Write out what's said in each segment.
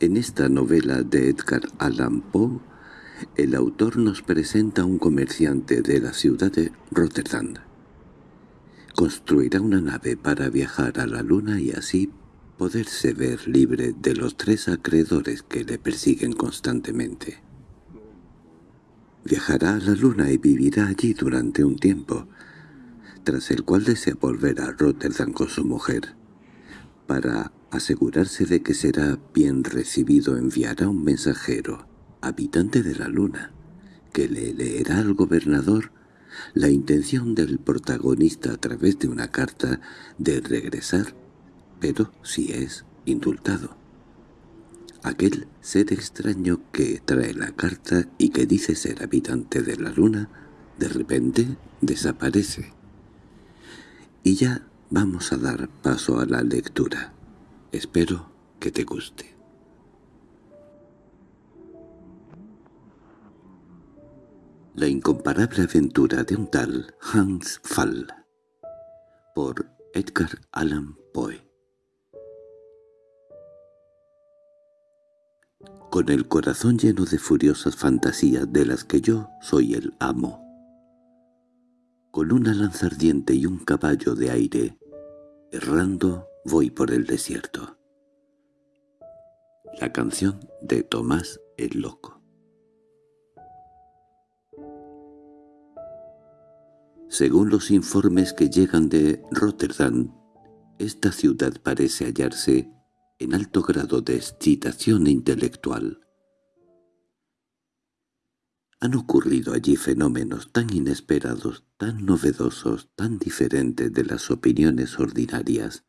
En esta novela de Edgar Allan Poe, el autor nos presenta a un comerciante de la ciudad de Rotterdam. Construirá una nave para viajar a la luna y así poderse ver libre de los tres acreedores que le persiguen constantemente. Viajará a la luna y vivirá allí durante un tiempo, tras el cual desea volver a Rotterdam con su mujer. Para asegurarse de que será bien recibido enviará un mensajero, habitante de la luna, que le leerá al gobernador la intención del protagonista a través de una carta de regresar pero si es indultado. Aquel ser extraño que trae la carta y que dice ser habitante de la luna, de repente desaparece. Y ya vamos a dar paso a la lectura. Espero que te guste. La incomparable aventura de un tal Hans Fall por Edgar Allan Poe con el corazón lleno de furiosas fantasías de las que yo soy el amo. Con una lanza ardiente y un caballo de aire, errando voy por el desierto. La canción de Tomás el Loco Según los informes que llegan de Rotterdam, esta ciudad parece hallarse en alto grado de excitación intelectual. Han ocurrido allí fenómenos tan inesperados, tan novedosos, tan diferentes de las opiniones ordinarias,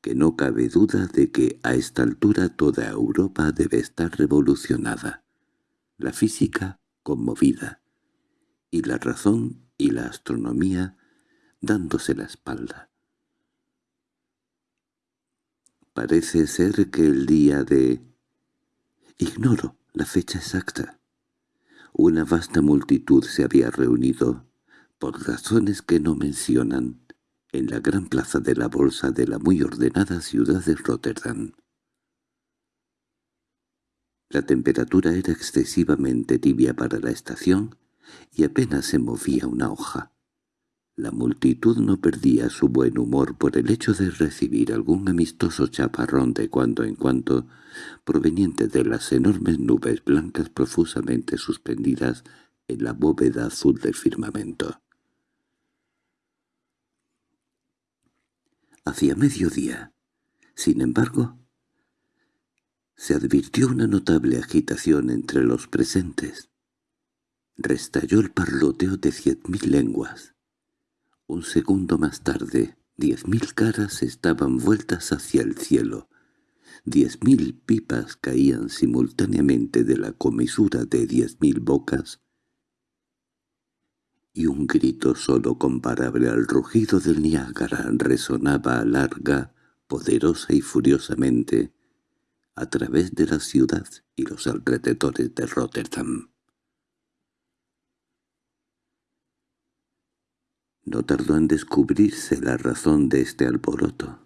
que no cabe duda de que a esta altura toda Europa debe estar revolucionada, la física conmovida, y la razón y la astronomía dándose la espalda. Parece ser que el día de... Ignoro la fecha exacta. Una vasta multitud se había reunido, por razones que no mencionan, en la gran plaza de la bolsa de la muy ordenada ciudad de Rotterdam. La temperatura era excesivamente tibia para la estación y apenas se movía una hoja. La multitud no perdía su buen humor por el hecho de recibir algún amistoso chaparrón de cuando en cuando, proveniente de las enormes nubes blancas profusamente suspendidas en la bóveda azul del firmamento. Hacia mediodía, sin embargo, se advirtió una notable agitación entre los presentes. Restalló el parloteo de cien mil lenguas. Un segundo más tarde, diez mil caras estaban vueltas hacia el cielo. Diez mil pipas caían simultáneamente de la comisura de diez mil bocas, y un grito solo comparable al rugido del Niágara resonaba larga, poderosa y furiosamente a través de la ciudad y los alrededores de Rotterdam. No tardó en descubrirse la razón de este alboroto.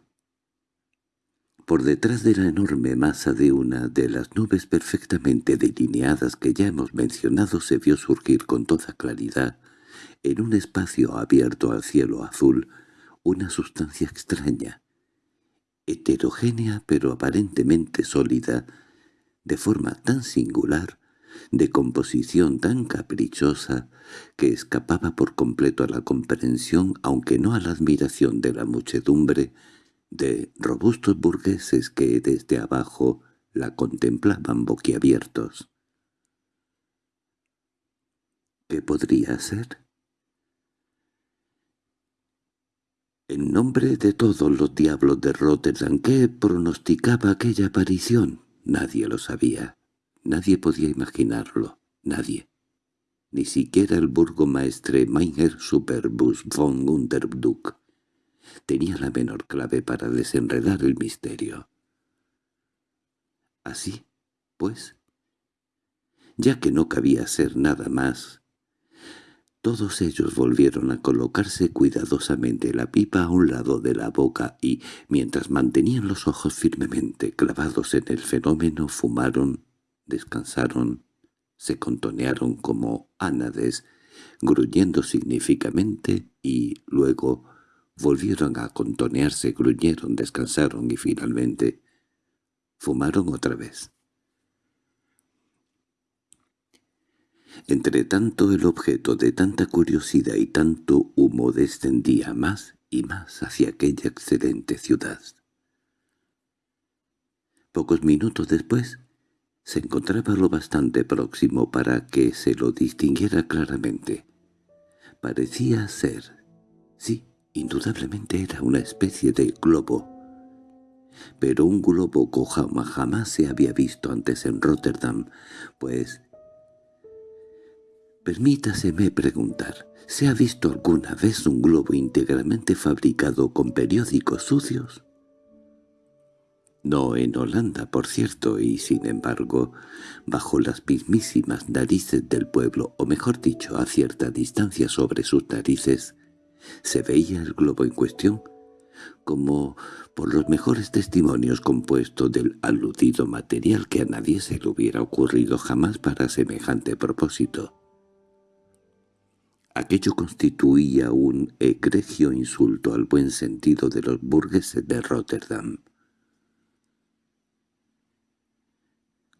Por detrás de la enorme masa de una de las nubes perfectamente delineadas que ya hemos mencionado se vio surgir con toda claridad, en un espacio abierto al cielo azul, una sustancia extraña, heterogénea pero aparentemente sólida, de forma tan singular de composición tan caprichosa que escapaba por completo a la comprensión, aunque no a la admiración de la muchedumbre, de robustos burgueses que desde abajo la contemplaban boquiabiertos. ¿Qué podría ser? En nombre de todos los diablos de Rotterdam, ¿qué pronosticaba aquella aparición? Nadie lo sabía. Nadie podía imaginarlo, nadie. Ni siquiera el burgomaestre Meiner Superbus von Unterduck tenía la menor clave para desenredar el misterio. Así, pues, ya que no cabía ser nada más, Todos ellos volvieron a colocarse cuidadosamente la pipa a un lado de la boca y, mientras mantenían los ojos firmemente clavados en el fenómeno, fumaron, descansaron, se contonearon como ánades, gruñendo significativamente y luego volvieron a contonearse, gruñeron, descansaron y finalmente fumaron otra vez. Entretanto el objeto de tanta curiosidad y tanto humo descendía más y más hacia aquella excelente ciudad. Pocos minutos después se encontraba lo bastante próximo para que se lo distinguiera claramente. Parecía ser, sí, indudablemente era una especie de globo, pero un globo cojama jamás se había visto antes en Rotterdam, pues Permítaseme preguntar, ¿se ha visto alguna vez un globo íntegramente fabricado con periódicos sucios? No en Holanda, por cierto, y sin embargo, bajo las mismísimas narices del pueblo, o mejor dicho, a cierta distancia sobre sus narices, se veía el globo en cuestión, como por los mejores testimonios compuesto del aludido material que a nadie se le hubiera ocurrido jamás para semejante propósito. Aquello constituía un egregio insulto al buen sentido de los burgueses de Rotterdam.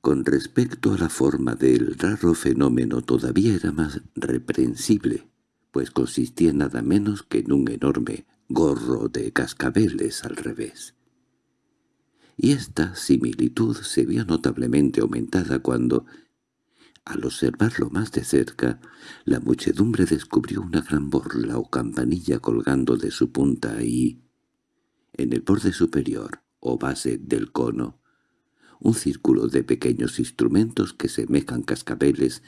Con respecto a la forma del raro fenómeno todavía era más reprensible, pues consistía nada menos que en un enorme gorro de cascabeles al revés. Y esta similitud se vio notablemente aumentada cuando, al observarlo más de cerca, la muchedumbre descubrió una gran borla o campanilla colgando de su punta y, en el borde superior o base del cono, un círculo de pequeños instrumentos que semejan cascabeles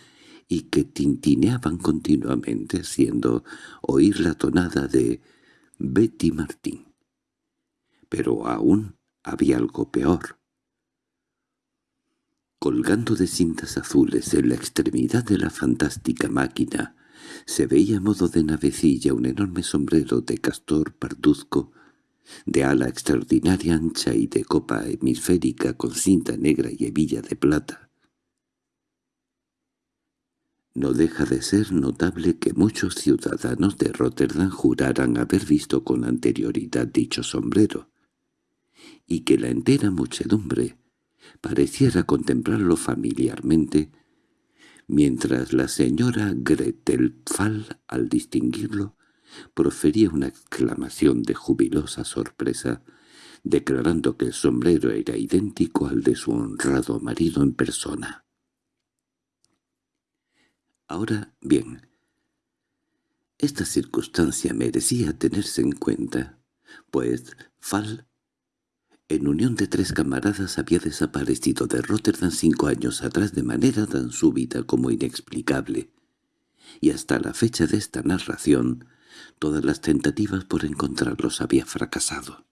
y que tintineaban continuamente haciendo oír la tonada de Betty Martín. Pero aún había algo peor. Colgando de cintas azules en la extremidad de la fantástica máquina, se veía a modo de navecilla un enorme sombrero de castor parduzco, de ala extraordinaria ancha y de copa hemisférica con cinta negra y hebilla de plata. No deja de ser notable que muchos ciudadanos de Rotterdam juraran haber visto con anterioridad dicho sombrero, y que la entera muchedumbre pareciera contemplarlo familiarmente, mientras la señora Gretel Fall, al distinguirlo, profería una exclamación de jubilosa sorpresa, declarando que el sombrero era idéntico al de su honrado marido en persona. Ahora bien, esta circunstancia merecía tenerse en cuenta, pues Fall en unión de tres camaradas había desaparecido de Rotterdam cinco años atrás de manera tan súbita como inexplicable, y hasta la fecha de esta narración todas las tentativas por encontrarlos había fracasado.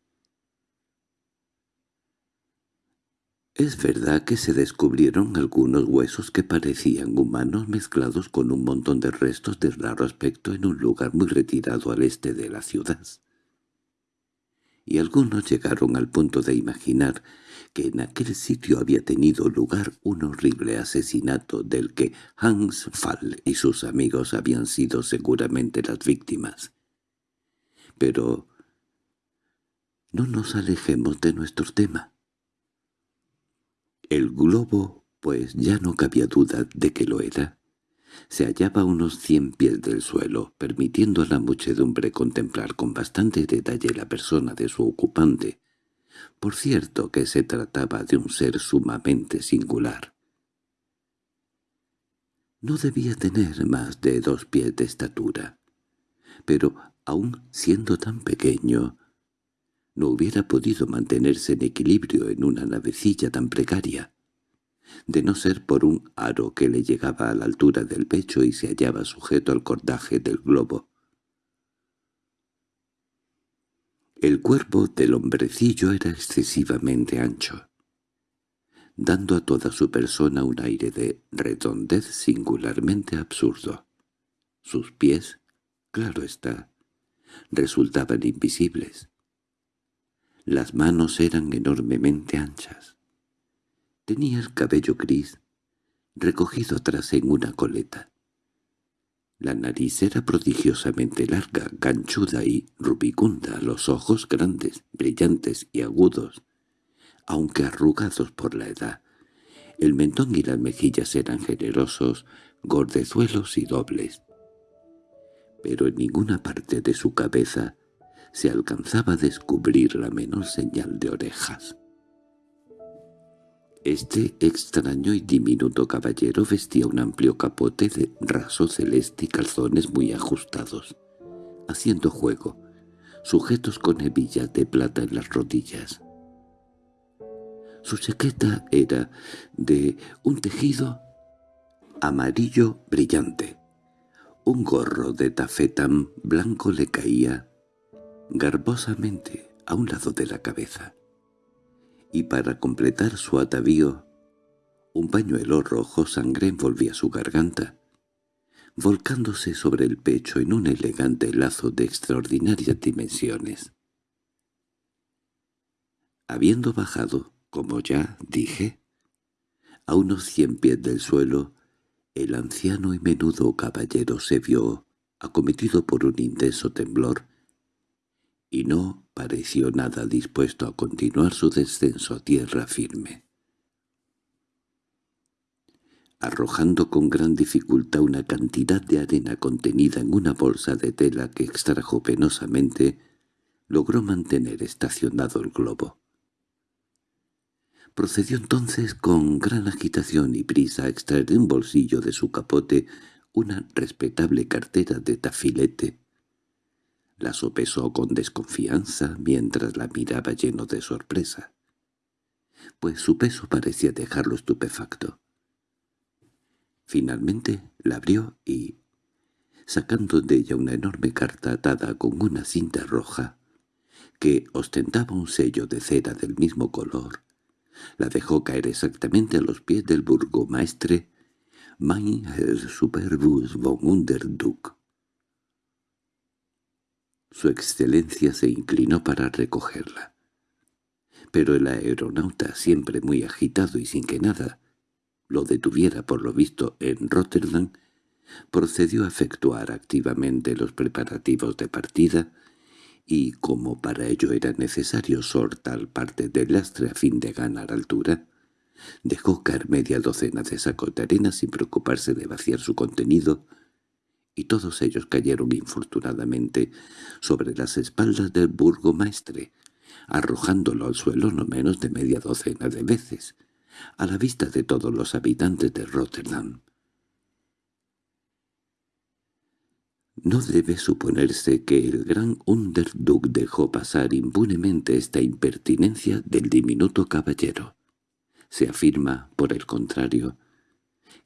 Es verdad que se descubrieron algunos huesos que parecían humanos mezclados con un montón de restos de raro aspecto en un lugar muy retirado al este de la ciudad y algunos llegaron al punto de imaginar que en aquel sitio había tenido lugar un horrible asesinato del que Hans Fall y sus amigos habían sido seguramente las víctimas. Pero no nos alejemos de nuestro tema. El globo, pues ya no cabía duda de que lo era, se hallaba a unos cien pies del suelo, permitiendo a la muchedumbre contemplar con bastante detalle la persona de su ocupante. Por cierto que se trataba de un ser sumamente singular. No debía tener más de dos pies de estatura, pero aun siendo tan pequeño, no hubiera podido mantenerse en equilibrio en una navecilla tan precaria de no ser por un aro que le llegaba a la altura del pecho y se hallaba sujeto al cordaje del globo. El cuerpo del hombrecillo era excesivamente ancho, dando a toda su persona un aire de redondez singularmente absurdo. Sus pies, claro está, resultaban invisibles. Las manos eran enormemente anchas. Tenía el cabello gris, recogido atrás en una coleta. La nariz era prodigiosamente larga, ganchuda y rubicunda, los ojos grandes, brillantes y agudos, aunque arrugados por la edad. El mentón y las mejillas eran generosos, gordezuelos y dobles. Pero en ninguna parte de su cabeza se alcanzaba a descubrir la menor señal de orejas. Este extraño y diminuto caballero vestía un amplio capote de raso celeste y calzones muy ajustados, haciendo juego, sujetos con hebillas de plata en las rodillas. Su chaqueta era de un tejido amarillo brillante. Un gorro de tafetán blanco le caía garbosamente a un lado de la cabeza y para completar su atavío, un pañuelo rojo sangre envolvía su garganta, volcándose sobre el pecho en un elegante lazo de extraordinarias dimensiones. Habiendo bajado, como ya dije, a unos cien pies del suelo, el anciano y menudo caballero se vio acometido por un intenso temblor y no pareció nada dispuesto a continuar su descenso a tierra firme. Arrojando con gran dificultad una cantidad de arena contenida en una bolsa de tela que extrajo penosamente, logró mantener estacionado el globo. Procedió entonces con gran agitación y prisa a extraer de un bolsillo de su capote una respetable cartera de tafilete la sopesó con desconfianza mientras la miraba lleno de sorpresa, pues su peso parecía dejarlo estupefacto. Finalmente la abrió y, sacando de ella una enorme carta atada con una cinta roja, que ostentaba un sello de cera del mismo color, la dejó caer exactamente a los pies del burgomaestre Mein Herr Superbus von Underduck. Su excelencia se inclinó para recogerla. Pero el aeronauta, siempre muy agitado y sin que nada lo detuviera por lo visto en Rotterdam, procedió a efectuar activamente los preparativos de partida y, como para ello era necesario sortar parte del lastre a fin de ganar altura, dejó caer media docena de sacos de arena sin preocuparse de vaciar su contenido y todos ellos cayeron infortunadamente sobre las espaldas del burgomaestre, arrojándolo al suelo no menos de media docena de veces, a la vista de todos los habitantes de Rotterdam. No debe suponerse que el gran Underduk dejó pasar impunemente esta impertinencia del diminuto caballero. Se afirma, por el contrario,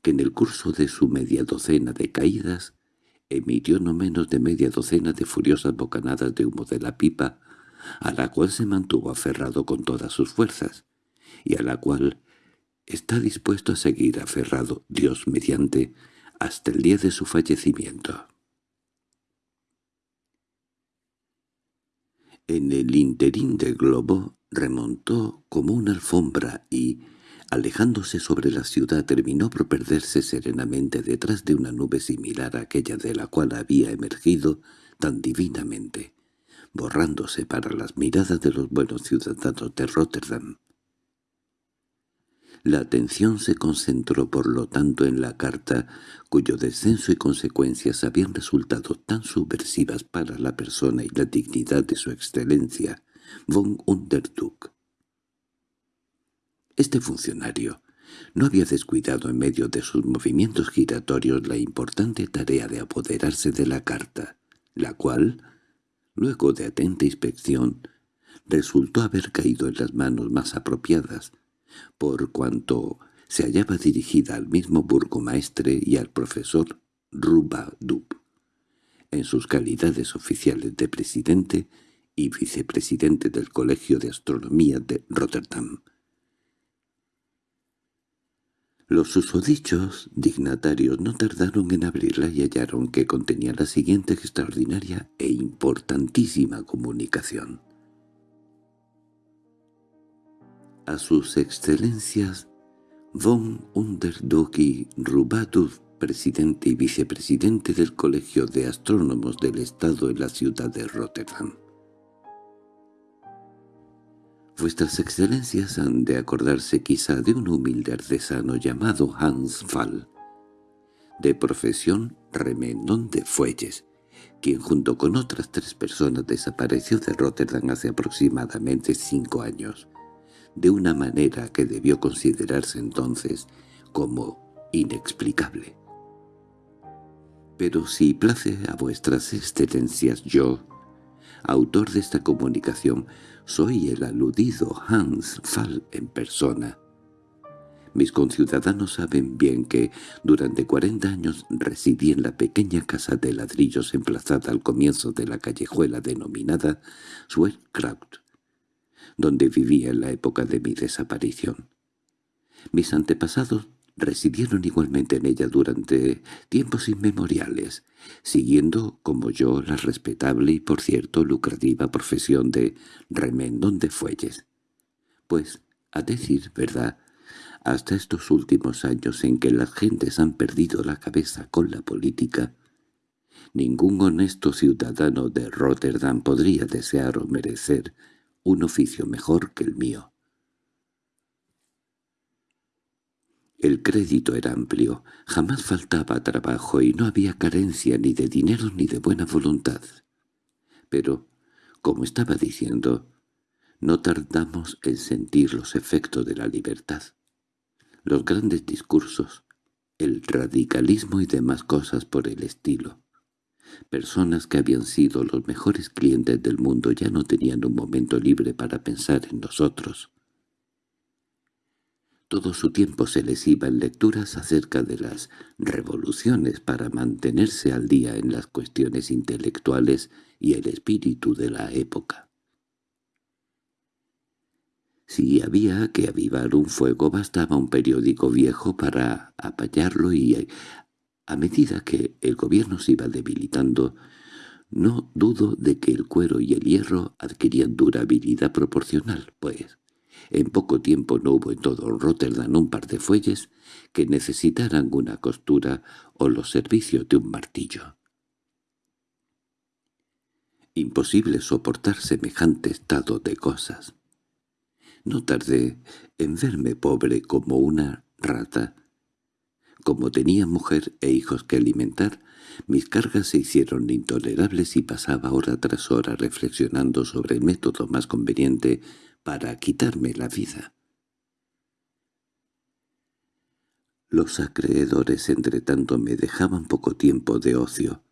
que en el curso de su media docena de caídas emitió no menos de media docena de furiosas bocanadas de humo de la pipa, a la cual se mantuvo aferrado con todas sus fuerzas, y a la cual está dispuesto a seguir aferrado, Dios mediante, hasta el día de su fallecimiento. En el interín del globo remontó como una alfombra y, alejándose sobre la ciudad, terminó por perderse serenamente detrás de una nube similar a aquella de la cual había emergido tan divinamente, borrándose para las miradas de los buenos ciudadanos de Rotterdam. La atención se concentró por lo tanto en la carta, cuyo descenso y consecuencias habían resultado tan subversivas para la persona y la dignidad de su excelencia, von Underduk. Este funcionario no había descuidado en medio de sus movimientos giratorios la importante tarea de apoderarse de la carta, la cual, luego de atenta inspección, resultó haber caído en las manos más apropiadas, por cuanto se hallaba dirigida al mismo burgomaestre y al profesor Rubadub, en sus calidades oficiales de presidente y vicepresidente del Colegio de Astronomía de Rotterdam. Los susodichos dignatarios no tardaron en abrirla y hallaron que contenía la siguiente extraordinaria e importantísima comunicación. A sus excelencias von Underdoki Rubatus, presidente y vicepresidente del Colegio de Astrónomos del Estado en la ciudad de Rotterdam. Vuestras excelencias han de acordarse quizá de un humilde artesano llamado Hans Fall, de profesión remendón de fuelles, quien junto con otras tres personas desapareció de Rotterdam hace aproximadamente cinco años, de una manera que debió considerarse entonces como inexplicable. Pero si place a vuestras excelencias yo, autor de esta comunicación, soy el aludido Hans Fall en persona. Mis conciudadanos saben bien que durante cuarenta años residí en la pequeña casa de ladrillos emplazada al comienzo de la callejuela denominada Sweetcraft, donde vivía en la época de mi desaparición. Mis antepasados residieron igualmente en ella durante tiempos inmemoriales, siguiendo como yo la respetable y por cierto lucrativa profesión de remendón de fuelles. Pues, a decir verdad, hasta estos últimos años en que las gentes han perdido la cabeza con la política, ningún honesto ciudadano de Rotterdam podría desear o merecer un oficio mejor que el mío. El crédito era amplio, jamás faltaba trabajo y no había carencia ni de dinero ni de buena voluntad. Pero, como estaba diciendo, no tardamos en sentir los efectos de la libertad. Los grandes discursos, el radicalismo y demás cosas por el estilo. Personas que habían sido los mejores clientes del mundo ya no tenían un momento libre para pensar en nosotros. Todo su tiempo se les iba en lecturas acerca de las revoluciones para mantenerse al día en las cuestiones intelectuales y el espíritu de la época. Si había que avivar un fuego bastaba un periódico viejo para apallarlo y, a medida que el gobierno se iba debilitando, no dudo de que el cuero y el hierro adquirían durabilidad proporcional, pues en poco tiempo no hubo en todo Rotterdam un par de fuelles que necesitaran una costura o los servicios de un martillo. Imposible soportar semejante estado de cosas. No tardé en verme pobre como una rata. Como tenía mujer e hijos que alimentar, mis cargas se hicieron intolerables y pasaba hora tras hora reflexionando sobre el método más conveniente para quitarme la vida. Los acreedores entretanto me dejaban poco tiempo de ocio.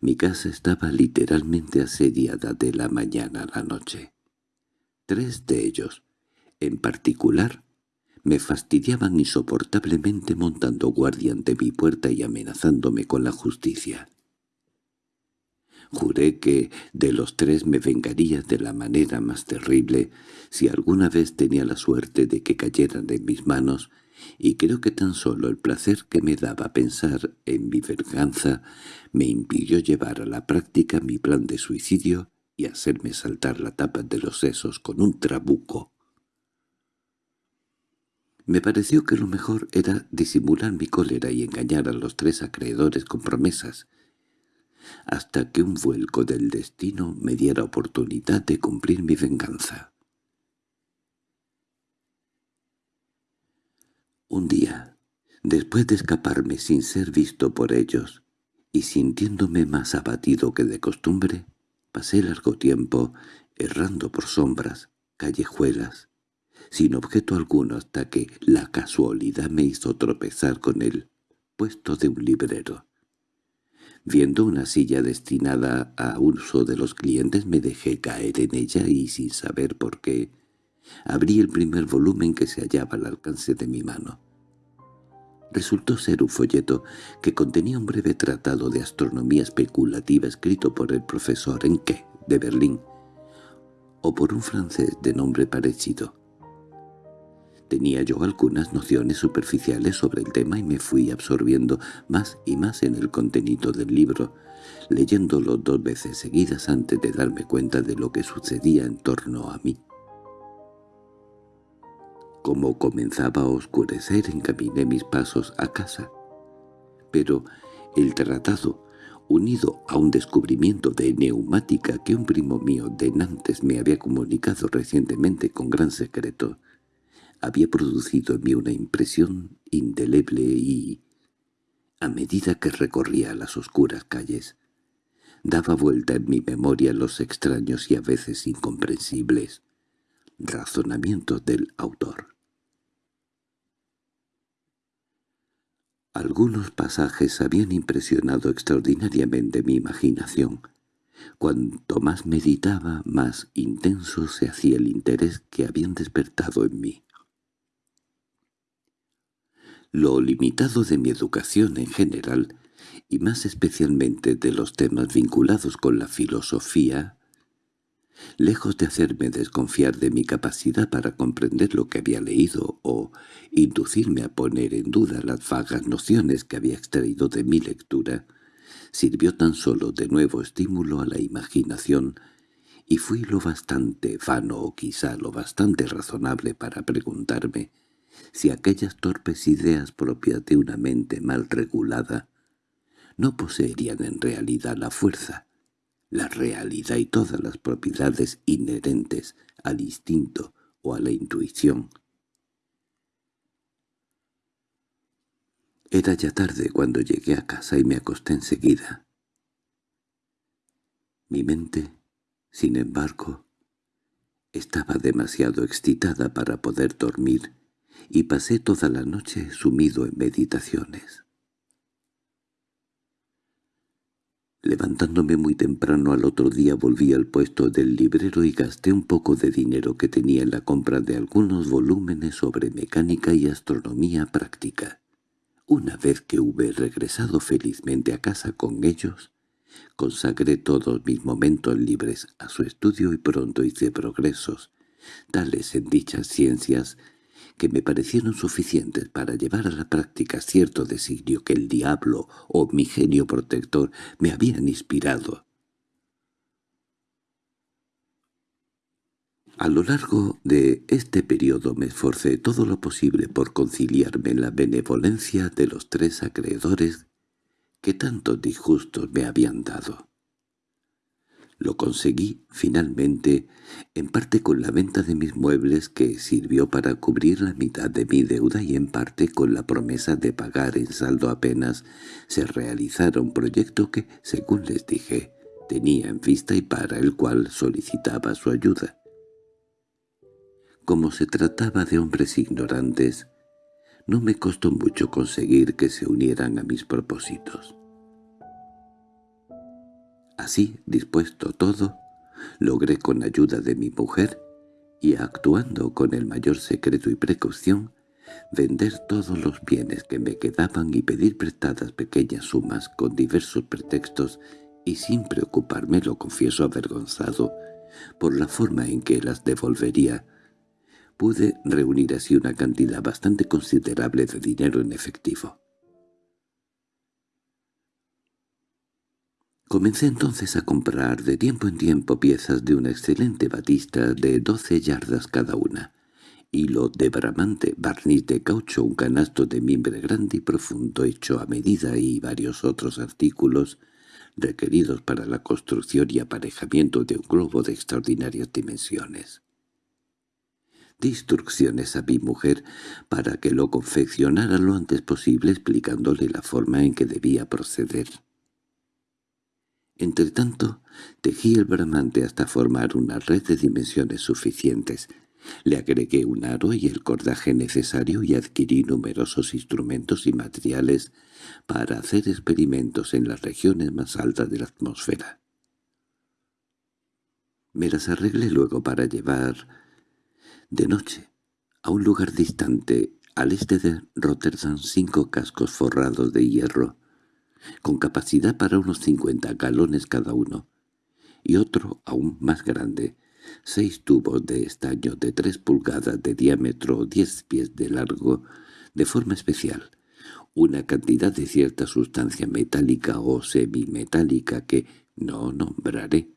Mi casa estaba literalmente asediada de la mañana a la noche. Tres de ellos, en particular, me fastidiaban insoportablemente montando guardia ante mi puerta y amenazándome con la justicia. Juré que de los tres me vengaría de la manera más terrible si alguna vez tenía la suerte de que cayeran en mis manos, y creo que tan solo el placer que me daba pensar en mi venganza me impidió llevar a la práctica mi plan de suicidio y hacerme saltar la tapa de los sesos con un trabuco. Me pareció que lo mejor era disimular mi cólera y engañar a los tres acreedores con promesas, hasta que un vuelco del destino me diera oportunidad de cumplir mi venganza. Un día, después de escaparme sin ser visto por ellos, y sintiéndome más abatido que de costumbre, pasé largo tiempo errando por sombras, callejuelas, sin objeto alguno hasta que la casualidad me hizo tropezar con el puesto de un librero. Viendo una silla destinada a uso de los clientes me dejé caer en ella y sin saber por qué, abrí el primer volumen que se hallaba al alcance de mi mano. Resultó ser un folleto que contenía un breve tratado de astronomía especulativa escrito por el profesor Enke de Berlín, o por un francés de nombre parecido. Tenía yo algunas nociones superficiales sobre el tema y me fui absorbiendo más y más en el contenido del libro, leyéndolo dos veces seguidas antes de darme cuenta de lo que sucedía en torno a mí. Como comenzaba a oscurecer encaminé mis pasos a casa. Pero el tratado, unido a un descubrimiento de neumática que un primo mío de Nantes me había comunicado recientemente con gran secreto, había producido en mí una impresión indeleble y, a medida que recorría las oscuras calles, daba vuelta en mi memoria los extraños y a veces incomprensibles razonamientos del autor. Algunos pasajes habían impresionado extraordinariamente mi imaginación. Cuanto más meditaba, más intenso se hacía el interés que habían despertado en mí. Lo limitado de mi educación en general, y más especialmente de los temas vinculados con la filosofía, lejos de hacerme desconfiar de mi capacidad para comprender lo que había leído o inducirme a poner en duda las vagas nociones que había extraído de mi lectura, sirvió tan solo de nuevo estímulo a la imaginación y fui lo bastante vano o quizá lo bastante razonable para preguntarme si aquellas torpes ideas propias de una mente mal regulada no poseerían en realidad la fuerza, la realidad y todas las propiedades inherentes al instinto o a la intuición. Era ya tarde cuando llegué a casa y me acosté enseguida. Mi mente, sin embargo, estaba demasiado excitada para poder dormir y pasé toda la noche sumido en meditaciones. Levantándome muy temprano al otro día volví al puesto del librero y gasté un poco de dinero que tenía en la compra de algunos volúmenes sobre mecánica y astronomía práctica. Una vez que hube regresado felizmente a casa con ellos, consagré todos mis momentos libres a su estudio y pronto hice progresos, tales en dichas ciencias que me parecieron suficientes para llevar a la práctica cierto designio que el diablo o mi genio protector me habían inspirado. A lo largo de este periodo me esforcé todo lo posible por conciliarme en la benevolencia de los tres acreedores que tantos disgustos me habían dado. Lo conseguí, finalmente, en parte con la venta de mis muebles que sirvió para cubrir la mitad de mi deuda y en parte con la promesa de pagar en saldo apenas se realizara un proyecto que, según les dije, tenía en vista y para el cual solicitaba su ayuda. Como se trataba de hombres ignorantes, no me costó mucho conseguir que se unieran a mis propósitos. Así, dispuesto todo, logré con ayuda de mi mujer, y actuando con el mayor secreto y precaución, vender todos los bienes que me quedaban y pedir prestadas pequeñas sumas con diversos pretextos y sin preocuparme, lo confieso avergonzado, por la forma en que las devolvería, pude reunir así una cantidad bastante considerable de dinero en efectivo. Comencé entonces a comprar de tiempo en tiempo piezas de una excelente batista de doce yardas cada una, hilo de bramante, barniz de caucho, un canasto de mimbre grande y profundo hecho a medida y varios otros artículos requeridos para la construcción y aparejamiento de un globo de extraordinarias dimensiones. Di instrucciones a mi mujer para que lo confeccionara lo antes posible explicándole la forma en que debía proceder. Entretanto, tejí el bramante hasta formar una red de dimensiones suficientes. Le agregué un aro y el cordaje necesario y adquirí numerosos instrumentos y materiales para hacer experimentos en las regiones más altas de la atmósfera. Me las arreglé luego para llevar de noche a un lugar distante al este de Rotterdam cinco cascos forrados de hierro con capacidad para unos cincuenta galones cada uno, y otro aún más grande, seis tubos de estaño de tres pulgadas de diámetro o diez pies de largo, de forma especial, una cantidad de cierta sustancia metálica o semimetálica que no nombraré,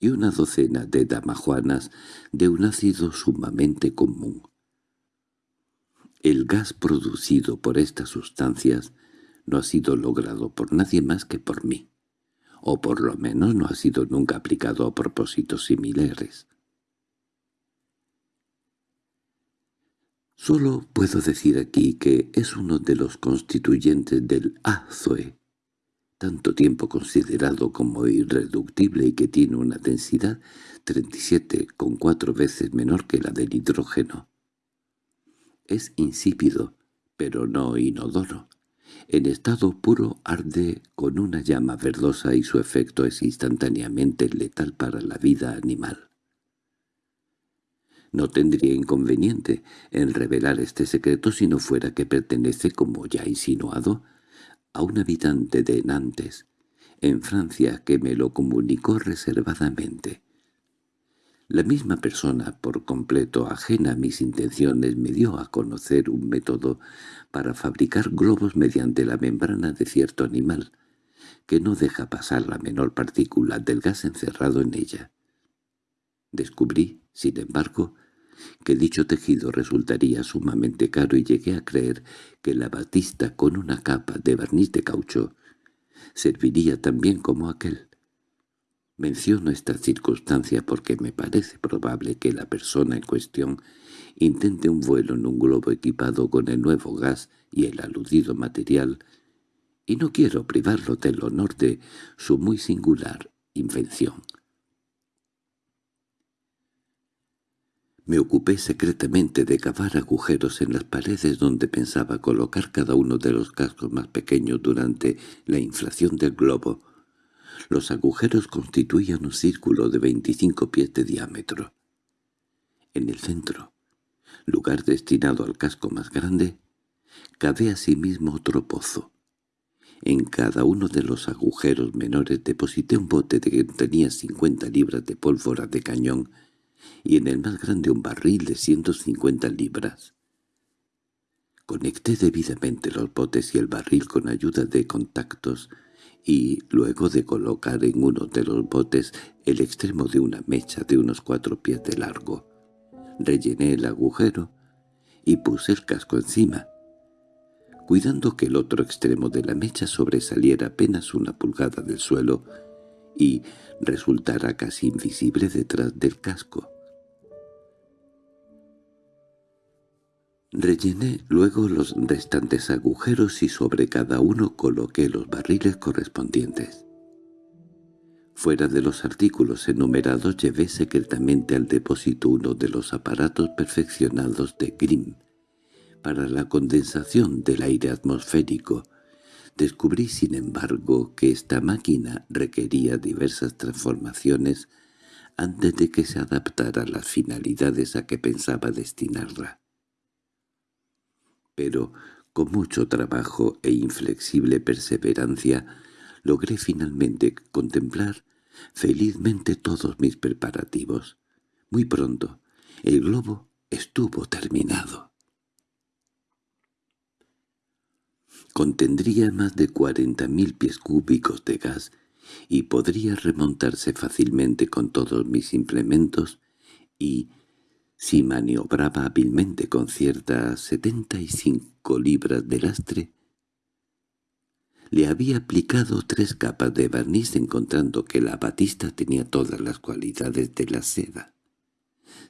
y una docena de damajuanas de un ácido sumamente común. El gas producido por estas sustancias no ha sido logrado por nadie más que por mí, o por lo menos no ha sido nunca aplicado a propósitos similares. Solo puedo decir aquí que es uno de los constituyentes del azoe, tanto tiempo considerado como irreductible y que tiene una densidad 37,4 veces menor que la del hidrógeno. Es insípido, pero no inodoro. En estado puro arde con una llama verdosa y su efecto es instantáneamente letal para la vida animal. No tendría inconveniente en revelar este secreto si no fuera que pertenece, como ya insinuado, a un habitante de Nantes, en Francia, que me lo comunicó reservadamente. La misma persona, por completo ajena a mis intenciones, me dio a conocer un método para fabricar globos mediante la membrana de cierto animal, que no deja pasar la menor partícula del gas encerrado en ella. Descubrí, sin embargo, que dicho tejido resultaría sumamente caro y llegué a creer que la batista con una capa de barniz de caucho serviría también como aquel. Menciono esta circunstancia porque me parece probable que la persona en cuestión intente un vuelo en un globo equipado con el nuevo gas y el aludido material, y no quiero privarlo del honor de su muy singular invención. Me ocupé secretamente de cavar agujeros en las paredes donde pensaba colocar cada uno de los cascos más pequeños durante la inflación del globo. Los agujeros constituían un círculo de 25 pies de diámetro. En el centro, lugar destinado al casco más grande, cavé asimismo otro pozo. En cada uno de los agujeros menores deposité un bote de que tenía 50 libras de pólvora de cañón y en el más grande un barril de 150 libras. Conecté debidamente los botes y el barril con ayuda de contactos y, luego de colocar en uno de los botes el extremo de una mecha de unos cuatro pies de largo, rellené el agujero y puse el casco encima, cuidando que el otro extremo de la mecha sobresaliera apenas una pulgada del suelo y resultara casi invisible detrás del casco. Rellené luego los restantes agujeros y sobre cada uno coloqué los barriles correspondientes. Fuera de los artículos enumerados llevé secretamente al depósito uno de los aparatos perfeccionados de Grimm para la condensación del aire atmosférico. Descubrí, sin embargo, que esta máquina requería diversas transformaciones antes de que se adaptara a las finalidades a que pensaba destinarla pero con mucho trabajo e inflexible perseverancia logré finalmente contemplar felizmente todos mis preparativos. Muy pronto el globo estuvo terminado. Contendría más de cuarenta mil pies cúbicos de gas y podría remontarse fácilmente con todos mis implementos y, si maniobraba hábilmente con ciertas setenta y cinco libras de lastre, le había aplicado tres capas de barniz encontrando que la batista tenía todas las cualidades de la seda,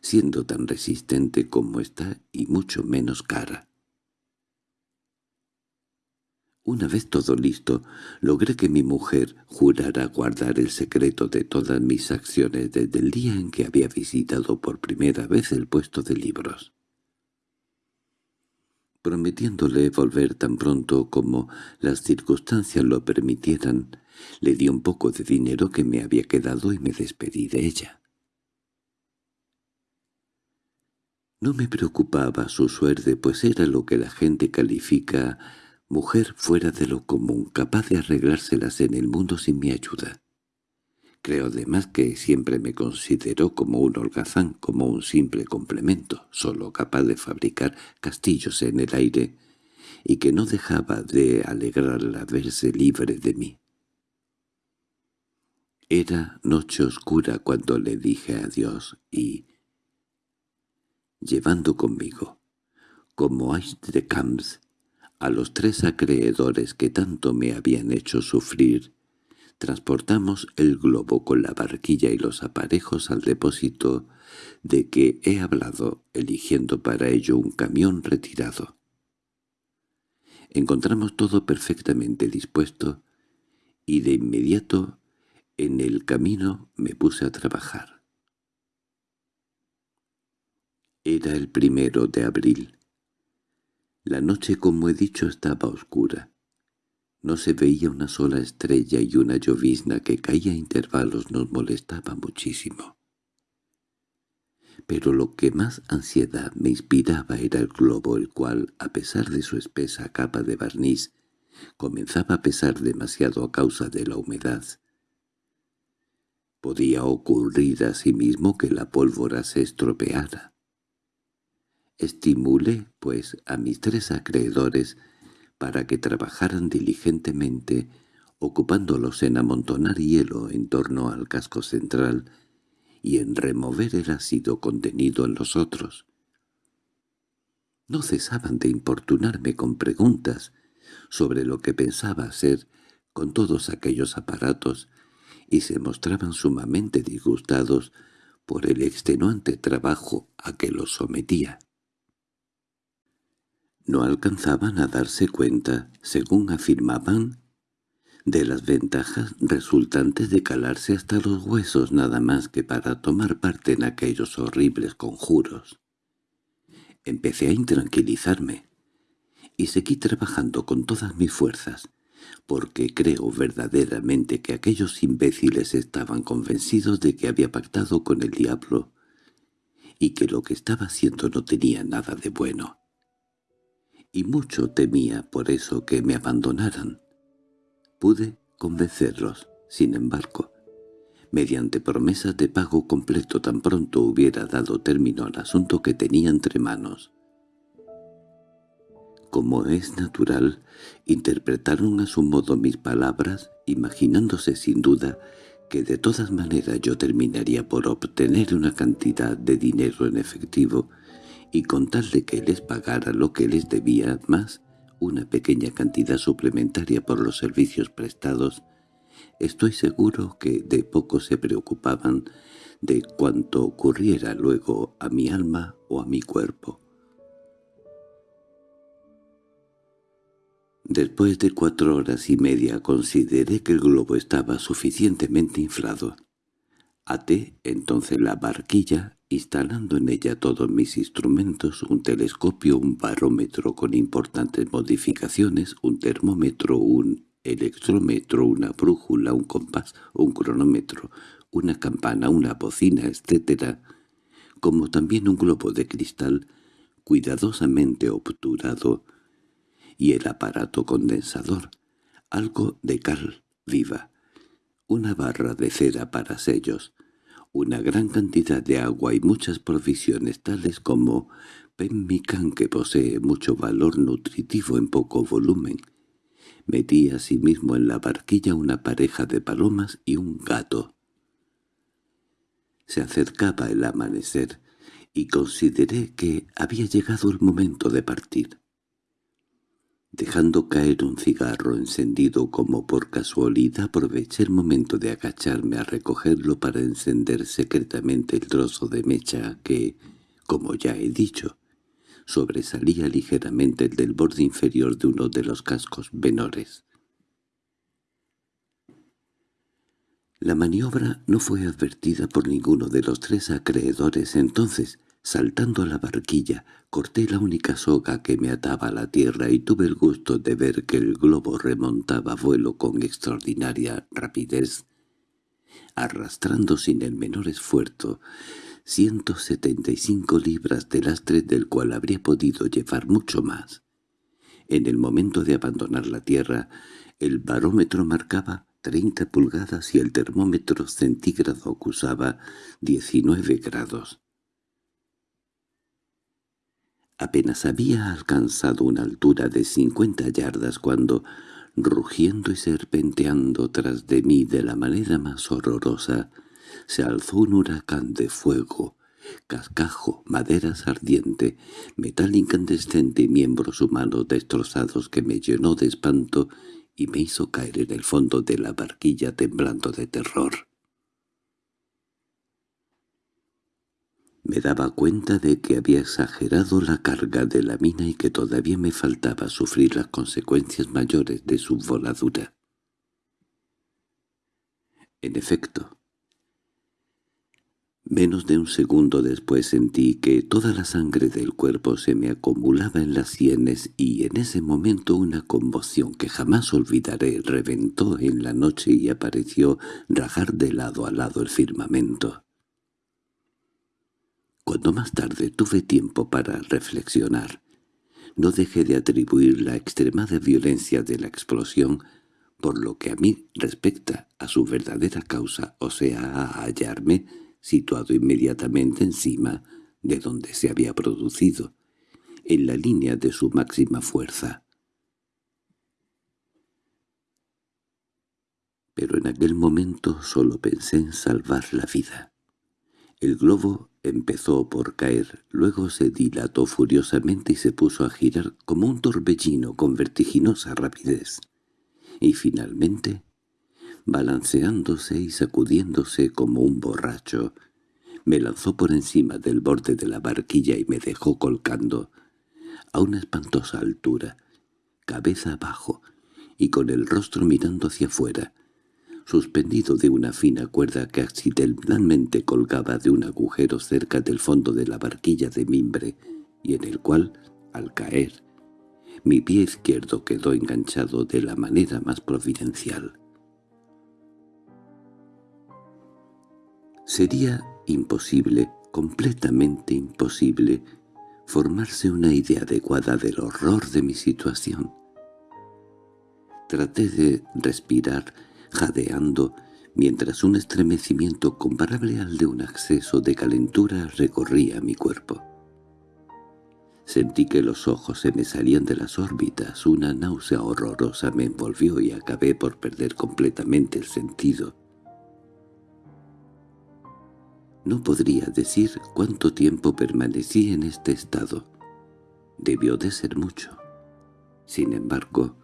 siendo tan resistente como está y mucho menos cara. Una vez todo listo, logré que mi mujer jurara guardar el secreto de todas mis acciones desde el día en que había visitado por primera vez el puesto de libros. Prometiéndole volver tan pronto como las circunstancias lo permitieran, le di un poco de dinero que me había quedado y me despedí de ella. No me preocupaba su suerte, pues era lo que la gente califica mujer fuera de lo común, capaz de arreglárselas en el mundo sin mi ayuda. Creo además que siempre me consideró como un holgazán, como un simple complemento, solo capaz de fabricar castillos en el aire, y que no dejaba de alegrarla verse libre de mí. Era noche oscura cuando le dije adiós y, llevando conmigo, como de Camps, a los tres acreedores que tanto me habían hecho sufrir, transportamos el globo con la barquilla y los aparejos al depósito de que he hablado, eligiendo para ello un camión retirado. Encontramos todo perfectamente dispuesto y de inmediato en el camino me puse a trabajar. Era el primero de abril. La noche, como he dicho, estaba oscura. No se veía una sola estrella y una llovizna que caía a intervalos nos molestaba muchísimo. Pero lo que más ansiedad me inspiraba era el globo, el cual, a pesar de su espesa capa de barniz, comenzaba a pesar demasiado a causa de la humedad. Podía ocurrir asimismo que la pólvora se estropeara. Estimulé, pues, a mis tres acreedores para que trabajaran diligentemente, ocupándolos en amontonar hielo en torno al casco central y en remover el ácido contenido en los otros. No cesaban de importunarme con preguntas sobre lo que pensaba hacer con todos aquellos aparatos y se mostraban sumamente disgustados por el extenuante trabajo a que los sometía no alcanzaban a darse cuenta, según afirmaban, de las ventajas resultantes de calarse hasta los huesos nada más que para tomar parte en aquellos horribles conjuros. Empecé a intranquilizarme, y seguí trabajando con todas mis fuerzas, porque creo verdaderamente que aquellos imbéciles estaban convencidos de que había pactado con el diablo y que lo que estaba haciendo no tenía nada de bueno y mucho temía por eso que me abandonaran. Pude convencerlos, sin embargo, mediante promesas de pago completo tan pronto hubiera dado término al asunto que tenía entre manos. Como es natural, interpretaron a su modo mis palabras, imaginándose sin duda que de todas maneras yo terminaría por obtener una cantidad de dinero en efectivo y con tal de que les pagara lo que les debía más una pequeña cantidad suplementaria por los servicios prestados, estoy seguro que de poco se preocupaban de cuanto ocurriera luego a mi alma o a mi cuerpo. Después de cuatro horas y media consideré que el globo estaba suficientemente inflado. Até entonces la barquilla instalando en ella todos mis instrumentos, un telescopio, un barómetro con importantes modificaciones, un termómetro, un electrómetro, una brújula, un compás, un cronómetro, una campana, una bocina, etc., como también un globo de cristal cuidadosamente obturado y el aparato condensador, algo de cal viva, una barra de cera para sellos, una gran cantidad de agua y muchas provisiones tales como pemmican que posee mucho valor nutritivo en poco volumen. Metí asimismo en la barquilla una pareja de palomas y un gato. Se acercaba el amanecer y consideré que había llegado el momento de partir. Dejando caer un cigarro encendido como por casualidad aproveché el momento de agacharme a recogerlo para encender secretamente el trozo de mecha que, como ya he dicho, sobresalía ligeramente del borde inferior de uno de los cascos menores. La maniobra no fue advertida por ninguno de los tres acreedores entonces, Saltando a la barquilla, corté la única soga que me ataba a la tierra y tuve el gusto de ver que el globo remontaba vuelo con extraordinaria rapidez, arrastrando sin el menor esfuerzo ciento setenta y cinco libras de lastre del cual habría podido llevar mucho más. En el momento de abandonar la tierra, el barómetro marcaba 30 pulgadas y el termómetro centígrado acusaba 19 grados. Apenas había alcanzado una altura de 50 yardas cuando, rugiendo y serpenteando tras de mí de la manera más horrorosa, se alzó un huracán de fuego, cascajo, maderas ardiente, metal incandescente y miembros humanos destrozados que me llenó de espanto y me hizo caer en el fondo de la barquilla temblando de terror. Me daba cuenta de que había exagerado la carga de la mina y que todavía me faltaba sufrir las consecuencias mayores de su voladura. En efecto, Menos de un segundo después sentí que toda la sangre del cuerpo se me acumulaba en las sienes y en ese momento una conmoción que jamás olvidaré reventó en la noche y apareció rajar de lado a lado el firmamento. Cuando más tarde tuve tiempo para reflexionar, no dejé de atribuir la extremada violencia de la explosión por lo que a mí respecta a su verdadera causa, o sea, a hallarme situado inmediatamente encima de donde se había producido, en la línea de su máxima fuerza. Pero en aquel momento solo pensé en salvar la vida. El globo empezó por caer, luego se dilató furiosamente y se puso a girar como un torbellino con vertiginosa rapidez. Y finalmente balanceándose y sacudiéndose como un borracho. Me lanzó por encima del borde de la barquilla y me dejó colcando, a una espantosa altura, cabeza abajo, y con el rostro mirando hacia afuera, suspendido de una fina cuerda que accidentalmente colgaba de un agujero cerca del fondo de la barquilla de mimbre, y en el cual, al caer, mi pie izquierdo quedó enganchado de la manera más providencial. Sería imposible, completamente imposible, formarse una idea adecuada del horror de mi situación. Traté de respirar, jadeando, mientras un estremecimiento comparable al de un acceso de calentura recorría mi cuerpo. Sentí que los ojos se me salían de las órbitas, una náusea horrorosa me envolvió y acabé por perder completamente el sentido. No podría decir cuánto tiempo permanecí en este estado. Debió de ser mucho. Sin embargo,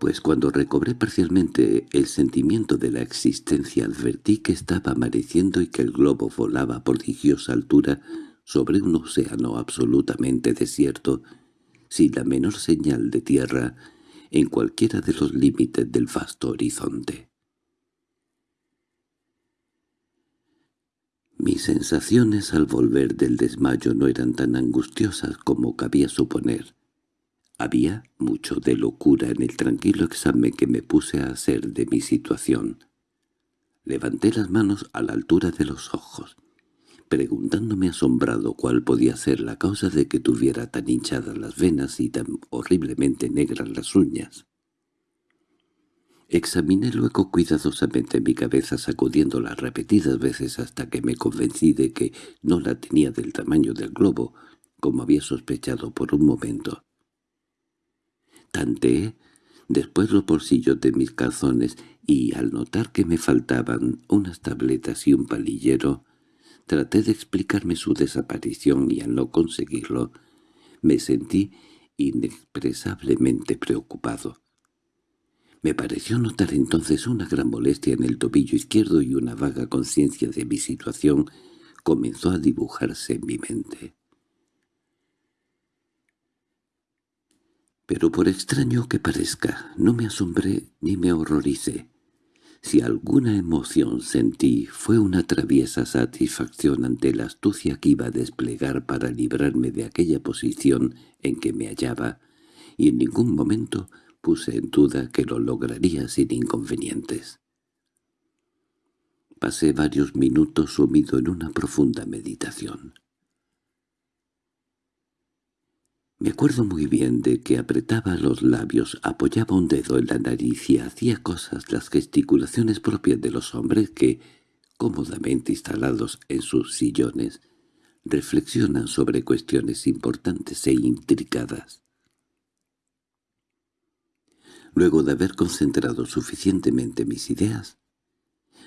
pues cuando recobré parcialmente el sentimiento de la existencia advertí que estaba amaneciendo y que el globo volaba a prodigiosa altura sobre un océano absolutamente desierto, sin la menor señal de tierra en cualquiera de los límites del vasto horizonte. Mis sensaciones al volver del desmayo no eran tan angustiosas como cabía suponer. Había mucho de locura en el tranquilo examen que me puse a hacer de mi situación. Levanté las manos a la altura de los ojos, preguntándome asombrado cuál podía ser la causa de que tuviera tan hinchadas las venas y tan horriblemente negras las uñas. Examiné luego cuidadosamente mi cabeza sacudiéndola repetidas veces hasta que me convencí de que no la tenía del tamaño del globo, como había sospechado por un momento. Tanteé después los bolsillos de mis calzones y, al notar que me faltaban unas tabletas y un palillero, traté de explicarme su desaparición y al no conseguirlo, me sentí inexpresablemente preocupado. Me pareció notar entonces una gran molestia en el tobillo izquierdo y una vaga conciencia de mi situación comenzó a dibujarse en mi mente. Pero por extraño que parezca, no me asombré ni me horroricé. Si alguna emoción sentí fue una traviesa satisfacción ante la astucia que iba a desplegar para librarme de aquella posición en que me hallaba, y en ningún momento puse en duda que lo lograría sin inconvenientes. Pasé varios minutos sumido en una profunda meditación. Me acuerdo muy bien de que apretaba los labios, apoyaba un dedo en la nariz y hacía cosas las gesticulaciones propias de los hombres que, cómodamente instalados en sus sillones, reflexionan sobre cuestiones importantes e intricadas. Luego de haber concentrado suficientemente mis ideas,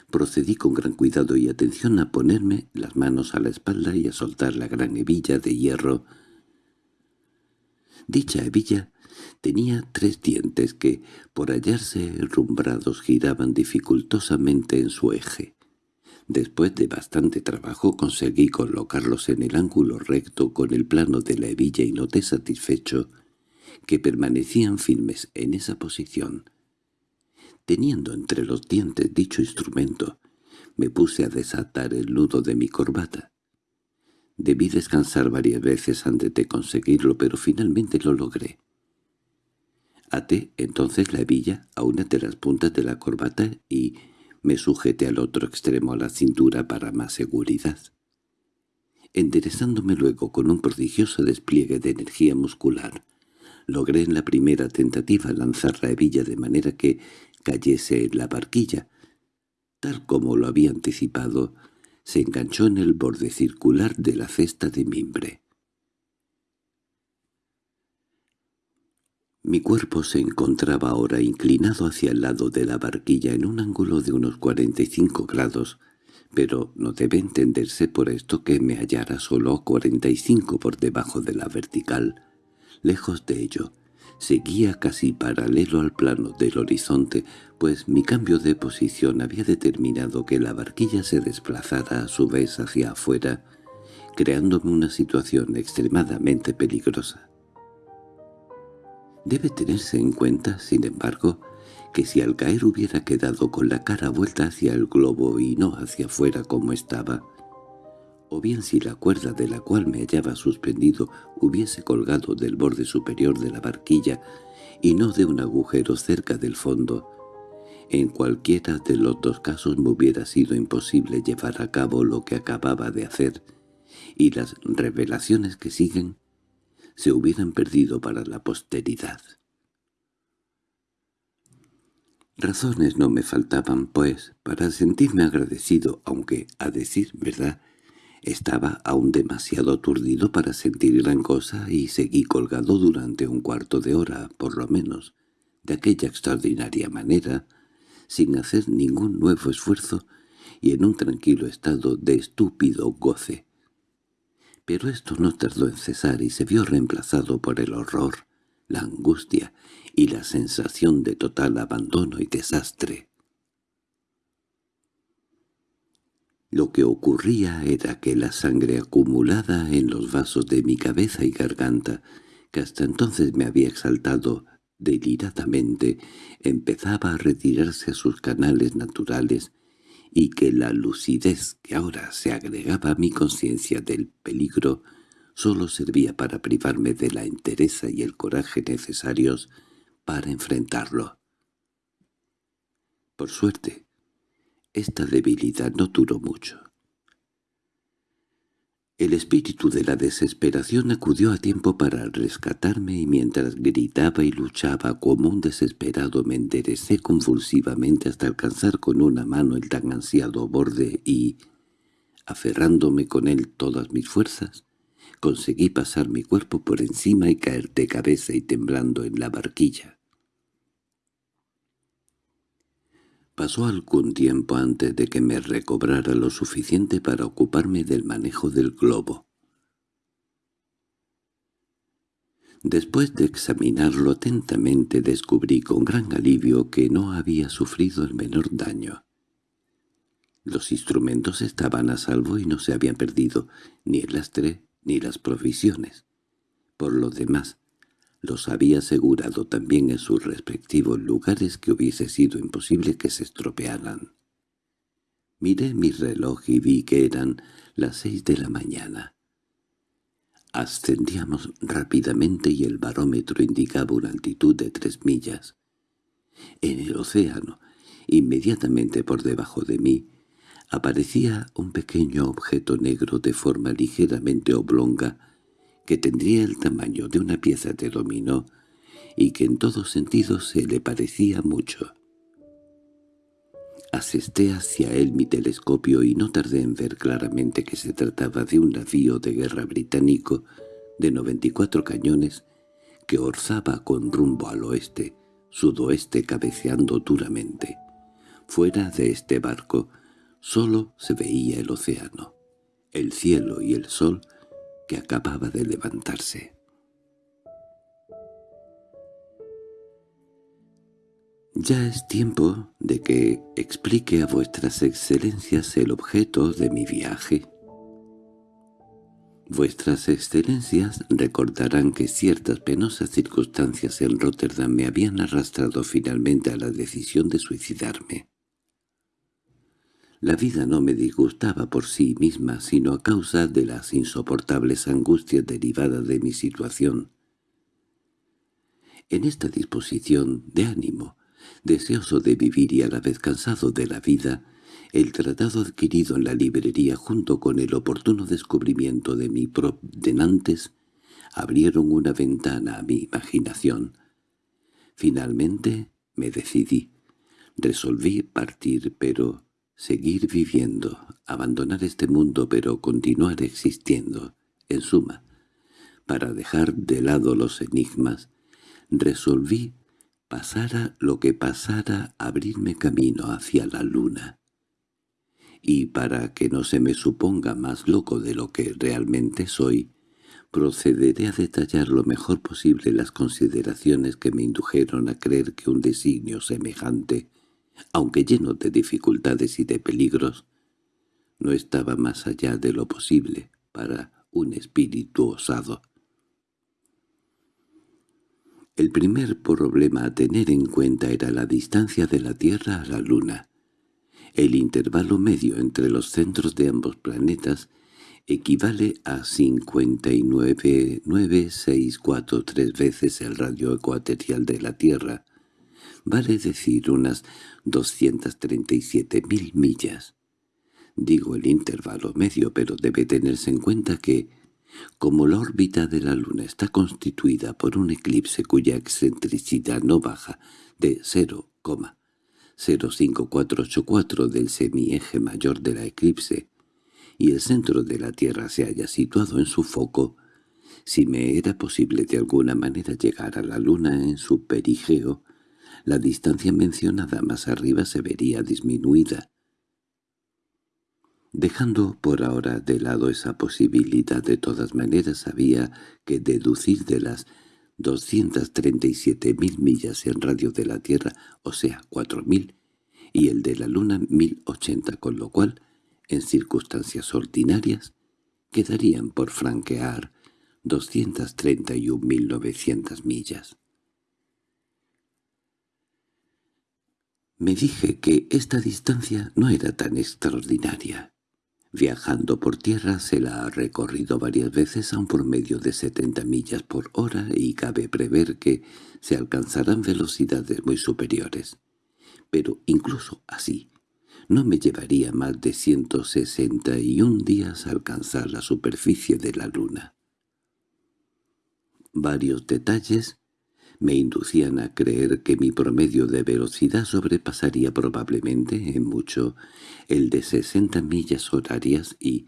procedí con gran cuidado y atención a ponerme las manos a la espalda y a soltar la gran hebilla de hierro. Dicha hebilla tenía tres dientes que, por hallarse rumbrados, giraban dificultosamente en su eje. Después de bastante trabajo conseguí colocarlos en el ángulo recto con el plano de la hebilla y noté satisfecho que permanecían firmes en esa posición. Teniendo entre los dientes dicho instrumento, me puse a desatar el nudo de mi corbata. Debí descansar varias veces antes de conseguirlo, pero finalmente lo logré. Até entonces la hebilla a una de las puntas de la corbata y me sujeté al otro extremo a la cintura para más seguridad. Enderezándome luego con un prodigioso despliegue de energía muscular, logré en la primera tentativa lanzar la hebilla de manera que cayese en la barquilla. Tal como lo había anticipado, se enganchó en el borde circular de la cesta de mimbre. Mi cuerpo se encontraba ahora inclinado hacia el lado de la barquilla en un ángulo de unos 45 grados, pero no debe entenderse por esto que me hallara solo 45 por debajo de la vertical. Lejos de ello, seguía casi paralelo al plano del horizonte, pues mi cambio de posición había determinado que la barquilla se desplazara a su vez hacia afuera, creándome una situación extremadamente peligrosa. Debe tenerse en cuenta, sin embargo, que si al caer hubiera quedado con la cara vuelta hacia el globo y no hacia afuera como estaba, o bien si la cuerda de la cual me hallaba suspendido hubiese colgado del borde superior de la barquilla y no de un agujero cerca del fondo, en cualquiera de los dos casos me hubiera sido imposible llevar a cabo lo que acababa de hacer, y las revelaciones que siguen se hubieran perdido para la posteridad. Razones no me faltaban, pues, para sentirme agradecido, aunque, a decir verdad, estaba aún demasiado aturdido para sentir gran cosa y seguí colgado durante un cuarto de hora, por lo menos, de aquella extraordinaria manera, sin hacer ningún nuevo esfuerzo y en un tranquilo estado de estúpido goce. Pero esto no tardó en cesar y se vio reemplazado por el horror, la angustia y la sensación de total abandono y desastre. Lo que ocurría era que la sangre acumulada en los vasos de mi cabeza y garganta, que hasta entonces me había exaltado deliradamente, empezaba a retirarse a sus canales naturales y que la lucidez que ahora se agregaba a mi conciencia del peligro sólo servía para privarme de la entereza y el coraje necesarios para enfrentarlo. Por suerte, esta debilidad no duró mucho. El espíritu de la desesperación acudió a tiempo para rescatarme y mientras gritaba y luchaba como un desesperado me enderecé convulsivamente hasta alcanzar con una mano el tan ansiado borde y, aferrándome con él todas mis fuerzas, conseguí pasar mi cuerpo por encima y caer de cabeza y temblando en la barquilla. Pasó algún tiempo antes de que me recobrara lo suficiente para ocuparme del manejo del globo. Después de examinarlo atentamente descubrí con gran alivio que no había sufrido el menor daño. Los instrumentos estaban a salvo y no se habían perdido ni el lastre ni las provisiones. Por lo demás, los había asegurado también en sus respectivos lugares que hubiese sido imposible que se estropearan. Miré mi reloj y vi que eran las seis de la mañana. Ascendíamos rápidamente y el barómetro indicaba una altitud de tres millas. En el océano, inmediatamente por debajo de mí, aparecía un pequeño objeto negro de forma ligeramente oblonga que tendría el tamaño de una pieza de dominó y que en todos sentidos se le parecía mucho. Asesté hacia él mi telescopio y no tardé en ver claramente que se trataba de un navío de guerra británico de 94 cañones que orzaba con rumbo al oeste, sudoeste cabeceando duramente. Fuera de este barco solo se veía el océano, el cielo y el sol acababa de levantarse. Ya es tiempo de que explique a vuestras excelencias el objeto de mi viaje. Vuestras excelencias recordarán que ciertas penosas circunstancias en Rotterdam me habían arrastrado finalmente a la decisión de suicidarme. La vida no me disgustaba por sí misma, sino a causa de las insoportables angustias derivadas de mi situación. En esta disposición de ánimo, deseoso de vivir y a la vez cansado de la vida, el tratado adquirido en la librería junto con el oportuno descubrimiento de mi prop denantes abrieron una ventana a mi imaginación. Finalmente me decidí. Resolví partir, pero seguir viviendo, abandonar este mundo pero continuar existiendo. En suma, para dejar de lado los enigmas, resolví pasara lo que pasara abrirme camino hacia la luna. Y para que no se me suponga más loco de lo que realmente soy, procederé a detallar lo mejor posible las consideraciones que me indujeron a creer que un designio semejante, aunque lleno de dificultades y de peligros, no estaba más allá de lo posible para un espíritu osado. El primer problema a tener en cuenta era la distancia de la Tierra a la Luna. El intervalo medio entre los centros de ambos planetas equivale a 59,9643 veces el radio ecuatorial de la Tierra, vale decir unas 237.000 millas. Digo el intervalo medio, pero debe tenerse en cuenta que como la órbita de la Luna está constituida por un eclipse cuya excentricidad no baja de 0,05484 del semieje mayor de la eclipse, y el centro de la Tierra se haya situado en su foco, si me era posible de alguna manera llegar a la Luna en su perigeo, la distancia mencionada más arriba se vería disminuida, Dejando por ahora de lado esa posibilidad de todas maneras había que deducir de las 237.000 millas en radio de la Tierra, o sea, 4.000, y el de la Luna 1.080, con lo cual, en circunstancias ordinarias, quedarían por franquear 231.900 millas. Me dije que esta distancia no era tan extraordinaria. Viajando por tierra se la ha recorrido varias veces a un promedio de 70 millas por hora y cabe prever que se alcanzarán velocidades muy superiores. Pero incluso así, no me llevaría más de 161 días alcanzar la superficie de la Luna. Varios detalles me inducían a creer que mi promedio de velocidad sobrepasaría probablemente en mucho el de 60 millas horarias y,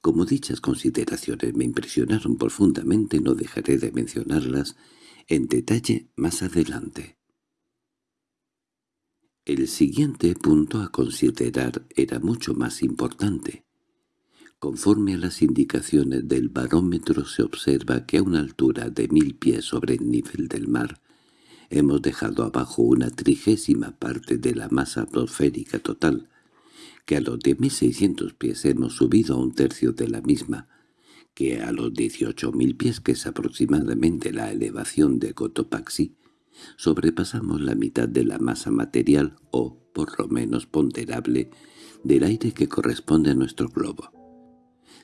como dichas consideraciones me impresionaron profundamente, no dejaré de mencionarlas en detalle más adelante. El siguiente punto a considerar era mucho más importante. Conforme a las indicaciones del barómetro se observa que a una altura de mil pies sobre el nivel del mar hemos dejado abajo una trigésima parte de la masa atmosférica total, que a los 10.600 pies hemos subido a un tercio de la misma, que a los 18.000 pies, que es aproximadamente la elevación de Cotopaxi, sobrepasamos la mitad de la masa material o, por lo menos ponderable, del aire que corresponde a nuestro globo.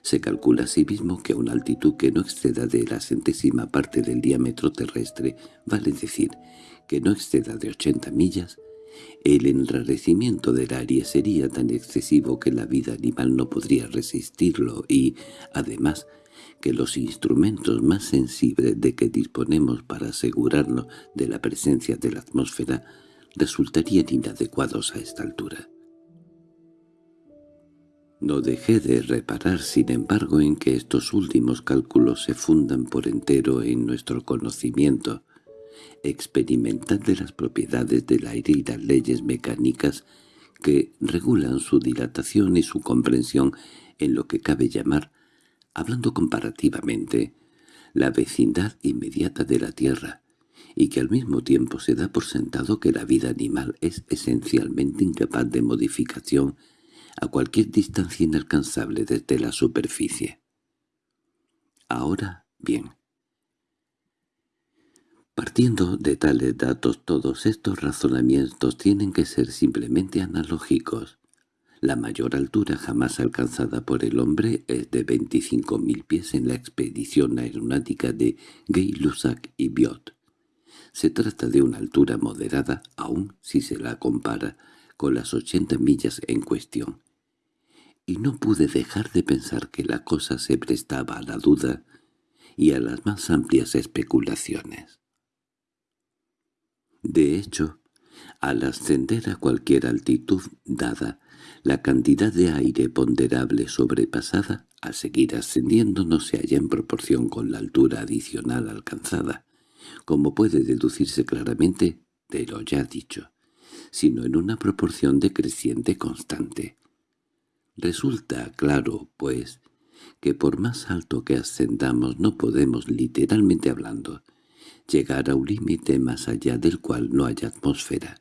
Se calcula asimismo que a una altitud que no exceda de la centésima parte del diámetro terrestre, vale decir, que no exceda de 80 millas, el enrarecimiento del aire sería tan excesivo que la vida animal no podría resistirlo y, además, que los instrumentos más sensibles de que disponemos para asegurarnos de la presencia de la atmósfera resultarían inadecuados a esta altura. No dejé de reparar, sin embargo, en que estos últimos cálculos se fundan por entero en nuestro conocimiento experimental de las propiedades del aire y las leyes mecánicas que regulan su dilatación y su comprensión en lo que cabe llamar, hablando comparativamente, la vecindad inmediata de la Tierra, y que al mismo tiempo se da por sentado que la vida animal es esencialmente incapaz de modificación a cualquier distancia inalcanzable desde la superficie. Ahora bien, partiendo de tales datos todos estos razonamientos tienen que ser simplemente analógicos. La mayor altura jamás alcanzada por el hombre es de 25.000 pies en la expedición aeronáutica de Gay-Lussac y Biot. Se trata de una altura moderada, aun si se la compara con las 80 millas en cuestión. Y no pude dejar de pensar que la cosa se prestaba a la duda y a las más amplias especulaciones. De hecho, al ascender a cualquier altitud dada, la cantidad de aire ponderable sobrepasada, al seguir ascendiendo no se halla en proporción con la altura adicional alcanzada, como puede deducirse claramente de lo ya dicho, sino en una proporción decreciente constante. Resulta claro, pues, que por más alto que ascendamos no podemos, literalmente hablando, llegar a un límite más allá del cual no haya atmósfera.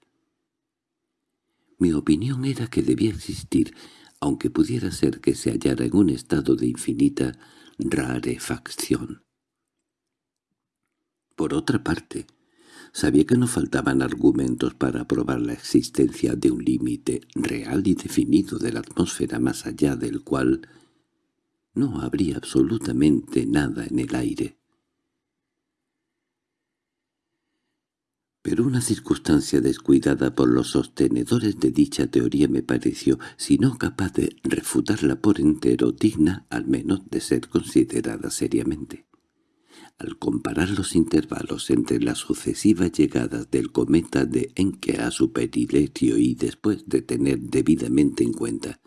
Mi opinión era que debía existir, aunque pudiera ser que se hallara en un estado de infinita rarefacción. Por otra parte, sabía que no faltaban argumentos para probar la existencia de un límite real y definido de la atmósfera más allá del cual no habría absolutamente nada en el aire. Pero una circunstancia descuidada por los sostenedores de dicha teoría me pareció, si no capaz de refutarla por entero, digna al menos de ser considerada seriamente. Al comparar los intervalos entre las sucesivas llegadas del cometa de Encke a su perihelio y después de tener debidamente en cuenta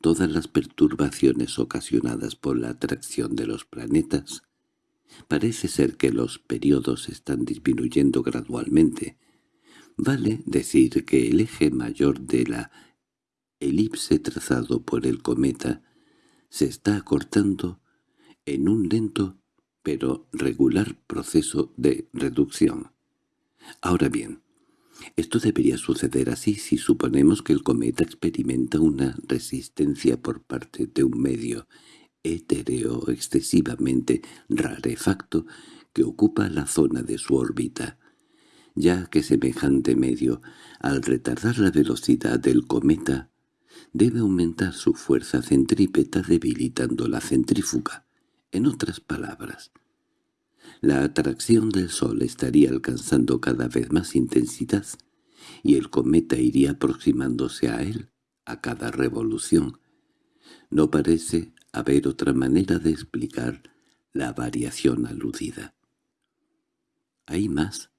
todas las perturbaciones ocasionadas por la atracción de los planetas, Parece ser que los periodos están disminuyendo gradualmente. Vale decir que el eje mayor de la elipse trazado por el cometa se está acortando en un lento pero regular proceso de reducción. Ahora bien, esto debería suceder así si suponemos que el cometa experimenta una resistencia por parte de un medio etéreo excesivamente rarefacto que ocupa la zona de su órbita, ya que semejante medio, al retardar la velocidad del cometa, debe aumentar su fuerza centrípeta debilitando la centrífuga. En otras palabras, la atracción del Sol estaría alcanzando cada vez más intensidad, y el cometa iría aproximándose a él a cada revolución. No parece haber otra manera de explicar la variación aludida. ¿Hay más?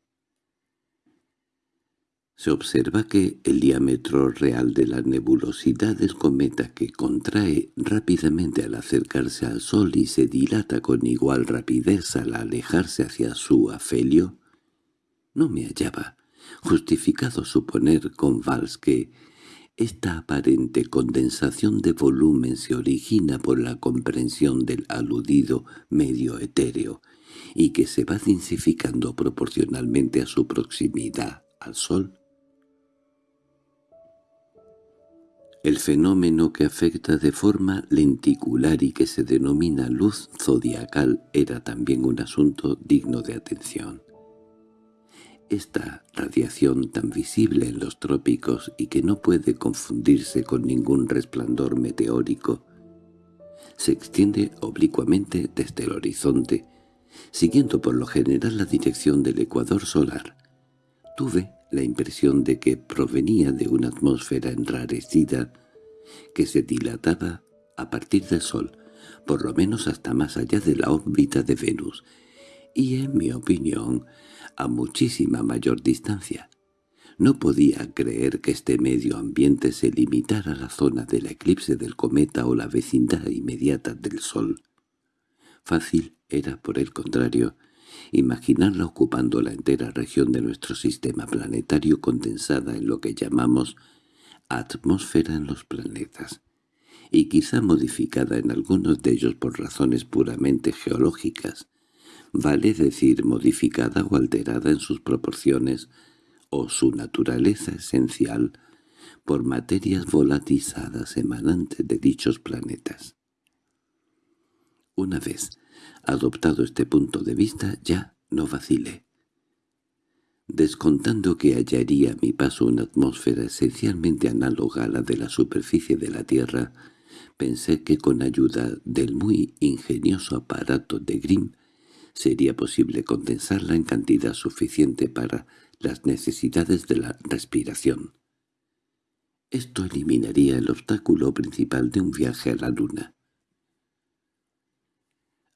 Se observa que el diámetro real de la nebulosidad del cometa que contrae rápidamente al acercarse al Sol y se dilata con igual rapidez al alejarse hacia su afelio, no me hallaba justificado suponer con Valls que esta aparente condensación de volumen se origina por la comprensión del aludido medio etéreo y que se va densificando proporcionalmente a su proximidad al Sol. El fenómeno que afecta de forma lenticular y que se denomina luz zodiacal era también un asunto digno de atención. Esta radiación tan visible en los trópicos y que no puede confundirse con ningún resplandor meteórico, se extiende oblicuamente desde el horizonte, siguiendo por lo general la dirección del ecuador solar. Tuve la impresión de que provenía de una atmósfera enrarecida que se dilataba a partir del Sol, por lo menos hasta más allá de la órbita de Venus, y en mi opinión, a muchísima mayor distancia. No podía creer que este medio ambiente se limitara a la zona del eclipse del cometa o la vecindad inmediata del Sol. Fácil era, por el contrario, imaginarla ocupando la entera región de nuestro sistema planetario condensada en lo que llamamos atmósfera en los planetas, y quizá modificada en algunos de ellos por razones puramente geológicas, vale decir modificada o alterada en sus proporciones o su naturaleza esencial por materias volatizadas emanantes de dichos planetas. Una vez adoptado este punto de vista, ya no vacilé. Descontando que hallaría a mi paso una atmósfera esencialmente análoga a la de la superficie de la Tierra, pensé que con ayuda del muy ingenioso aparato de Grimm sería posible condensarla en cantidad suficiente para las necesidades de la respiración. Esto eliminaría el obstáculo principal de un viaje a la Luna.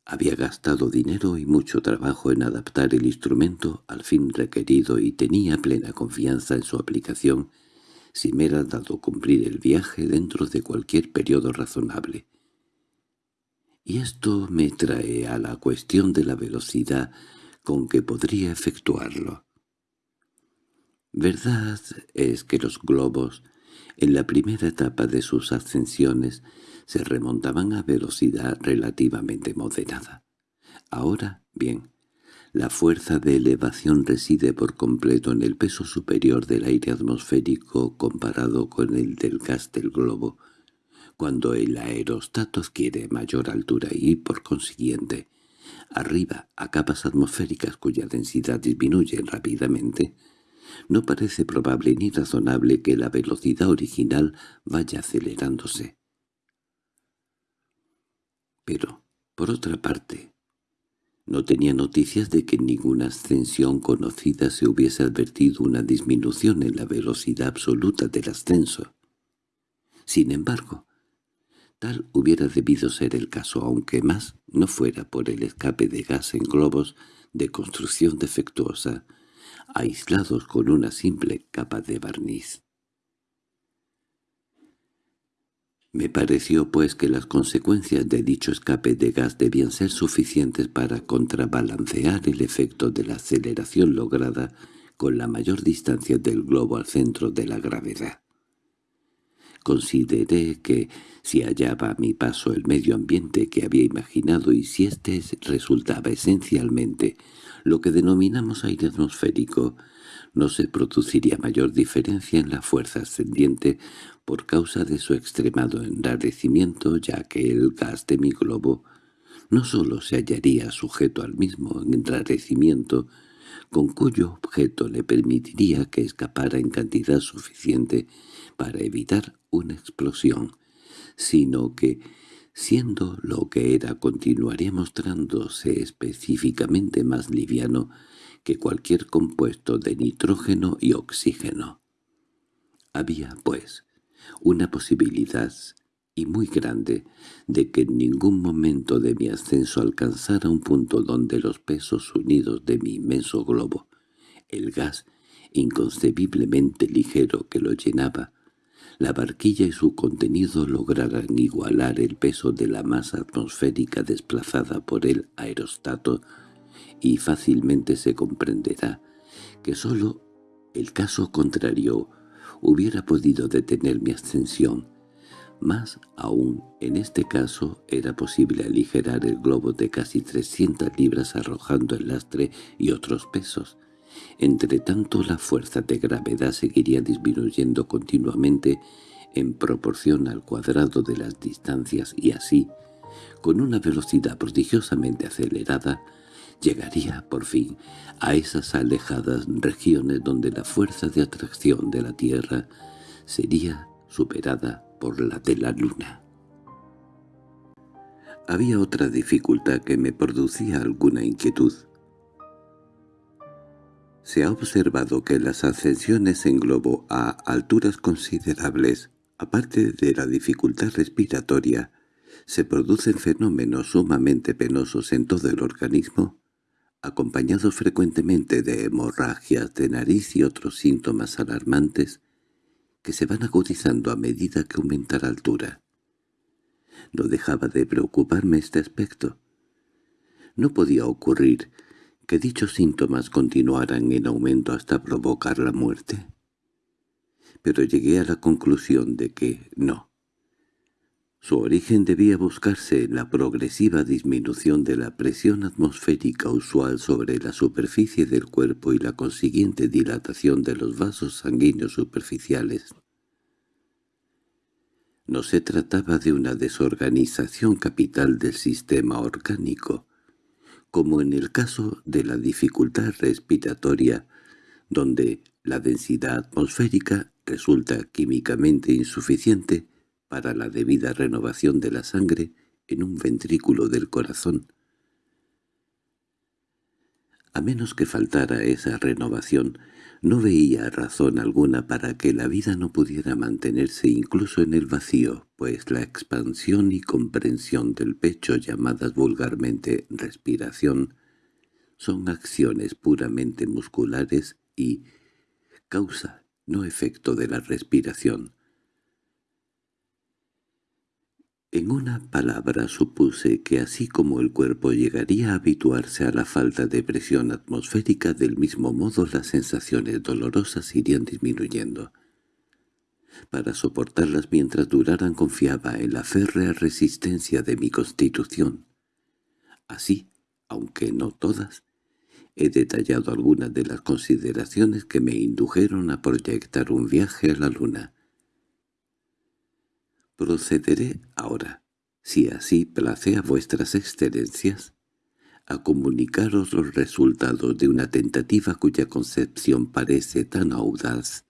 Había gastado dinero y mucho trabajo en adaptar el instrumento al fin requerido y tenía plena confianza en su aplicación si me era dado cumplir el viaje dentro de cualquier periodo razonable. Y esto me trae a la cuestión de la velocidad con que podría efectuarlo. Verdad es que los globos, en la primera etapa de sus ascensiones, se remontaban a velocidad relativamente moderada. Ahora, bien, la fuerza de elevación reside por completo en el peso superior del aire atmosférico comparado con el del gas del globo, cuando el aerostato adquiere mayor altura y, por consiguiente, arriba a capas atmosféricas cuya densidad disminuye rápidamente, no parece probable ni razonable que la velocidad original vaya acelerándose. Pero, por otra parte, no tenía noticias de que en ninguna ascensión conocida se hubiese advertido una disminución en la velocidad absoluta del ascenso. Sin embargo, Tal hubiera debido ser el caso, aunque más no fuera por el escape de gas en globos de construcción defectuosa, aislados con una simple capa de barniz. Me pareció pues que las consecuencias de dicho escape de gas debían ser suficientes para contrabalancear el efecto de la aceleración lograda con la mayor distancia del globo al centro de la gravedad. Consideré que, si hallaba a mi paso el medio ambiente que había imaginado y si éste resultaba esencialmente lo que denominamos aire atmosférico, no se produciría mayor diferencia en la fuerza ascendiente por causa de su extremado enrarecimiento, ya que el gas de mi globo no sólo se hallaría sujeto al mismo enrarecimiento, con cuyo objeto le permitiría que escapara en cantidad suficiente para evitar una explosión, sino que, siendo lo que era, continuaría mostrándose específicamente más liviano que cualquier compuesto de nitrógeno y oxígeno. Había, pues, una posibilidad, y muy grande, de que en ningún momento de mi ascenso alcanzara un punto donde los pesos unidos de mi inmenso globo, el gas inconcebiblemente ligero que lo llenaba, la barquilla y su contenido lograran igualar el peso de la masa atmosférica desplazada por el aerostato y fácilmente se comprenderá que sólo el caso contrario hubiera podido detener mi ascensión. Más aún, en este caso, era posible aligerar el globo de casi 300 libras arrojando el lastre y otros pesos. Entre tanto, la fuerza de gravedad seguiría disminuyendo continuamente en proporción al cuadrado de las distancias y así, con una velocidad prodigiosamente acelerada, llegaría, por fin, a esas alejadas regiones donde la fuerza de atracción de la Tierra sería superada por la de la Luna. Había otra dificultad que me producía alguna inquietud. Se ha observado que las ascensiones en globo a alturas considerables, aparte de la dificultad respiratoria, se producen fenómenos sumamente penosos en todo el organismo, acompañados frecuentemente de hemorragias de nariz y otros síntomas alarmantes que se van agudizando a medida que aumenta la altura. No dejaba de preocuparme este aspecto. No podía ocurrir que dichos síntomas continuaran en aumento hasta provocar la muerte. Pero llegué a la conclusión de que no. Su origen debía buscarse en la progresiva disminución de la presión atmosférica usual sobre la superficie del cuerpo y la consiguiente dilatación de los vasos sanguíneos superficiales. No se trataba de una desorganización capital del sistema orgánico, como en el caso de la dificultad respiratoria, donde la densidad atmosférica resulta químicamente insuficiente para la debida renovación de la sangre en un ventrículo del corazón. A menos que faltara esa renovación, no veía razón alguna para que la vida no pudiera mantenerse incluso en el vacío, pues la expansión y comprensión del pecho llamadas vulgarmente respiración son acciones puramente musculares y causa, no efecto de la respiración. En una palabra supuse que así como el cuerpo llegaría a habituarse a la falta de presión atmosférica, del mismo modo las sensaciones dolorosas irían disminuyendo. Para soportarlas mientras duraran confiaba en la férrea resistencia de mi constitución. Así, aunque no todas, he detallado algunas de las consideraciones que me indujeron a proyectar un viaje a la luna. Procederé ahora, si así place a vuestras excelencias, a comunicaros los resultados de una tentativa cuya concepción parece tan audaz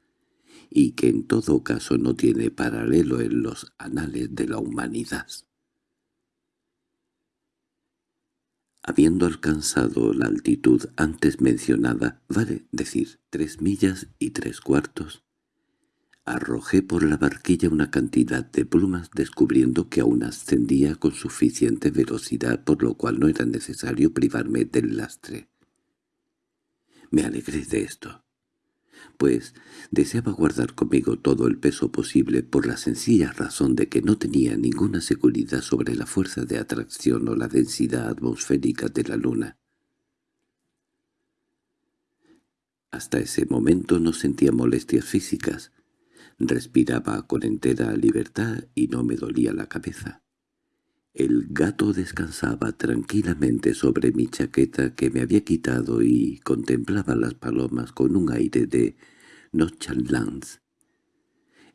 y que en todo caso no tiene paralelo en los anales de la humanidad. Habiendo alcanzado la altitud antes mencionada, vale decir tres millas y tres cuartos, Arrojé por la barquilla una cantidad de plumas descubriendo que aún ascendía con suficiente velocidad por lo cual no era necesario privarme del lastre. Me alegré de esto, pues deseaba guardar conmigo todo el peso posible por la sencilla razón de que no tenía ninguna seguridad sobre la fuerza de atracción o la densidad atmosférica de la luna. Hasta ese momento no sentía molestias físicas, Respiraba con entera libertad y no me dolía la cabeza. El gato descansaba tranquilamente sobre mi chaqueta que me había quitado y contemplaba las palomas con un aire de nonchalance.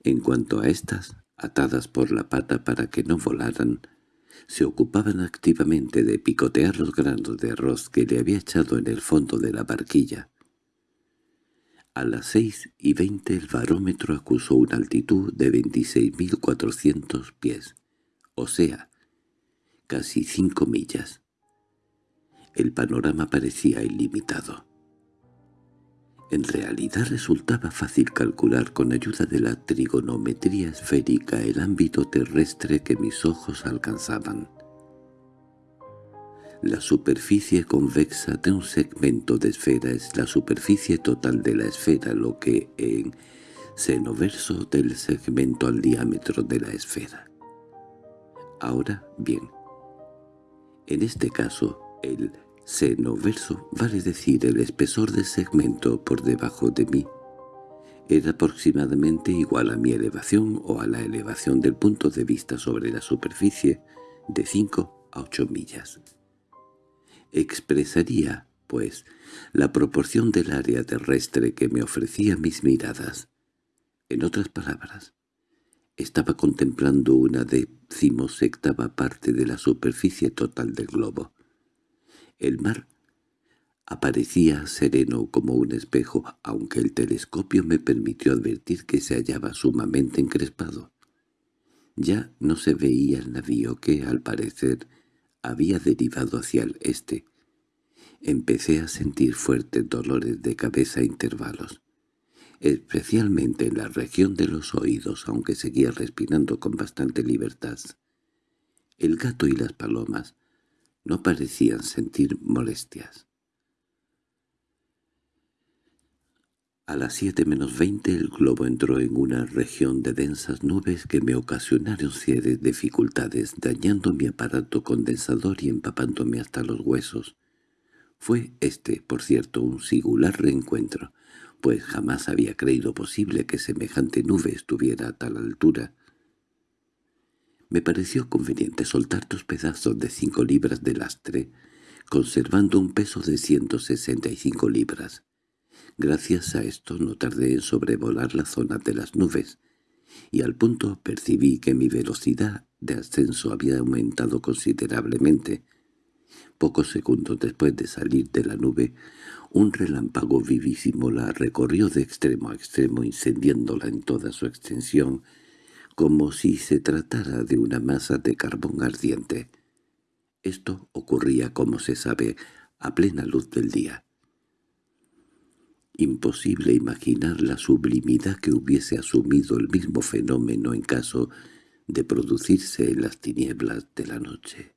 En cuanto a estas, atadas por la pata para que no volaran, se ocupaban activamente de picotear los granos de arroz que le había echado en el fondo de la barquilla. A las seis y veinte el barómetro acusó una altitud de 26.400 pies, o sea, casi cinco millas. El panorama parecía ilimitado. En realidad resultaba fácil calcular con ayuda de la trigonometría esférica el ámbito terrestre que mis ojos alcanzaban. La superficie convexa de un segmento de esfera es la superficie total de la esfera, lo que en senoverso del segmento al diámetro de la esfera. Ahora bien, en este caso, el senoverso vale decir el espesor del segmento por debajo de mí. Era aproximadamente igual a mi elevación o a la elevación del punto de vista sobre la superficie de 5 a 8 millas expresaría, pues, la proporción del área terrestre que me ofrecía mis miradas. En otras palabras, estaba contemplando una decimosectava parte de la superficie total del globo. El mar aparecía sereno como un espejo, aunque el telescopio me permitió advertir que se hallaba sumamente encrespado. Ya no se veía el navío que, al parecer, había derivado hacia el este. Empecé a sentir fuertes dolores de cabeza a intervalos, especialmente en la región de los oídos, aunque seguía respirando con bastante libertad. El gato y las palomas no parecían sentir molestias. A las siete menos veinte el globo entró en una región de densas nubes que me ocasionaron serias dificultades, dañando mi aparato condensador y empapándome hasta los huesos. Fue este, por cierto, un singular reencuentro, pues jamás había creído posible que semejante nube estuviera a tal altura. Me pareció conveniente soltar dos pedazos de cinco libras de lastre, conservando un peso de ciento sesenta y cinco libras. Gracias a esto no tardé en sobrevolar la zona de las nubes, y al punto percibí que mi velocidad de ascenso había aumentado considerablemente. Pocos segundos después de salir de la nube, un relámpago vivísimo la recorrió de extremo a extremo incendiándola en toda su extensión, como si se tratara de una masa de carbón ardiente. Esto ocurría, como se sabe, a plena luz del día. Imposible imaginar la sublimidad que hubiese asumido el mismo fenómeno en caso de producirse en las tinieblas de la noche.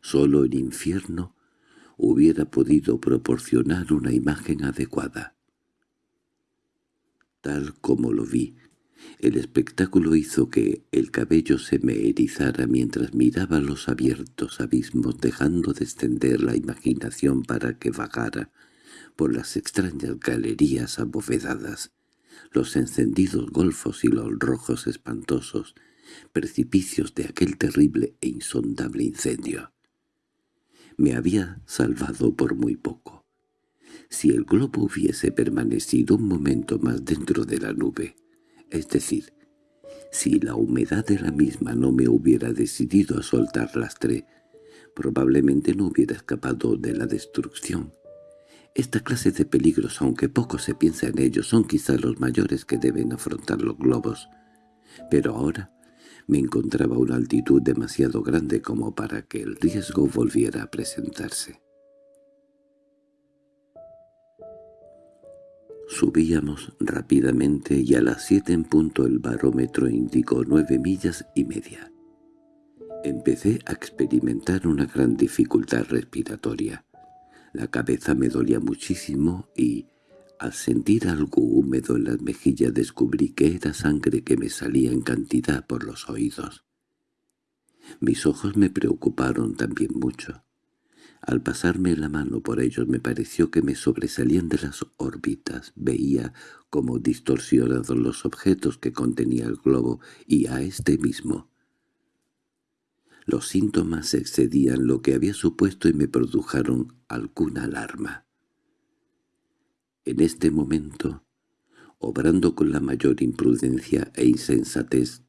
Sólo el infierno hubiera podido proporcionar una imagen adecuada. Tal como lo vi, el espectáculo hizo que el cabello se me erizara mientras miraba los abiertos abismos dejando descender la imaginación para que vagara por las extrañas galerías abovedadas, los encendidos golfos y los rojos espantosos, precipicios de aquel terrible e insondable incendio. Me había salvado por muy poco. Si el globo hubiese permanecido un momento más dentro de la nube, es decir, si la humedad de la misma no me hubiera decidido a soltar lastre, probablemente no hubiera escapado de la destrucción. Esta clase de peligros, aunque poco se piensa en ellos, son quizá los mayores que deben afrontar los globos. Pero ahora me encontraba a una altitud demasiado grande como para que el riesgo volviera a presentarse. Subíamos rápidamente y a las siete en punto el barómetro indicó nueve millas y media. Empecé a experimentar una gran dificultad respiratoria. La cabeza me dolía muchísimo y, al sentir algo húmedo en las mejillas, descubrí que era sangre que me salía en cantidad por los oídos. Mis ojos me preocuparon también mucho. Al pasarme la mano por ellos me pareció que me sobresalían de las órbitas, veía como distorsionados los objetos que contenía el globo y a este mismo. Los síntomas excedían lo que había supuesto y me produjeron alguna alarma. En este momento, obrando con la mayor imprudencia e insensatez,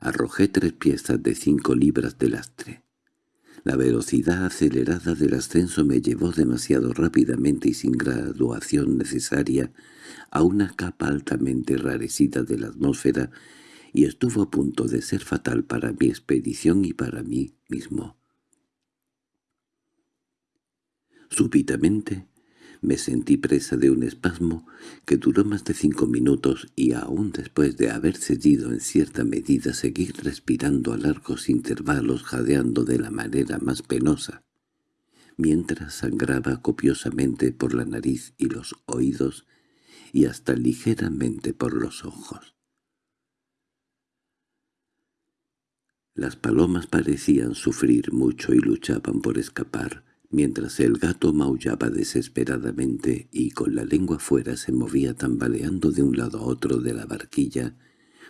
arrojé tres piezas de cinco libras de lastre. La velocidad acelerada del ascenso me llevó demasiado rápidamente y sin graduación necesaria a una capa altamente rarecida de la atmósfera y estuvo a punto de ser fatal para mi expedición y para mí mismo. Súbitamente me sentí presa de un espasmo que duró más de cinco minutos y aún después de haber cedido en cierta medida seguí respirando a largos intervalos jadeando de la manera más penosa, mientras sangraba copiosamente por la nariz y los oídos y hasta ligeramente por los ojos. Las palomas parecían sufrir mucho y luchaban por escapar, mientras el gato maullaba desesperadamente y con la lengua fuera se movía tambaleando de un lado a otro de la barquilla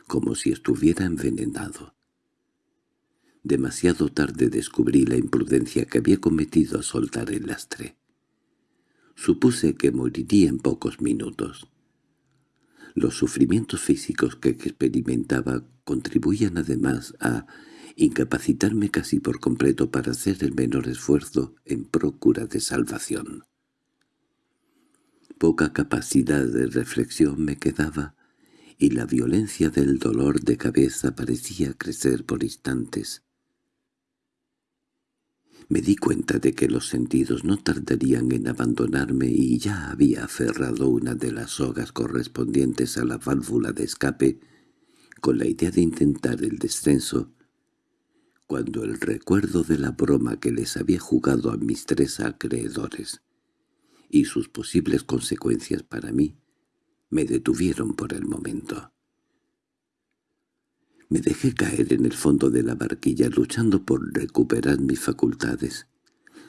como si estuviera envenenado. Demasiado tarde descubrí la imprudencia que había cometido a soltar el lastre. Supuse que moriría en pocos minutos. Los sufrimientos físicos que experimentaba contribuían además a incapacitarme casi por completo para hacer el menor esfuerzo en procura de salvación. Poca capacidad de reflexión me quedaba, y la violencia del dolor de cabeza parecía crecer por instantes. Me di cuenta de que los sentidos no tardarían en abandonarme y ya había aferrado una de las sogas correspondientes a la válvula de escape con la idea de intentar el descenso, cuando el recuerdo de la broma que les había jugado a mis tres acreedores y sus posibles consecuencias para mí me detuvieron por el momento. Me dejé caer en el fondo de la barquilla luchando por recuperar mis facultades.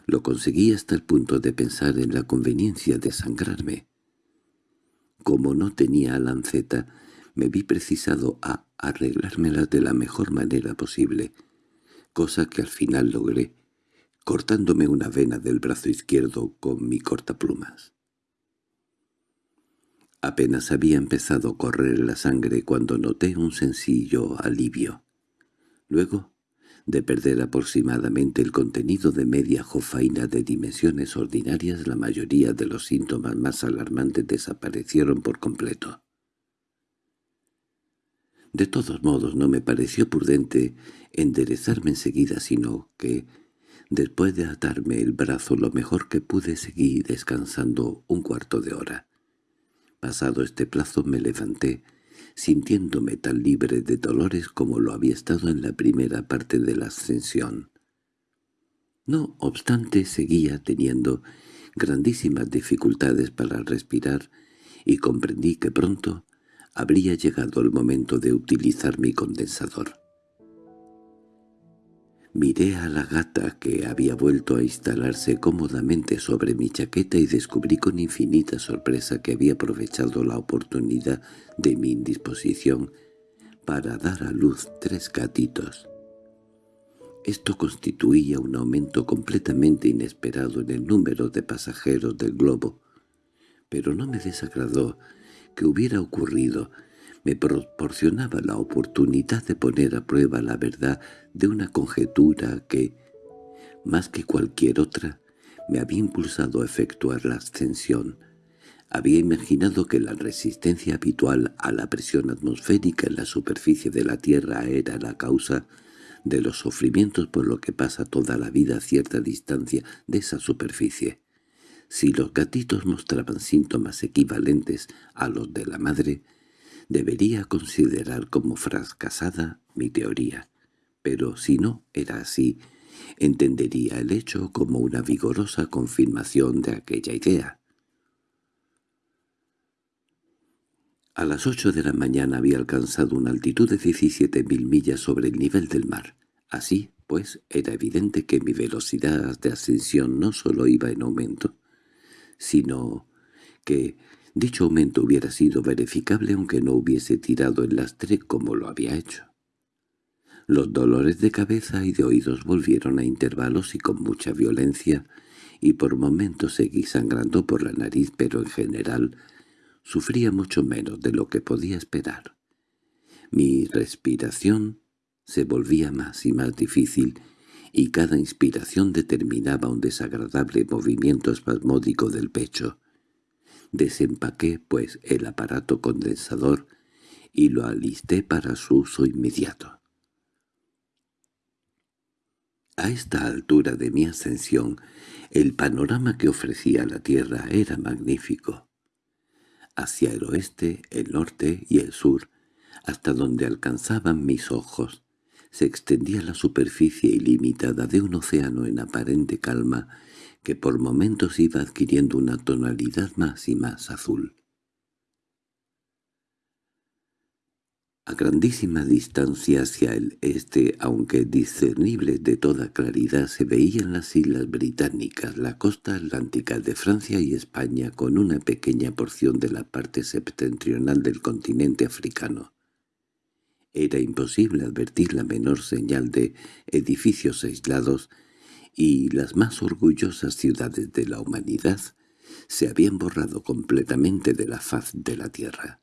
Lo conseguí hasta el punto de pensar en la conveniencia de sangrarme. Como no tenía lanceta, me vi precisado a arreglármelas de la mejor manera posible, cosa que al final logré, cortándome una vena del brazo izquierdo con mi cortaplumas. Apenas había empezado a correr la sangre cuando noté un sencillo alivio. Luego, de perder aproximadamente el contenido de media jofaina de dimensiones ordinarias, la mayoría de los síntomas más alarmantes desaparecieron por completo. De todos modos no me pareció prudente enderezarme enseguida, sino que, después de atarme el brazo lo mejor que pude, seguí descansando un cuarto de hora. Pasado este plazo me levanté, sintiéndome tan libre de dolores como lo había estado en la primera parte de la ascensión. No obstante seguía teniendo grandísimas dificultades para respirar y comprendí que pronto habría llegado el momento de utilizar mi condensador. Miré a la gata que había vuelto a instalarse cómodamente sobre mi chaqueta y descubrí con infinita sorpresa que había aprovechado la oportunidad de mi indisposición para dar a luz tres gatitos. Esto constituía un aumento completamente inesperado en el número de pasajeros del globo, pero no me desagradó que hubiera ocurrido me proporcionaba la oportunidad de poner a prueba la verdad de una conjetura que, más que cualquier otra, me había impulsado a efectuar la ascensión. Había imaginado que la resistencia habitual a la presión atmosférica en la superficie de la Tierra era la causa de los sufrimientos por lo que pasa toda la vida a cierta distancia de esa superficie. Si los gatitos mostraban síntomas equivalentes a los de la madre, debería considerar como fracasada mi teoría, pero si no era así, entendería el hecho como una vigorosa confirmación de aquella idea. A las ocho de la mañana había alcanzado una altitud de 17.000 millas sobre el nivel del mar. Así, pues, era evidente que mi velocidad de ascensión no solo iba en aumento, sino que dicho aumento hubiera sido verificable aunque no hubiese tirado el lastre como lo había hecho. Los dolores de cabeza y de oídos volvieron a intervalos y con mucha violencia, y por momentos seguí sangrando por la nariz, pero en general sufría mucho menos de lo que podía esperar. Mi respiración se volvía más y más difícil, y cada inspiración determinaba un desagradable movimiento espasmódico del pecho. Desempaqué, pues, el aparato condensador y lo alisté para su uso inmediato. A esta altura de mi ascensión, el panorama que ofrecía la Tierra era magnífico. Hacia el oeste, el norte y el sur, hasta donde alcanzaban mis ojos, se extendía la superficie ilimitada de un océano en aparente calma que por momentos iba adquiriendo una tonalidad más y más azul. A grandísima distancia hacia el este, aunque discernible de toda claridad, se veían las islas británicas, la costa atlántica de Francia y España, con una pequeña porción de la parte septentrional del continente africano. Era imposible advertir la menor señal de edificios aislados y las más orgullosas ciudades de la humanidad se habían borrado completamente de la faz de la tierra.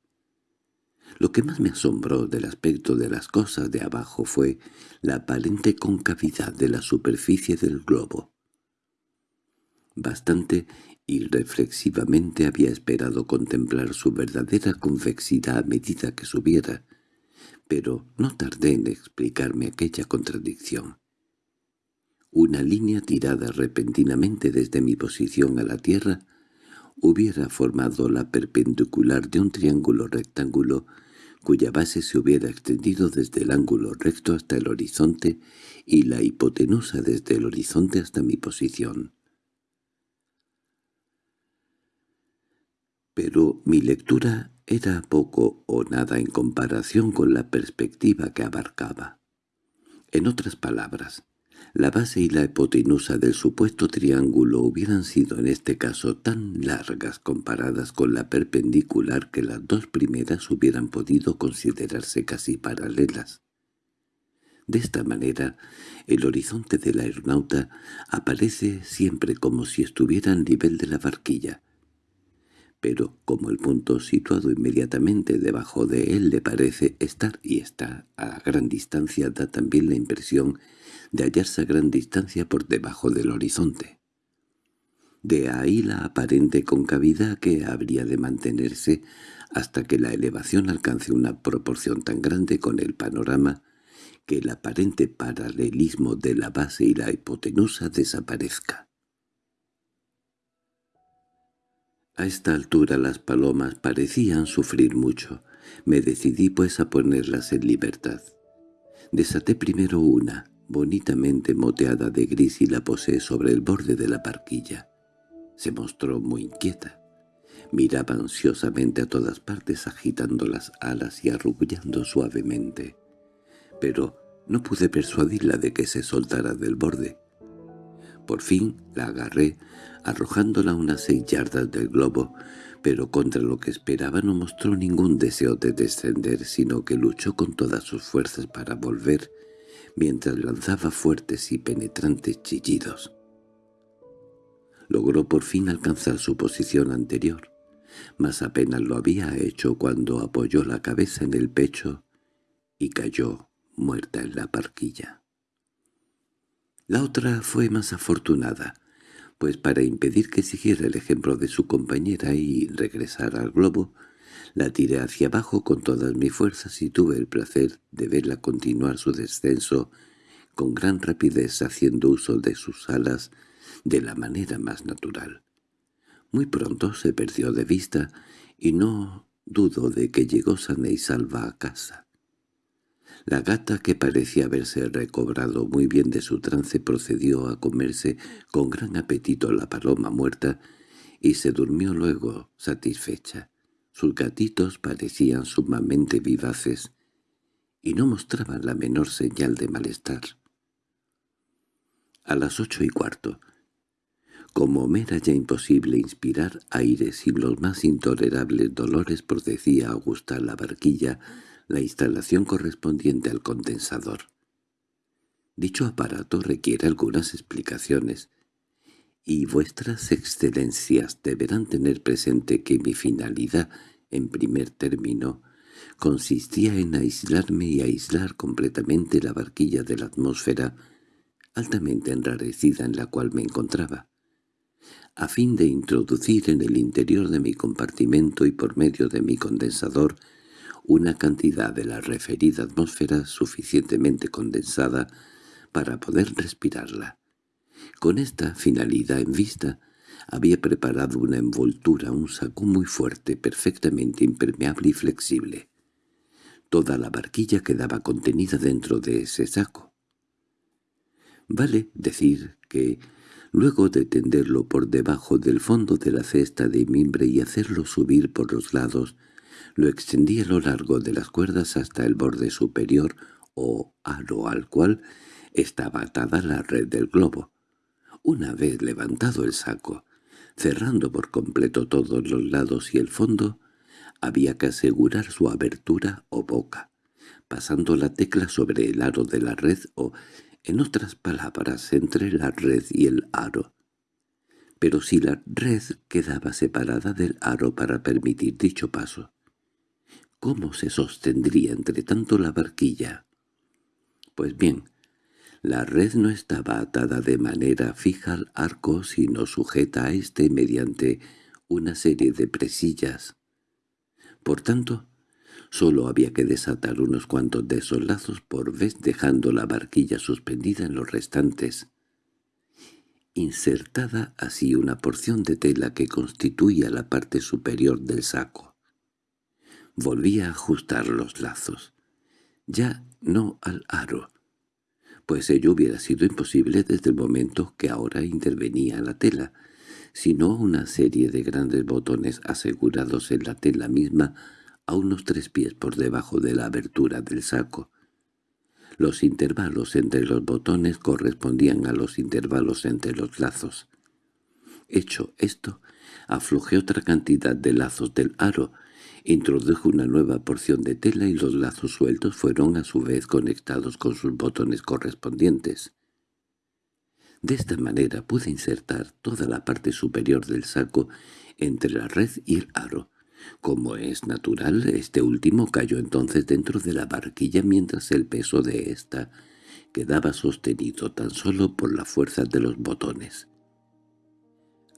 Lo que más me asombró del aspecto de las cosas de abajo fue la aparente concavidad de la superficie del globo. Bastante irreflexivamente había esperado contemplar su verdadera convexidad a medida que subiera, pero no tardé en explicarme aquella contradicción. Una línea tirada repentinamente desde mi posición a la tierra hubiera formado la perpendicular de un triángulo rectángulo cuya base se hubiera extendido desde el ángulo recto hasta el horizonte y la hipotenusa desde el horizonte hasta mi posición. Pero mi lectura era poco o nada en comparación con la perspectiva que abarcaba. En otras palabras, la base y la hipotenusa del supuesto triángulo hubieran sido en este caso tan largas comparadas con la perpendicular que las dos primeras hubieran podido considerarse casi paralelas. De esta manera, el horizonte del aeronauta aparece siempre como si estuviera al nivel de la barquilla, pero como el punto situado inmediatamente debajo de él le parece estar y está a gran distancia, da también la impresión de hallarse a gran distancia por debajo del horizonte. De ahí la aparente concavidad que habría de mantenerse hasta que la elevación alcance una proporción tan grande con el panorama que el aparente paralelismo de la base y la hipotenusa desaparezca. A esta altura las palomas parecían sufrir mucho. Me decidí pues a ponerlas en libertad. Desaté primero una, bonitamente moteada de gris y la posé sobre el borde de la barquilla. Se mostró muy inquieta. Miraba ansiosamente a todas partes agitando las alas y arrullando suavemente. Pero no pude persuadirla de que se soltara del borde. Por fin la agarré, arrojándola unas seis yardas del globo, pero contra lo que esperaba no mostró ningún deseo de descender, sino que luchó con todas sus fuerzas para volver, mientras lanzaba fuertes y penetrantes chillidos. Logró por fin alcanzar su posición anterior, mas apenas lo había hecho cuando apoyó la cabeza en el pecho y cayó muerta en la parquilla. La otra fue más afortunada, pues para impedir que siguiera el ejemplo de su compañera y regresara al globo, la tiré hacia abajo con todas mis fuerzas y tuve el placer de verla continuar su descenso con gran rapidez haciendo uso de sus alas de la manera más natural. Muy pronto se perdió de vista y no dudo de que llegó sana y salva a casa. La gata, que parecía haberse recobrado muy bien de su trance, procedió a comerse con gran apetito la paloma muerta y se durmió luego satisfecha. Sus gatitos parecían sumamente vivaces y no mostraban la menor señal de malestar. A las ocho y cuarto, como era ya imposible inspirar aires y los más intolerables dolores procedía a gustar la barquilla, la instalación correspondiente al condensador. Dicho aparato requiere algunas explicaciones, y vuestras excelencias deberán tener presente que mi finalidad, en primer término, consistía en aislarme y aislar completamente la barquilla de la atmósfera altamente enrarecida en la cual me encontraba, a fin de introducir en el interior de mi compartimento y por medio de mi condensador una cantidad de la referida atmósfera suficientemente condensada para poder respirarla. Con esta finalidad en vista, había preparado una envoltura, un saco muy fuerte, perfectamente impermeable y flexible. Toda la barquilla quedaba contenida dentro de ese saco. Vale decir que, luego de tenderlo por debajo del fondo de la cesta de mimbre y hacerlo subir por los lados, lo extendí a lo largo de las cuerdas hasta el borde superior o aro al cual estaba atada la red del globo. Una vez levantado el saco, cerrando por completo todos los lados y el fondo, había que asegurar su abertura o boca, pasando la tecla sobre el aro de la red o, en otras palabras, entre la red y el aro. Pero si la red quedaba separada del aro para permitir dicho paso, ¿Cómo se sostendría entre tanto la barquilla? Pues bien, la red no estaba atada de manera fija al arco, sino sujeta a éste mediante una serie de presillas. Por tanto, solo había que desatar unos cuantos de esos lazos por vez dejando la barquilla suspendida en los restantes, insertada así una porción de tela que constituía la parte superior del saco. Volví a ajustar los lazos. Ya no al aro, pues ello hubiera sido imposible desde el momento que ahora intervenía la tela, sino una serie de grandes botones asegurados en la tela misma a unos tres pies por debajo de la abertura del saco. Los intervalos entre los botones correspondían a los intervalos entre los lazos. Hecho esto, aflojé otra cantidad de lazos del aro, introdujo una nueva porción de tela y los lazos sueltos fueron a su vez conectados con sus botones correspondientes. De esta manera pude insertar toda la parte superior del saco entre la red y el aro, como es natural, este último cayó entonces dentro de la barquilla mientras el peso de ésta quedaba sostenido tan solo por la fuerza de los botones.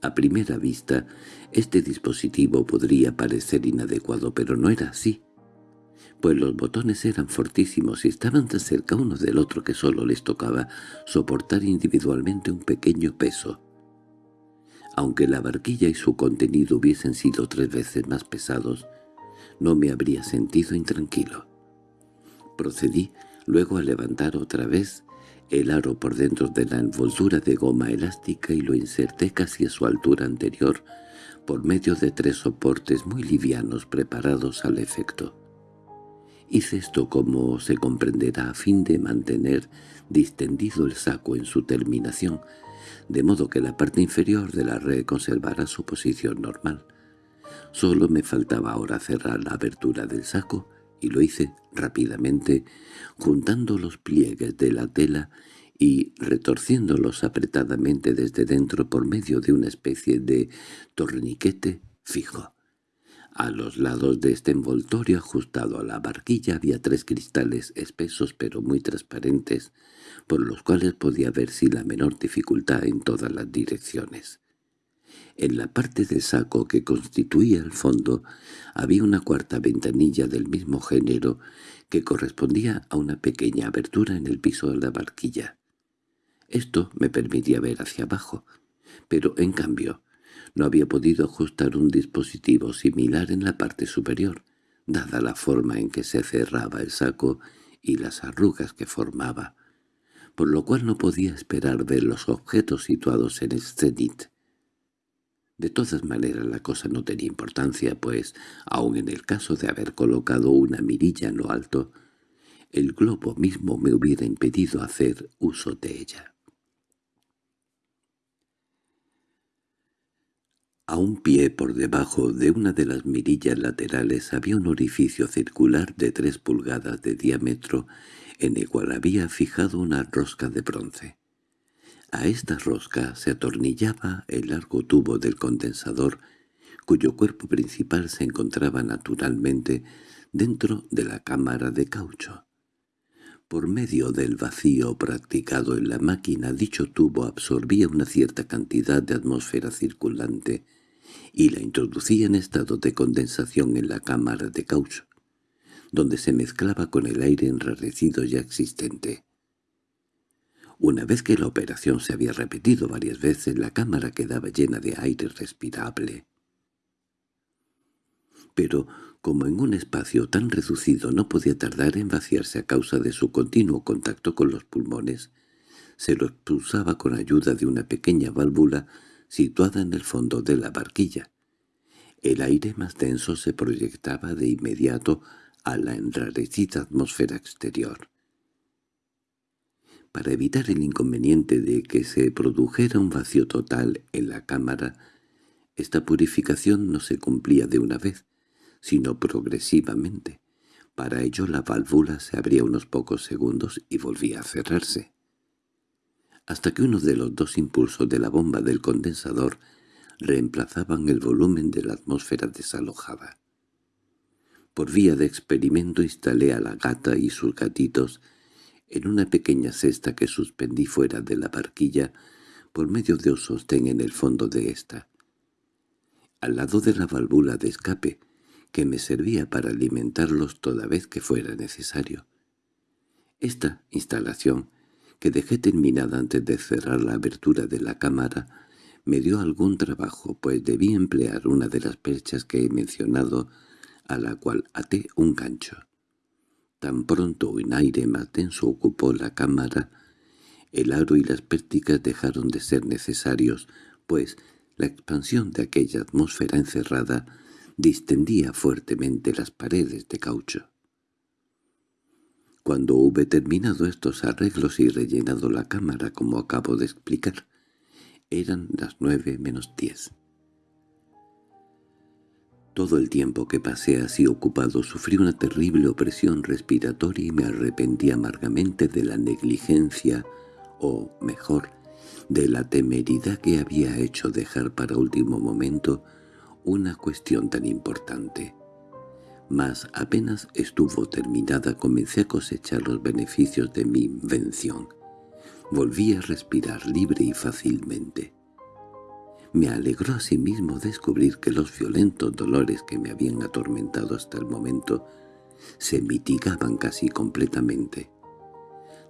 A primera vista, este dispositivo podría parecer inadecuado, pero no era así, pues los botones eran fortísimos y estaban tan cerca uno del otro que solo les tocaba soportar individualmente un pequeño peso. Aunque la barquilla y su contenido hubiesen sido tres veces más pesados, no me habría sentido intranquilo. Procedí luego a levantar otra vez el aro por dentro de la envoltura de goma elástica y lo inserté casi a su altura anterior por medio de tres soportes muy livianos preparados al efecto. Hice esto como se comprenderá a fin de mantener distendido el saco en su terminación, de modo que la parte inferior de la red conservara su posición normal. Solo me faltaba ahora cerrar la abertura del saco, y lo hice rápidamente, juntando los pliegues de la tela y retorciéndolos apretadamente desde dentro por medio de una especie de torniquete fijo. A los lados de este envoltorio ajustado a la barquilla había tres cristales espesos pero muy transparentes, por los cuales podía ver sin la menor dificultad en todas las direcciones. En la parte del saco que constituía el fondo había una cuarta ventanilla del mismo género que correspondía a una pequeña abertura en el piso de la barquilla. Esto me permitía ver hacia abajo, pero en cambio no había podido ajustar un dispositivo similar en la parte superior, dada la forma en que se cerraba el saco y las arrugas que formaba, por lo cual no podía esperar ver los objetos situados en el cenit. De todas maneras la cosa no tenía importancia, pues, aun en el caso de haber colocado una mirilla en lo alto, el globo mismo me hubiera impedido hacer uso de ella. A un pie por debajo de una de las mirillas laterales había un orificio circular de tres pulgadas de diámetro en el cual había fijado una rosca de bronce. A esta rosca se atornillaba el largo tubo del condensador, cuyo cuerpo principal se encontraba naturalmente dentro de la cámara de caucho. Por medio del vacío practicado en la máquina, dicho tubo absorbía una cierta cantidad de atmósfera circulante y la introducía en estado de condensación en la cámara de caucho, donde se mezclaba con el aire enrarecido ya existente. Una vez que la operación se había repetido varias veces, la cámara quedaba llena de aire respirable. Pero, como en un espacio tan reducido no podía tardar en vaciarse a causa de su continuo contacto con los pulmones, se lo expulsaba con ayuda de una pequeña válvula situada en el fondo de la barquilla. El aire más denso se proyectaba de inmediato a la enrarecida atmósfera exterior. Para evitar el inconveniente de que se produjera un vacío total en la cámara, esta purificación no se cumplía de una vez, sino progresivamente. Para ello la válvula se abría unos pocos segundos y volvía a cerrarse hasta que uno de los dos impulsos de la bomba del condensador reemplazaban el volumen de la atmósfera desalojada. Por vía de experimento instalé a la gata y sus gatitos en una pequeña cesta que suspendí fuera de la barquilla por medio de un sostén en el fondo de ésta. Al lado de la válvula de escape, que me servía para alimentarlos toda vez que fuera necesario. Esta instalación que dejé terminada antes de cerrar la abertura de la cámara, me dio algún trabajo, pues debí emplear una de las perchas que he mencionado a la cual até un gancho. Tan pronto un aire más denso ocupó la cámara, el aro y las pérticas dejaron de ser necesarios, pues la expansión de aquella atmósfera encerrada distendía fuertemente las paredes de caucho. Cuando hube terminado estos arreglos y rellenado la cámara como acabo de explicar, eran las nueve menos diez. Todo el tiempo que pasé así ocupado sufrí una terrible opresión respiratoria y me arrepentí amargamente de la negligencia, o, mejor, de la temeridad que había hecho dejar para último momento una cuestión tan importante. Mas apenas estuvo terminada comencé a cosechar los beneficios de mi invención. Volví a respirar libre y fácilmente. Me alegró asimismo descubrir que los violentos dolores que me habían atormentado hasta el momento se mitigaban casi completamente.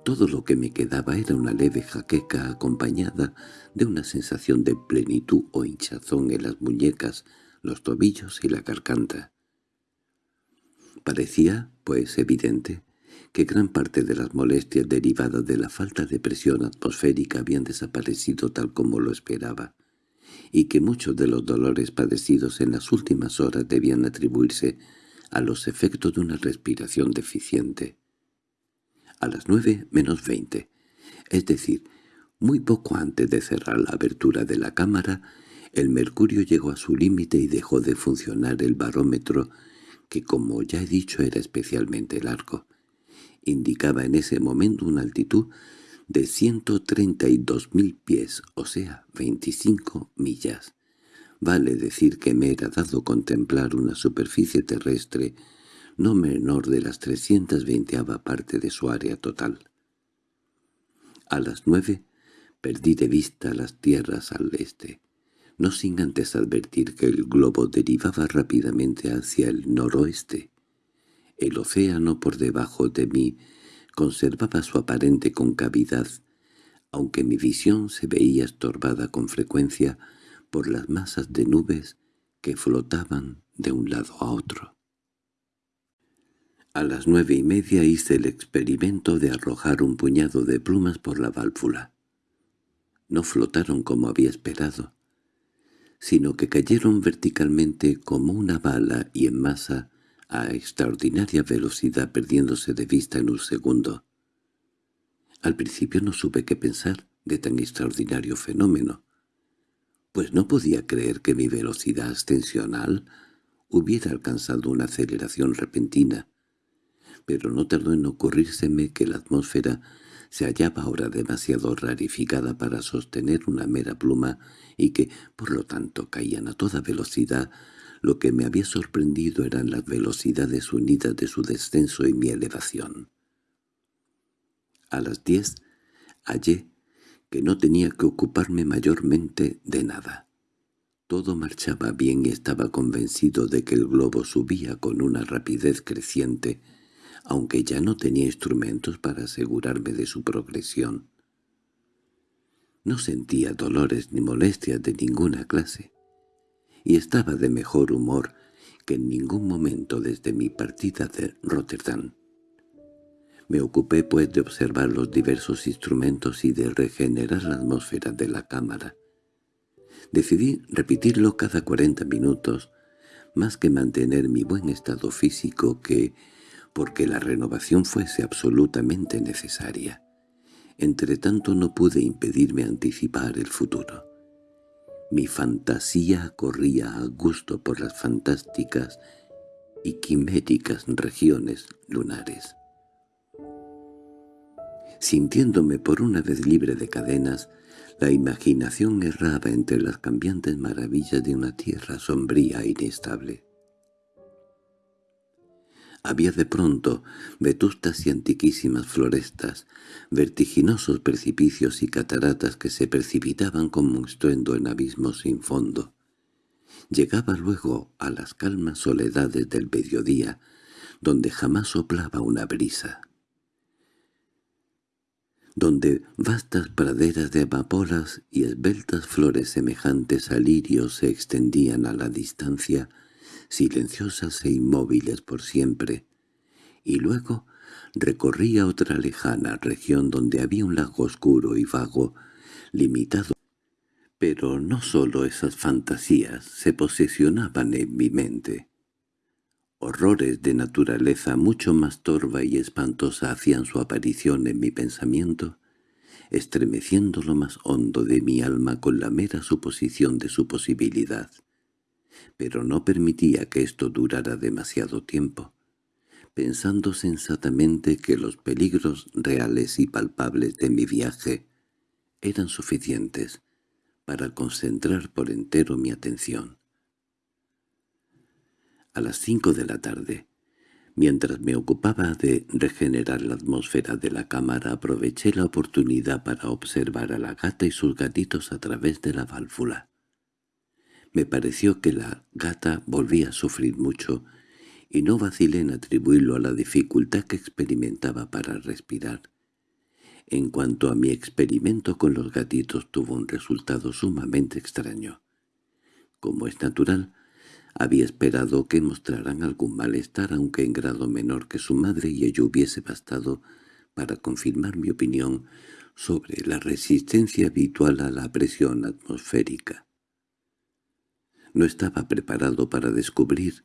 Todo lo que me quedaba era una leve jaqueca acompañada de una sensación de plenitud o hinchazón en las muñecas, los tobillos y la garganta. Parecía, pues, evidente que gran parte de las molestias derivadas de la falta de presión atmosférica habían desaparecido tal como lo esperaba y que muchos de los dolores padecidos en las últimas horas debían atribuirse a los efectos de una respiración deficiente. A las nueve menos veinte, es decir, muy poco antes de cerrar la abertura de la cámara, el mercurio llegó a su límite y dejó de funcionar el barómetro, que como ya he dicho era especialmente largo. Indicaba en ese momento una altitud de mil pies, o sea, 25 millas. Vale decir que me era dado contemplar una superficie terrestre no menor de las 320 parte de su área total. A las nueve perdí de vista las tierras al este, no sin antes advertir que el globo derivaba rápidamente hacia el noroeste. El océano por debajo de mí conservaba su aparente concavidad, aunque mi visión se veía estorbada con frecuencia por las masas de nubes que flotaban de un lado a otro. A las nueve y media hice el experimento de arrojar un puñado de plumas por la válvula. No flotaron como había esperado, sino que cayeron verticalmente como una bala y en masa a extraordinaria velocidad perdiéndose de vista en un segundo. Al principio no supe qué pensar de tan extraordinario fenómeno, pues no podía creer que mi velocidad ascensional hubiera alcanzado una aceleración repentina, pero no tardó en ocurrírseme que la atmósfera se hallaba ahora demasiado rarificada para sostener una mera pluma y que, por lo tanto, caían a toda velocidad lo que me había sorprendido eran las velocidades unidas de su descenso y mi elevación. A las diez hallé que no tenía que ocuparme mayormente de nada. Todo marchaba bien y estaba convencido de que el globo subía con una rapidez creciente, aunque ya no tenía instrumentos para asegurarme de su progresión. No sentía dolores ni molestias de ninguna clase y estaba de mejor humor que en ningún momento desde mi partida de Rotterdam. Me ocupé pues de observar los diversos instrumentos y de regenerar la atmósfera de la cámara. Decidí repetirlo cada cuarenta minutos, más que mantener mi buen estado físico que porque la renovación fuese absolutamente necesaria. Entretanto no pude impedirme anticipar el futuro. Mi fantasía corría a gusto por las fantásticas y quiméricas regiones lunares. Sintiéndome por una vez libre de cadenas, la imaginación erraba entre las cambiantes maravillas de una tierra sombría e inestable. Había de pronto vetustas y antiquísimas florestas, vertiginosos precipicios y cataratas que se precipitaban como estruendo en abismos sin fondo. Llegaba luego a las calmas soledades del mediodía, donde jamás soplaba una brisa donde vastas praderas de amapolas y esbeltas flores semejantes a lirios se extendían a la distancia, silenciosas e inmóviles por siempre, y luego recorría otra lejana región donde había un lago oscuro y vago, limitado. Pero no sólo esas fantasías se posesionaban en mi mente. Horrores de naturaleza mucho más torva y espantosa hacían su aparición en mi pensamiento, estremeciendo lo más hondo de mi alma con la mera suposición de su posibilidad. Pero no permitía que esto durara demasiado tiempo, pensando sensatamente que los peligros reales y palpables de mi viaje eran suficientes para concentrar por entero mi atención. A las cinco de la tarde, mientras me ocupaba de regenerar la atmósfera de la cámara, aproveché la oportunidad para observar a la gata y sus gatitos a través de la válvula. Me pareció que la gata volvía a sufrir mucho, y no vacilé en atribuirlo a la dificultad que experimentaba para respirar. En cuanto a mi experimento con los gatitos tuvo un resultado sumamente extraño. Como es natural, había esperado que mostraran algún malestar, aunque en grado menor que su madre, y ello hubiese bastado para confirmar mi opinión sobre la resistencia habitual a la presión atmosférica. No estaba preparado para descubrir,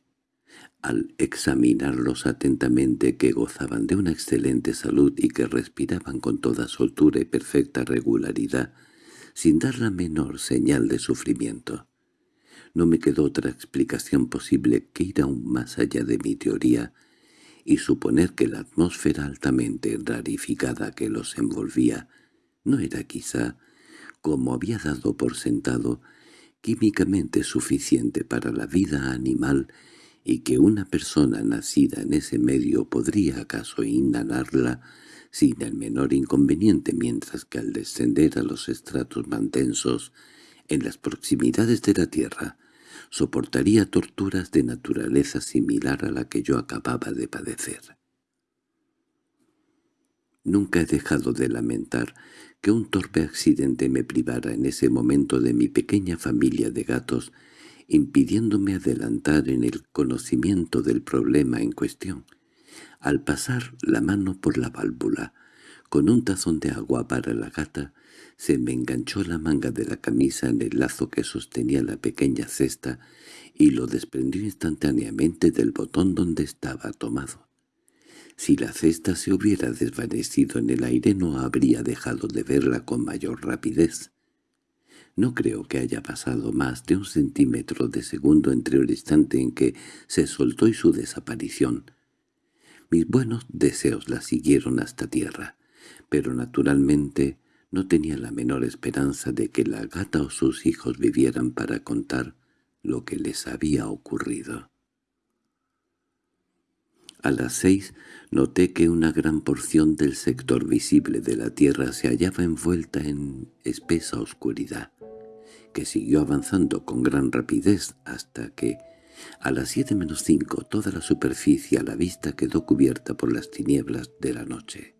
al examinarlos atentamente, que gozaban de una excelente salud y que respiraban con toda soltura y perfecta regularidad, sin dar la menor señal de sufrimiento. No me quedó otra explicación posible que ir aún más allá de mi teoría y suponer que la atmósfera altamente rarificada que los envolvía no era quizá, como había dado por sentado, químicamente suficiente para la vida animal y que una persona nacida en ese medio podría acaso inhalarla sin el menor inconveniente mientras que al descender a los estratos más densos en las proximidades de la Tierra soportaría torturas de naturaleza similar a la que yo acababa de padecer. Nunca he dejado de lamentar que un torpe accidente me privara en ese momento de mi pequeña familia de gatos, impidiéndome adelantar en el conocimiento del problema en cuestión. Al pasar la mano por la válvula, con un tazón de agua para la gata, se me enganchó la manga de la camisa en el lazo que sostenía la pequeña cesta y lo desprendió instantáneamente del botón donde estaba tomado. Si la cesta se hubiera desvanecido en el aire no habría dejado de verla con mayor rapidez. No creo que haya pasado más de un centímetro de segundo entre el instante en que se soltó y su desaparición. Mis buenos deseos la siguieron hasta tierra, pero naturalmente no tenía la menor esperanza de que la gata o sus hijos vivieran para contar lo que les había ocurrido. A las seis noté que una gran porción del sector visible de la tierra se hallaba envuelta en espesa oscuridad, que siguió avanzando con gran rapidez hasta que, a las siete menos cinco, toda la superficie a la vista quedó cubierta por las tinieblas de la noche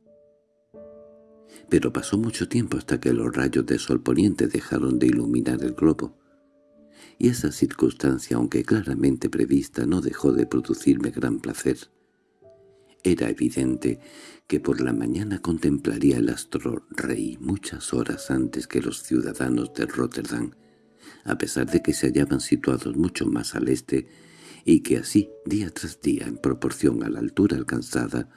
pero pasó mucho tiempo hasta que los rayos de sol poniente dejaron de iluminar el globo, y esa circunstancia, aunque claramente prevista, no dejó de producirme gran placer. Era evidente que por la mañana contemplaría el astro rey muchas horas antes que los ciudadanos de Rotterdam, a pesar de que se hallaban situados mucho más al este, y que así, día tras día, en proporción a la altura alcanzada,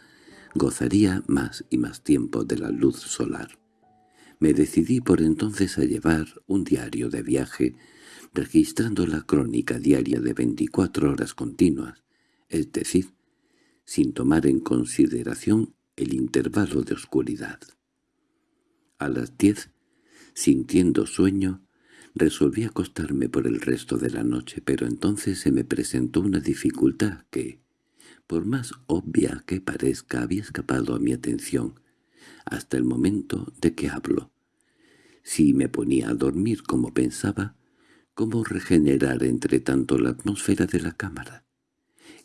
gozaría más y más tiempo de la luz solar. Me decidí por entonces a llevar un diario de viaje, registrando la crónica diaria de 24 horas continuas, es decir, sin tomar en consideración el intervalo de oscuridad. A las diez, sintiendo sueño, resolví acostarme por el resto de la noche, pero entonces se me presentó una dificultad que, por más obvia que parezca, había escapado a mi atención hasta el momento de que hablo. Si me ponía a dormir como pensaba, ¿cómo regenerar entre tanto la atmósfera de la cámara?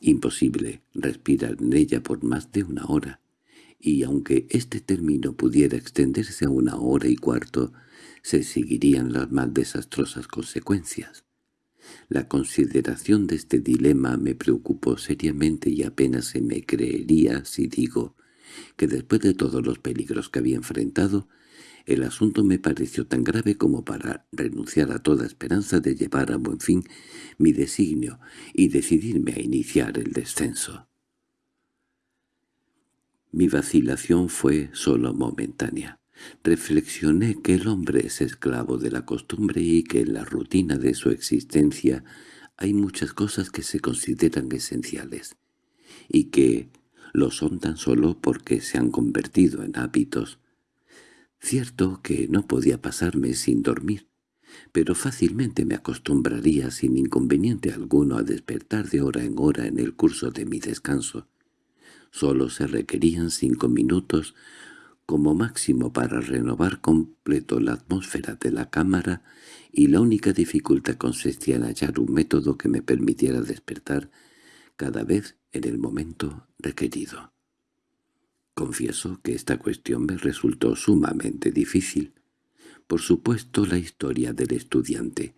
Imposible respirar en ella por más de una hora, y aunque este término pudiera extenderse a una hora y cuarto, se seguirían las más desastrosas consecuencias. La consideración de este dilema me preocupó seriamente y apenas se me creería si digo que después de todos los peligros que había enfrentado, el asunto me pareció tan grave como para renunciar a toda esperanza de llevar a buen fin mi designio y decidirme a iniciar el descenso. Mi vacilación fue sólo momentánea. Reflexioné que el hombre es esclavo de la costumbre y que en la rutina de su existencia hay muchas cosas que se consideran esenciales, y que lo son tan solo porque se han convertido en hábitos. Cierto que no podía pasarme sin dormir, pero fácilmente me acostumbraría sin inconveniente alguno a despertar de hora en hora en el curso de mi descanso. Solo se requerían cinco minutos como máximo para renovar completo la atmósfera de la cámara y la única dificultad consistía en hallar un método que me permitiera despertar cada vez en el momento requerido. Confieso que esta cuestión me resultó sumamente difícil. Por supuesto la historia del estudiante,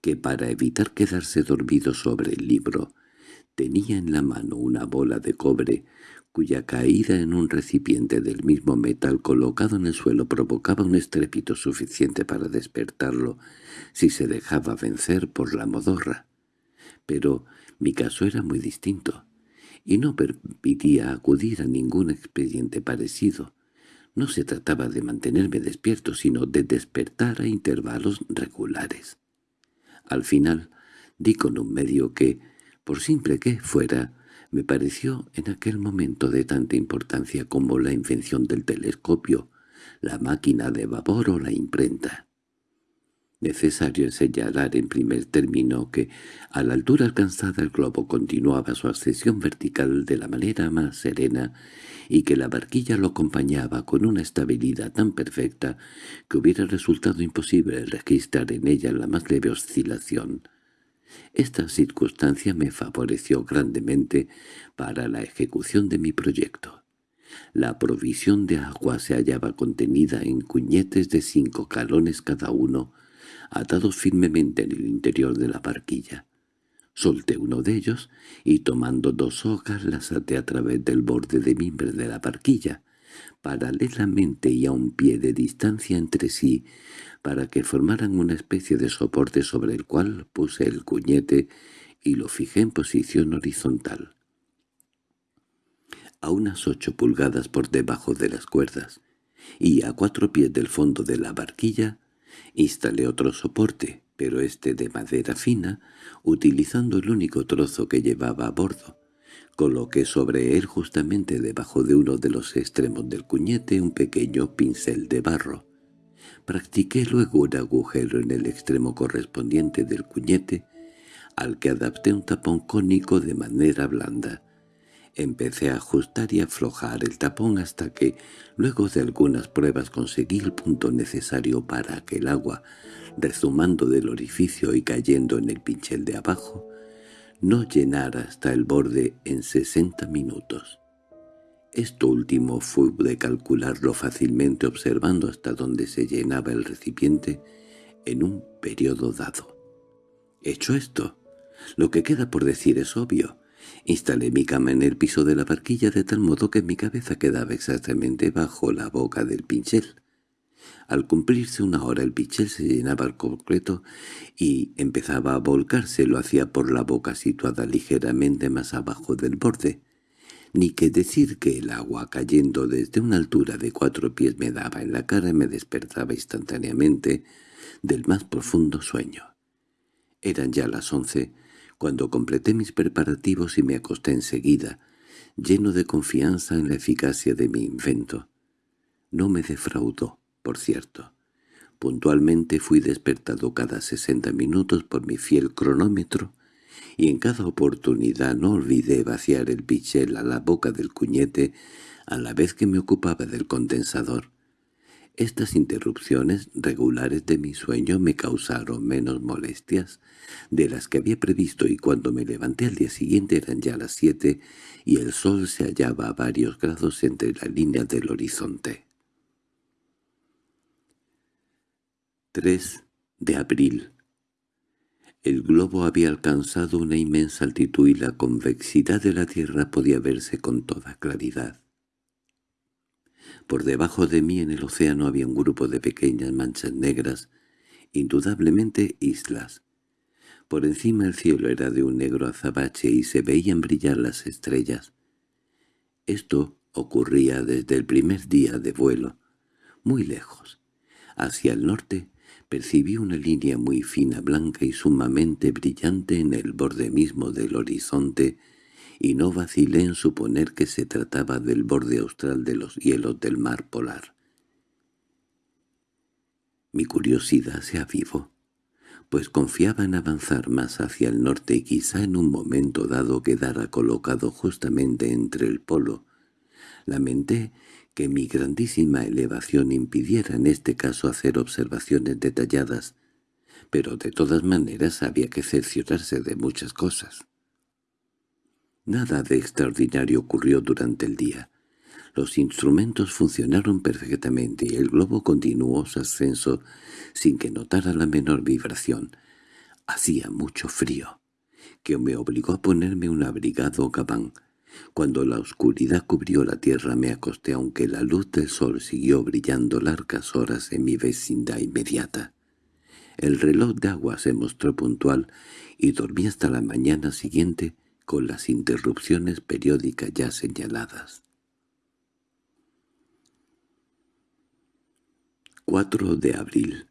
que para evitar quedarse dormido sobre el libro, tenía en la mano una bola de cobre cuya caída en un recipiente del mismo metal colocado en el suelo provocaba un estrépito suficiente para despertarlo si se dejaba vencer por la modorra. Pero mi caso era muy distinto, y no permitía acudir a ningún expediente parecido. No se trataba de mantenerme despierto, sino de despertar a intervalos regulares. Al final di con un medio que, por simple que fuera, me pareció en aquel momento de tanta importancia como la invención del telescopio, la máquina de vapor o la imprenta. Necesario señalar en primer término que, a la altura alcanzada el globo continuaba su ascensión vertical de la manera más serena y que la barquilla lo acompañaba con una estabilidad tan perfecta que hubiera resultado imposible registrar en ella la más leve oscilación. Esta circunstancia me favoreció grandemente para la ejecución de mi proyecto. La provisión de agua se hallaba contenida en cuñetes de cinco calones cada uno, atados firmemente en el interior de la barquilla. Solté uno de ellos y tomando dos hojas las até a través del borde de mimbre de la barquilla, paralelamente y a un pie de distancia entre sí, para que formaran una especie de soporte sobre el cual puse el cuñete y lo fijé en posición horizontal. A unas ocho pulgadas por debajo de las cuerdas, y a cuatro pies del fondo de la barquilla, instalé otro soporte, pero este de madera fina, utilizando el único trozo que llevaba a bordo. Coloqué sobre él justamente debajo de uno de los extremos del cuñete un pequeño pincel de barro. Practiqué luego un agujero en el extremo correspondiente del cuñete, al que adapté un tapón cónico de manera blanda. Empecé a ajustar y aflojar el tapón hasta que, luego de algunas pruebas, conseguí el punto necesario para que el agua, rezumando del orificio y cayendo en el pinchel de abajo, no llenara hasta el borde en sesenta minutos. Esto último fue de calcularlo fácilmente observando hasta dónde se llenaba el recipiente en un periodo dado. Hecho esto, lo que queda por decir es obvio. Instalé mi cama en el piso de la barquilla de tal modo que mi cabeza quedaba exactamente bajo la boca del pinchel. Al cumplirse una hora el pinchel se llenaba al completo y empezaba a volcarse, lo hacía por la boca situada ligeramente más abajo del borde ni que decir que el agua cayendo desde una altura de cuatro pies me daba en la cara y me despertaba instantáneamente del más profundo sueño. Eran ya las once cuando completé mis preparativos y me acosté enseguida, lleno de confianza en la eficacia de mi invento. No me defraudó, por cierto. Puntualmente fui despertado cada sesenta minutos por mi fiel cronómetro y en cada oportunidad no olvidé vaciar el pichel a la boca del cuñete a la vez que me ocupaba del condensador. Estas interrupciones regulares de mi sueño me causaron menos molestias de las que había previsto y cuando me levanté al día siguiente eran ya las siete y el sol se hallaba a varios grados entre la línea del horizonte. 3 de abril El globo había alcanzado una inmensa altitud y la convexidad de la Tierra podía verse con toda claridad. Por debajo de mí en el océano había un grupo de pequeñas manchas negras, indudablemente islas. Por encima el cielo era de un negro azabache y se veían brillar las estrellas. Esto ocurría desde el primer día de vuelo, muy lejos. Hacia el norte percibí una línea muy fina, blanca y sumamente brillante en el borde mismo del horizonte, y no vacilé en suponer que se trataba del borde austral de los hielos del mar polar. Mi curiosidad se avivó, pues confiaba en avanzar más hacia el norte y quizá en un momento dado quedara colocado justamente entre el polo. Lamenté que mi grandísima elevación impidiera en este caso hacer observaciones detalladas, pero de todas maneras había que cerciorarse de muchas cosas. Nada de extraordinario ocurrió durante el día. Los instrumentos funcionaron perfectamente y el globo continuó su ascenso sin que notara la menor vibración. Hacía mucho frío, que me obligó a ponerme un abrigado gabán. Cuando la oscuridad cubrió la tierra me acosté aunque la luz del sol siguió brillando largas horas en mi vecindad inmediata. El reloj de agua se mostró puntual y dormí hasta la mañana siguiente con las interrupciones periódicas ya señaladas. 4 de abril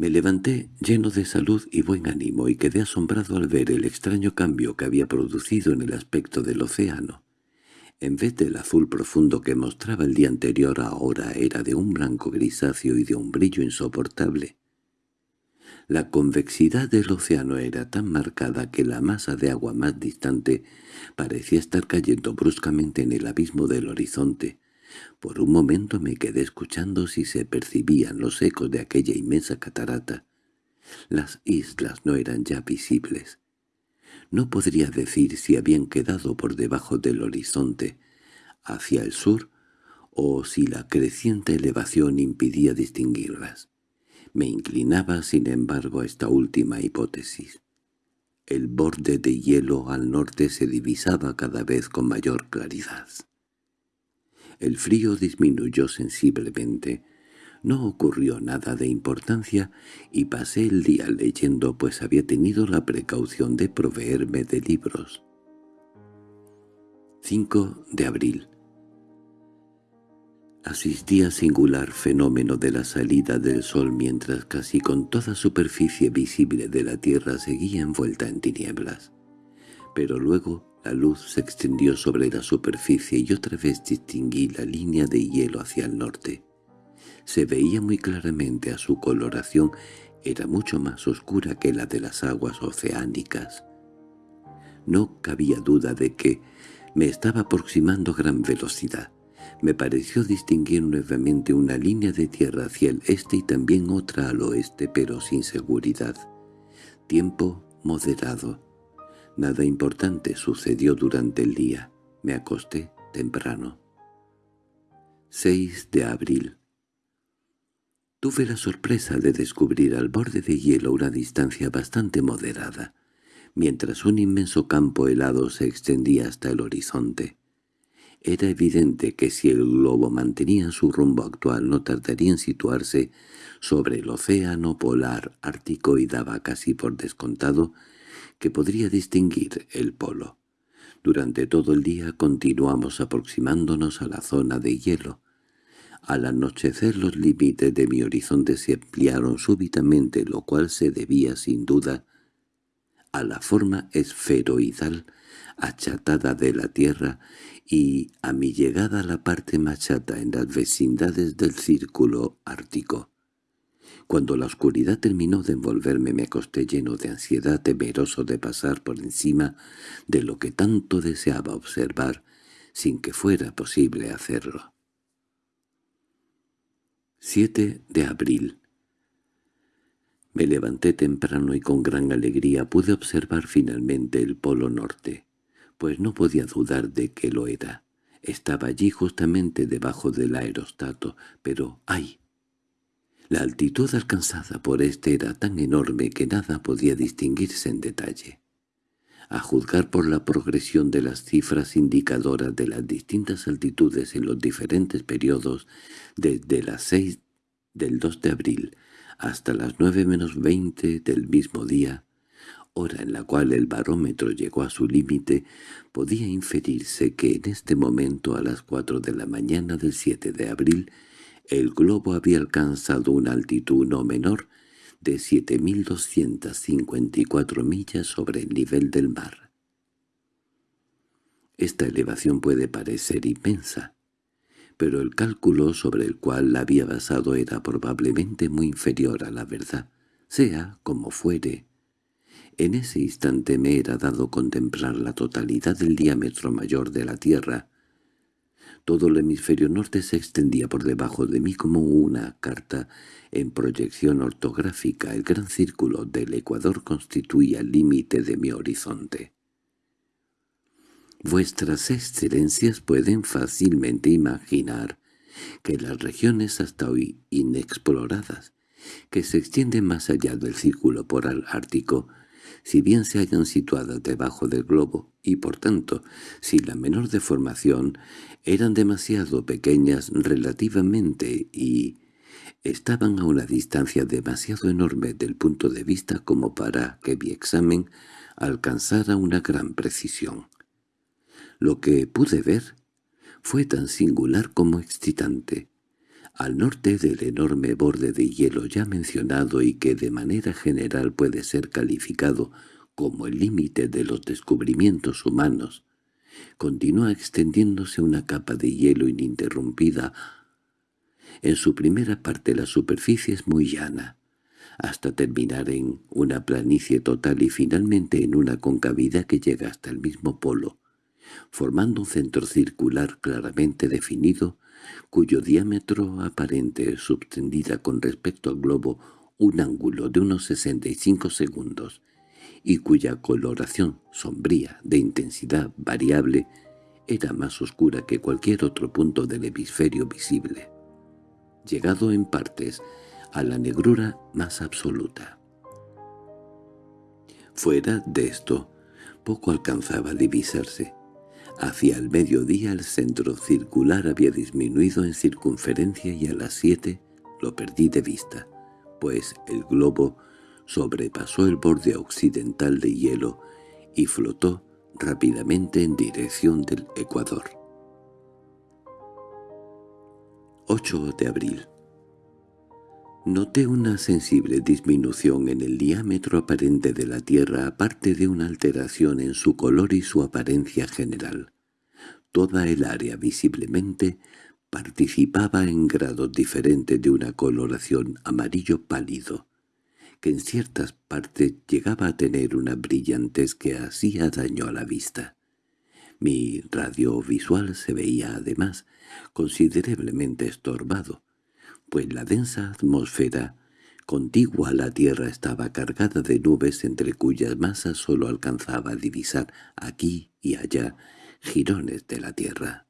me levanté lleno de salud y buen ánimo y quedé asombrado al ver el extraño cambio que había producido en el aspecto del océano. En vez del azul profundo que mostraba el día anterior ahora era de un blanco grisáceo y de un brillo insoportable. La convexidad del océano era tan marcada que la masa de agua más distante parecía estar cayendo bruscamente en el abismo del horizonte, por un momento me quedé escuchando si se percibían los ecos de aquella inmensa catarata. Las islas no eran ya visibles. No podría decir si habían quedado por debajo del horizonte, hacia el sur, o si la creciente elevación impidía distinguirlas. Me inclinaba, sin embargo, a esta última hipótesis. El borde de hielo al norte se divisaba cada vez con mayor claridad. El frío disminuyó sensiblemente. No ocurrió nada de importancia y pasé el día leyendo pues había tenido la precaución de proveerme de libros. 5 de abril Asistí a singular fenómeno de la salida del sol mientras casi con toda superficie visible de la tierra seguía envuelta en tinieblas. Pero luego la luz se extendió sobre la superficie y otra vez distinguí la línea de hielo hacia el norte. Se veía muy claramente a su coloración era mucho más oscura que la de las aguas oceánicas. No cabía duda de que me estaba aproximando a gran velocidad. Me pareció distinguir nuevamente una línea de tierra hacia el este y también otra al oeste, pero sin seguridad. Tiempo moderado. Nada importante sucedió durante el día. Me acosté temprano. 6 de abril Tuve la sorpresa de descubrir al borde de hielo una distancia bastante moderada, mientras un inmenso campo helado se extendía hasta el horizonte. Era evidente que si el globo mantenía su rumbo actual no tardaría en situarse sobre el océano polar ártico y daba casi por descontado que podría distinguir el polo. Durante todo el día continuamos aproximándonos a la zona de hielo. Al anochecer los límites de mi horizonte se ampliaron súbitamente, lo cual se debía sin duda a la forma esferoidal achatada de la Tierra y a mi llegada a la parte machata en las vecindades del círculo ártico. Cuando la oscuridad terminó de envolverme me acosté lleno de ansiedad temeroso de pasar por encima de lo que tanto deseaba observar sin que fuera posible hacerlo. 7 de abril Me levanté temprano y con gran alegría pude observar finalmente el polo norte, pues no podía dudar de que lo era. Estaba allí justamente debajo del aerostato, pero ¡ay! La altitud alcanzada por éste era tan enorme que nada podía distinguirse en detalle. A juzgar por la progresión de las cifras indicadoras de las distintas altitudes en los diferentes periodos, desde las seis del 2 de abril hasta las nueve menos veinte del mismo día, hora en la cual el barómetro llegó a su límite, podía inferirse que en este momento a las cuatro de la mañana del 7 de abril el globo había alcanzado una altitud no menor de 7.254 millas sobre el nivel del mar. Esta elevación puede parecer inmensa, pero el cálculo sobre el cual la había basado era probablemente muy inferior a la verdad, sea como fuere. En ese instante me era dado contemplar la totalidad del diámetro mayor de la Tierra, todo el hemisferio norte se extendía por debajo de mí como una carta en proyección ortográfica. El gran círculo del Ecuador constituía el límite de mi horizonte. Vuestras excelencias pueden fácilmente imaginar que las regiones hasta hoy inexploradas, que se extienden más allá del círculo polar ártico, si bien se hayan situadas debajo del globo, y por tanto, sin la menor deformación, eran demasiado pequeñas relativamente y estaban a una distancia demasiado enorme del punto de vista como para que mi examen alcanzara una gran precisión. Lo que pude ver fue tan singular como excitante. Al norte del enorme borde de hielo ya mencionado y que de manera general puede ser calificado como el límite de los descubrimientos humanos, continúa extendiéndose una capa de hielo ininterrumpida. En su primera parte la superficie es muy llana, hasta terminar en una planicie total y finalmente en una concavidad que llega hasta el mismo polo, formando un centro circular claramente definido, cuyo diámetro aparente subtendida con respecto al globo un ángulo de unos 65 segundos, y cuya coloración sombría de intensidad variable era más oscura que cualquier otro punto del hemisferio visible, llegado en partes a la negrura más absoluta. Fuera de esto, poco alcanzaba a divisarse. Hacia el mediodía el centro circular había disminuido en circunferencia y a las siete lo perdí de vista, pues el globo sobrepasó el borde occidental de hielo y flotó rápidamente en dirección del Ecuador. 8 de abril Noté una sensible disminución en el diámetro aparente de la Tierra aparte de una alteración en su color y su apariencia general. Toda el área visiblemente participaba en grados diferentes de una coloración amarillo pálido, que en ciertas partes llegaba a tener una brillantez que hacía daño a la vista. Mi radiovisual se veía además considerablemente estorbado, pues la densa atmósfera contigua a la Tierra estaba cargada de nubes entre cuyas masas sólo alcanzaba a divisar aquí y allá jirones de la Tierra.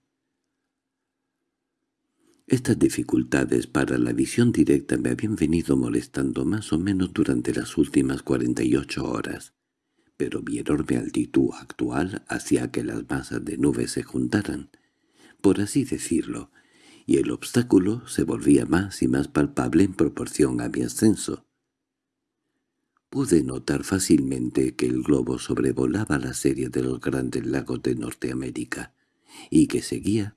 Estas dificultades para la visión directa me habían venido molestando más o menos durante las últimas 48 horas, pero mi enorme altitud actual hacía que las masas de nubes se juntaran, por así decirlo, y el obstáculo se volvía más y más palpable en proporción a mi ascenso. Pude notar fácilmente que el globo sobrevolaba la serie de los grandes lagos de Norteamérica, y que seguía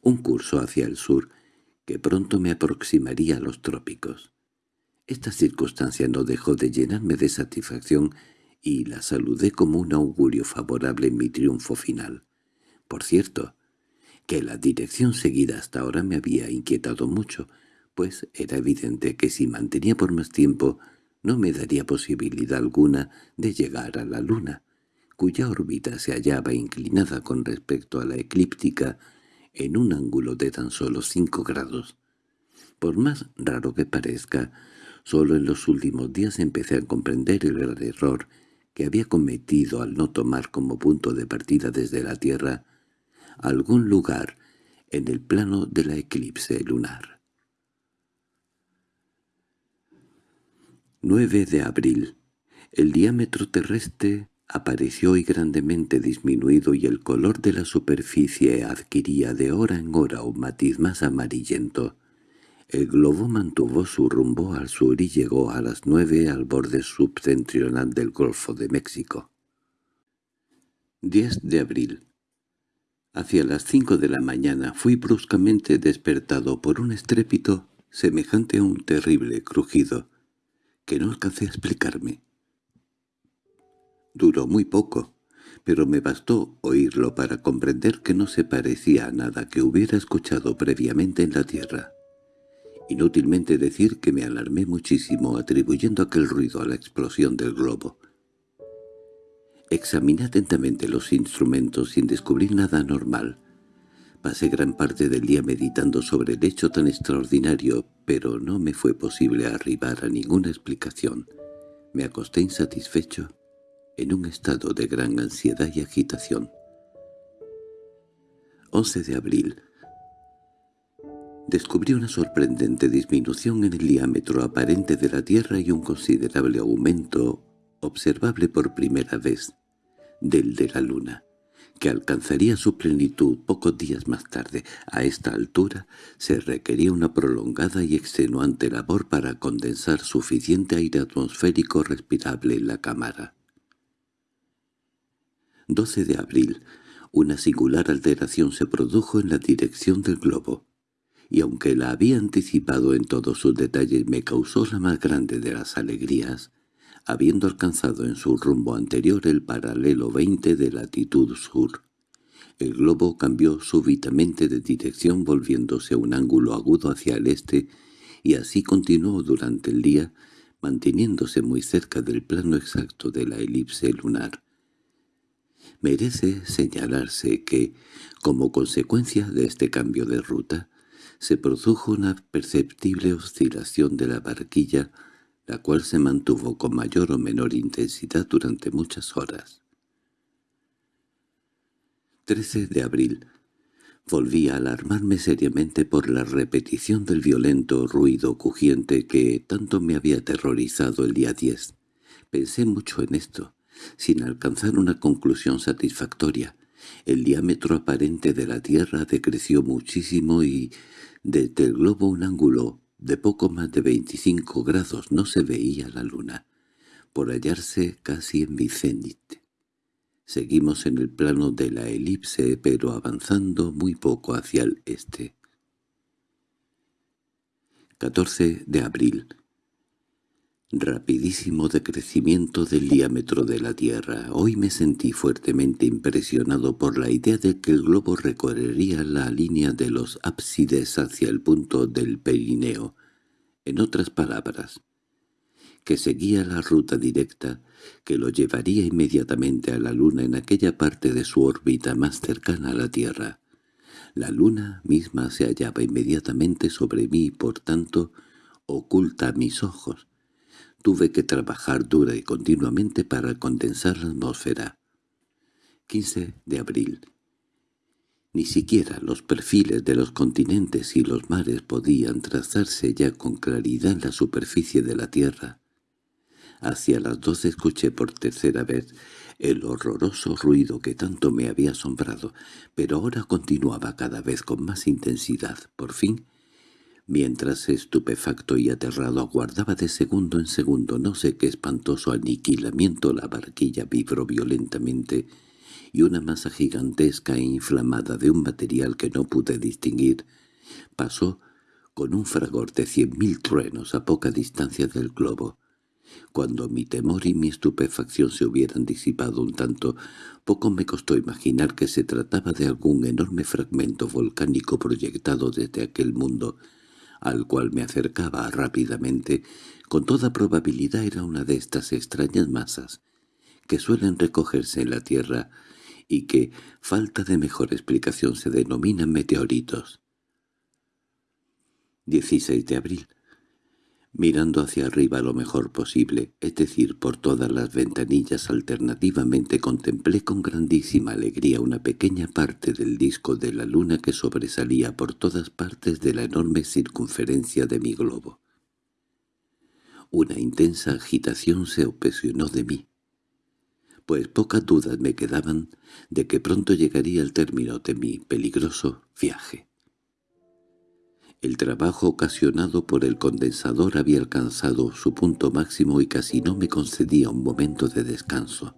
un curso hacia el sur que pronto me aproximaría a los trópicos. Esta circunstancia no dejó de llenarme de satisfacción y la saludé como un augurio favorable en mi triunfo final. Por cierto, que la dirección seguida hasta ahora me había inquietado mucho, pues era evidente que si mantenía por más tiempo no me daría posibilidad alguna de llegar a la luna, cuya órbita se hallaba inclinada con respecto a la eclíptica en un ángulo de tan solo cinco grados. Por más raro que parezca, solo en los últimos días empecé a comprender el gran error que había cometido al no tomar como punto de partida desde la Tierra algún lugar en el plano de la eclipse lunar. 9 de abril. El diámetro terrestre apareció hoy grandemente disminuido y el color de la superficie adquiría de hora en hora un matiz más amarillento. El globo mantuvo su rumbo al sur y llegó a las nueve al borde septentrional del Golfo de México. 10 de abril. Hacia las cinco de la mañana fui bruscamente despertado por un estrépito semejante a un terrible crujido que no alcancé a explicarme. Duró muy poco, pero me bastó oírlo para comprender que no se parecía a nada que hubiera escuchado previamente en la tierra. Inútilmente decir que me alarmé muchísimo atribuyendo aquel ruido a la explosión del globo. Examiné atentamente los instrumentos sin descubrir nada normal. Pasé gran parte del día meditando sobre el hecho tan extraordinario, pero no me fue posible arribar a ninguna explicación. Me acosté insatisfecho, en un estado de gran ansiedad y agitación. 11 de abril. Descubrí una sorprendente disminución en el diámetro aparente de la Tierra y un considerable aumento, observable por primera vez, del de la Luna que alcanzaría su plenitud pocos días más tarde. A esta altura se requería una prolongada y extenuante labor para condensar suficiente aire atmosférico respirable en la cámara. 12 de abril. Una singular alteración se produjo en la dirección del globo, y aunque la había anticipado en todos sus detalles me causó la más grande de las alegrías, habiendo alcanzado en su rumbo anterior el paralelo 20 de latitud sur. El globo cambió súbitamente de dirección volviéndose un ángulo agudo hacia el este, y así continuó durante el día, manteniéndose muy cerca del plano exacto de la elipse lunar. Merece señalarse que, como consecuencia de este cambio de ruta, se produjo una perceptible oscilación de la barquilla la cual se mantuvo con mayor o menor intensidad durante muchas horas. 13 de abril. Volví a alarmarme seriamente por la repetición del violento ruido crujiente que tanto me había aterrorizado el día 10. Pensé mucho en esto, sin alcanzar una conclusión satisfactoria. El diámetro aparente de la Tierra decreció muchísimo y, desde el globo un ángulo de poco más de 25 grados no se veía la luna, por hallarse casi en mi Seguimos en el plano de la elipse, pero avanzando muy poco hacia el este. 14 de abril. Rapidísimo decrecimiento del diámetro de la Tierra. Hoy me sentí fuertemente impresionado por la idea de que el globo recorrería la línea de los ábsides hacia el punto del perineo. En otras palabras, que seguía la ruta directa que lo llevaría inmediatamente a la Luna en aquella parte de su órbita más cercana a la Tierra. La Luna misma se hallaba inmediatamente sobre mí y por tanto oculta a mis ojos, Tuve que trabajar dura y continuamente para condensar la atmósfera. 15 de abril. Ni siquiera los perfiles de los continentes y los mares podían trazarse ya con claridad en la superficie de la Tierra. Hacia las doce escuché por tercera vez el horroroso ruido que tanto me había asombrado, pero ahora continuaba cada vez con más intensidad. Por fin Mientras estupefacto y aterrado aguardaba de segundo en segundo no sé qué espantoso aniquilamiento la barquilla vibró violentamente y una masa gigantesca e inflamada de un material que no pude distinguir pasó con un fragor de cien mil truenos a poca distancia del globo. Cuando mi temor y mi estupefacción se hubieran disipado un tanto, poco me costó imaginar que se trataba de algún enorme fragmento volcánico proyectado desde aquel mundo al cual me acercaba rápidamente, con toda probabilidad era una de estas extrañas masas que suelen recogerse en la Tierra y que, falta de mejor explicación, se denominan meteoritos. 16 de abril mirando hacia arriba lo mejor posible, es decir, por todas las ventanillas alternativamente contemplé con grandísima alegría una pequeña parte del disco de la luna que sobresalía por todas partes de la enorme circunferencia de mi globo. Una intensa agitación se opresionó de mí, pues pocas dudas me quedaban de que pronto llegaría el término de mi peligroso viaje. El trabajo ocasionado por el condensador había alcanzado su punto máximo y casi no me concedía un momento de descanso.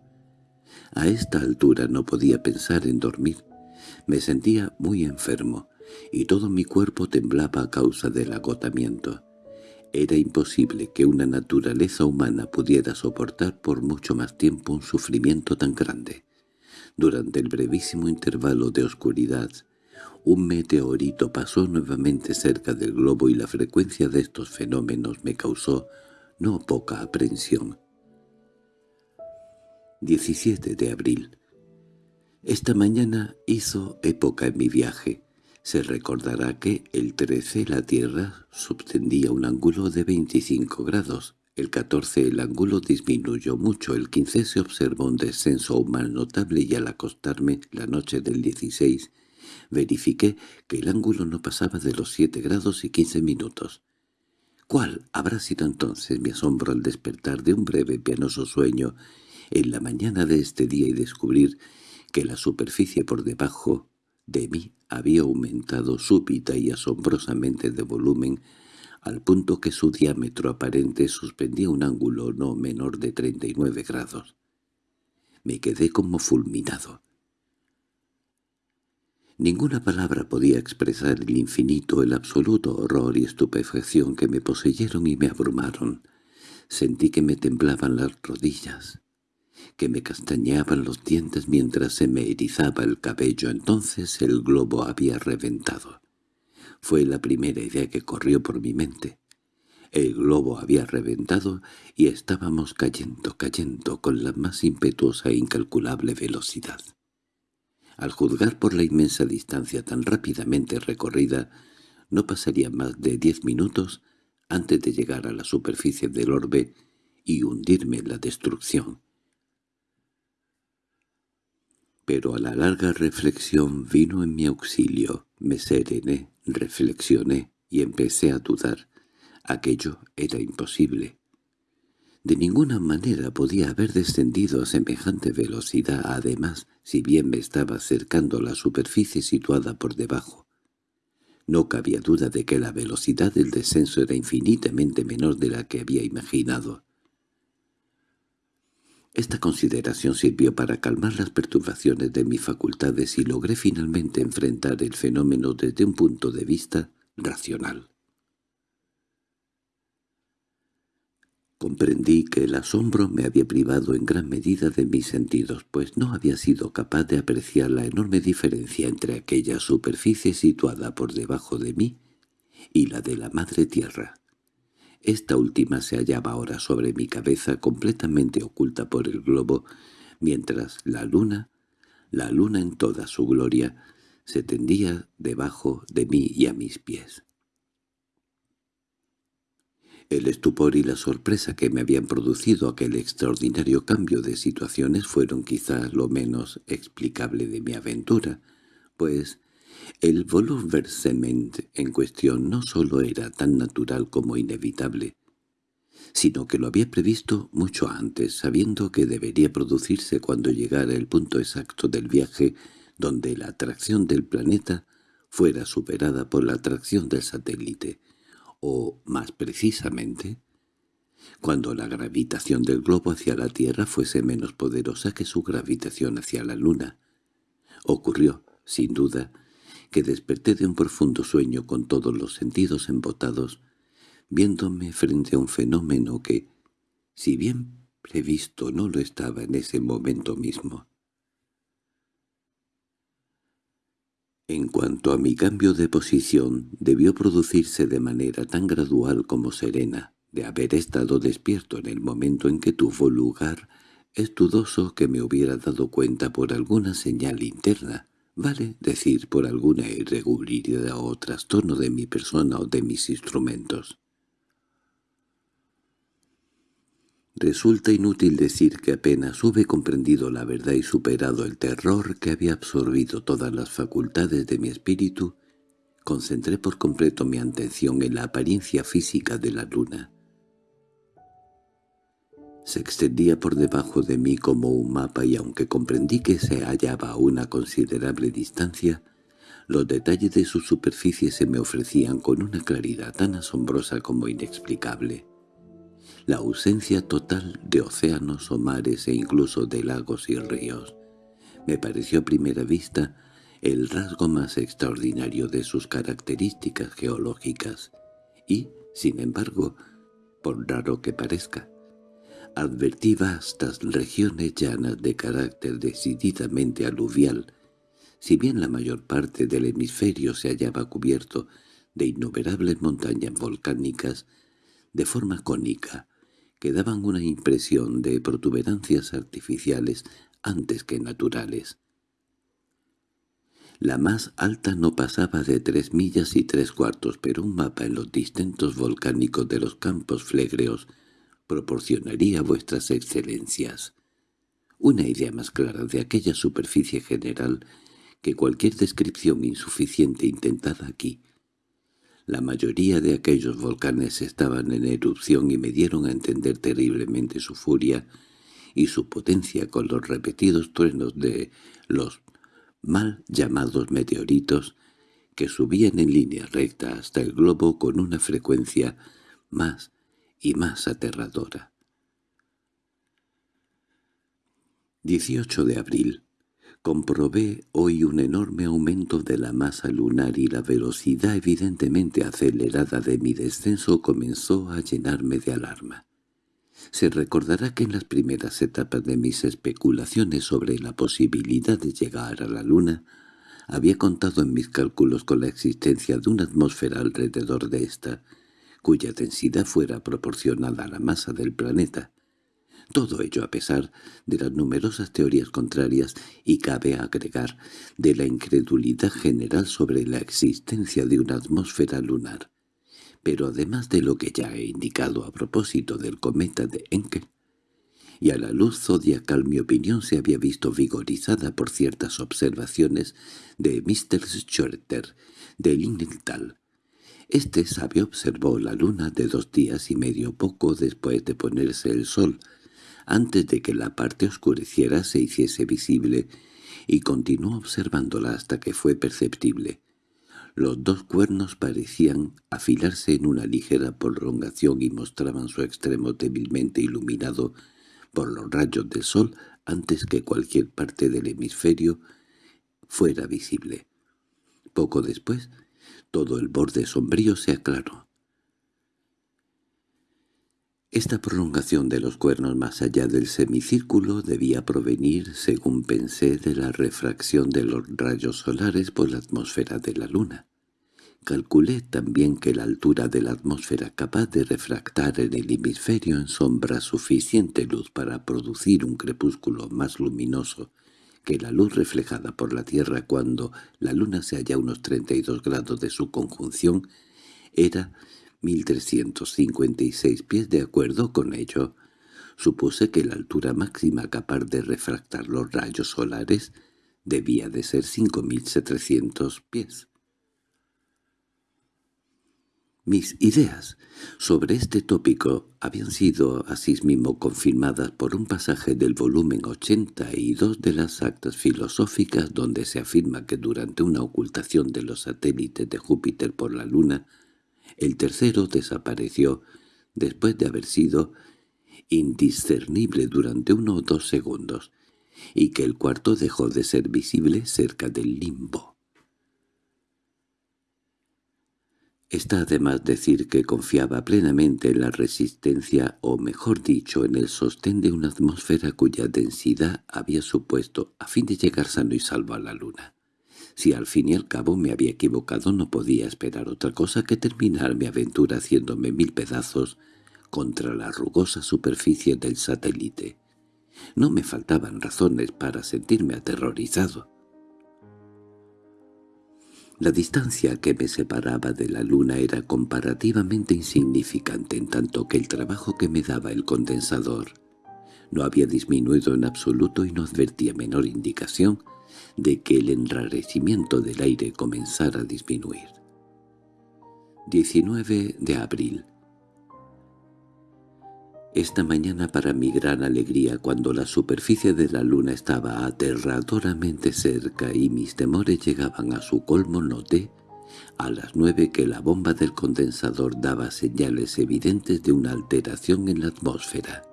A esta altura no podía pensar en dormir. Me sentía muy enfermo, y todo mi cuerpo temblaba a causa del agotamiento. Era imposible que una naturaleza humana pudiera soportar por mucho más tiempo un sufrimiento tan grande. Durante el brevísimo intervalo de oscuridad, un meteorito pasó nuevamente cerca del globo y la frecuencia de estos fenómenos me causó no poca aprensión. 17 de abril. Esta mañana hizo época en mi viaje. Se recordará que el 13 la Tierra subtendía un ángulo de 25 grados, el 14 el ángulo disminuyó mucho, el 15 se observó un descenso aún más notable y al acostarme la noche del 16 verifiqué que el ángulo no pasaba de los 7 grados y 15 minutos. ¿Cuál habrá sido entonces mi asombro al despertar de un breve pianoso sueño en la mañana de este día y descubrir que la superficie por debajo de mí había aumentado súbita y asombrosamente de volumen, al punto que su diámetro aparente suspendía un ángulo no menor de 39 grados. Me quedé como fulminado. Ninguna palabra podía expresar el infinito, el absoluto horror y estupefacción que me poseyeron y me abrumaron. Sentí que me temblaban las rodillas que me castañeaban los dientes mientras se me erizaba el cabello. Entonces el globo había reventado. Fue la primera idea que corrió por mi mente. El globo había reventado y estábamos cayendo, cayendo con la más impetuosa e incalculable velocidad. Al juzgar por la inmensa distancia tan rápidamente recorrida, no pasaría más de diez minutos antes de llegar a la superficie del orbe y hundirme en la destrucción pero a la larga reflexión vino en mi auxilio, me serené, reflexioné y empecé a dudar. Aquello era imposible. De ninguna manera podía haber descendido a semejante velocidad, además, si bien me estaba acercando a la superficie situada por debajo. No cabía duda de que la velocidad del descenso era infinitamente menor de la que había imaginado. Esta consideración sirvió para calmar las perturbaciones de mis facultades y logré finalmente enfrentar el fenómeno desde un punto de vista racional. Comprendí que el asombro me había privado en gran medida de mis sentidos, pues no había sido capaz de apreciar la enorme diferencia entre aquella superficie situada por debajo de mí y la de la madre tierra. Esta última se hallaba ahora sobre mi cabeza completamente oculta por el globo, mientras la luna, la luna en toda su gloria, se tendía debajo de mí y a mis pies. El estupor y la sorpresa que me habían producido aquel extraordinario cambio de situaciones fueron quizás lo menos explicable de mi aventura, pues el bouleversement en cuestión no solo era tan natural como inevitable, sino que lo había previsto mucho antes, sabiendo que debería producirse cuando llegara el punto exacto del viaje donde la atracción del planeta fuera superada por la atracción del satélite, o, más precisamente, cuando la gravitación del globo hacia la Tierra fuese menos poderosa que su gravitación hacia la Luna. Ocurrió, sin duda, que desperté de un profundo sueño con todos los sentidos embotados, viéndome frente a un fenómeno que, si bien previsto no lo estaba en ese momento mismo. En cuanto a mi cambio de posición, debió producirse de manera tan gradual como serena, de haber estado despierto en el momento en que tuvo lugar, es dudoso que me hubiera dado cuenta por alguna señal interna, Vale decir por alguna irregularidad o trastorno de mi persona o de mis instrumentos. Resulta inútil decir que apenas hube comprendido la verdad y superado el terror que había absorbido todas las facultades de mi espíritu, concentré por completo mi atención en la apariencia física de la luna. Se extendía por debajo de mí como un mapa y aunque comprendí que se hallaba a una considerable distancia, los detalles de su superficie se me ofrecían con una claridad tan asombrosa como inexplicable. La ausencia total de océanos o mares e incluso de lagos y ríos. Me pareció a primera vista el rasgo más extraordinario de sus características geológicas y, sin embargo, por raro que parezca, advertí vastas regiones llanas de carácter decididamente aluvial, si bien la mayor parte del hemisferio se hallaba cubierto de innumerables montañas volcánicas de forma cónica, que daban una impresión de protuberancias artificiales antes que naturales. La más alta no pasaba de tres millas y tres cuartos, pero un mapa en los distintos volcánicos de los campos flegreos proporcionaría a vuestras excelencias una idea más clara de aquella superficie general que cualquier descripción insuficiente intentada aquí. La mayoría de aquellos volcanes estaban en erupción y me dieron a entender terriblemente su furia y su potencia con los repetidos truenos de los mal llamados meteoritos que subían en línea recta hasta el globo con una frecuencia más y más aterradora. 18 de abril. Comprobé hoy un enorme aumento de la masa lunar y la velocidad evidentemente acelerada de mi descenso comenzó a llenarme de alarma. Se recordará que en las primeras etapas de mis especulaciones sobre la posibilidad de llegar a la Luna, había contado en mis cálculos con la existencia de una atmósfera alrededor de ésta, cuya densidad fuera proporcionada a la masa del planeta. Todo ello a pesar de las numerosas teorías contrarias y cabe agregar de la incredulidad general sobre la existencia de una atmósfera lunar. Pero además de lo que ya he indicado a propósito del cometa de Encke, y a la luz zodiacal mi opinión se había visto vigorizada por ciertas observaciones de Mr. Schroeter de Lindenthal, este sabio observó la luna de dos días y medio poco después de ponerse el sol, antes de que la parte oscureciera se hiciese visible, y continuó observándola hasta que fue perceptible. Los dos cuernos parecían afilarse en una ligera prolongación y mostraban su extremo débilmente iluminado por los rayos del sol antes que cualquier parte del hemisferio fuera visible. Poco después todo el borde sombrío se aclaró. Esta prolongación de los cuernos más allá del semicírculo debía provenir, según pensé, de la refracción de los rayos solares por la atmósfera de la luna. Calculé también que la altura de la atmósfera capaz de refractar en el hemisferio en sombra suficiente luz para producir un crepúsculo más luminoso que la luz reflejada por la Tierra cuando la Luna se halla a unos 32 grados de su conjunción era 1356 pies. De acuerdo con ello, supuse que la altura máxima capaz de refractar los rayos solares debía de ser 5700 pies. Mis ideas sobre este tópico habían sido asimismo confirmadas por un pasaje del volumen 82 de las actas filosóficas donde se afirma que durante una ocultación de los satélites de Júpiter por la Luna, el tercero desapareció después de haber sido indiscernible durante uno o dos segundos, y que el cuarto dejó de ser visible cerca del limbo. Está además decir que confiaba plenamente en la resistencia o mejor dicho en el sostén de una atmósfera cuya densidad había supuesto a fin de llegar sano y salvo a la luna. Si al fin y al cabo me había equivocado no podía esperar otra cosa que terminar mi aventura haciéndome mil pedazos contra la rugosa superficie del satélite. No me faltaban razones para sentirme aterrorizado. La distancia que me separaba de la luna era comparativamente insignificante en tanto que el trabajo que me daba el condensador no había disminuido en absoluto y no advertía menor indicación de que el enrarecimiento del aire comenzara a disminuir. 19 de abril Esta mañana para mi gran alegría, cuando la superficie de la luna estaba aterradoramente cerca y mis temores llegaban a su colmo, noté a las nueve que la bomba del condensador daba señales evidentes de una alteración en la atmósfera.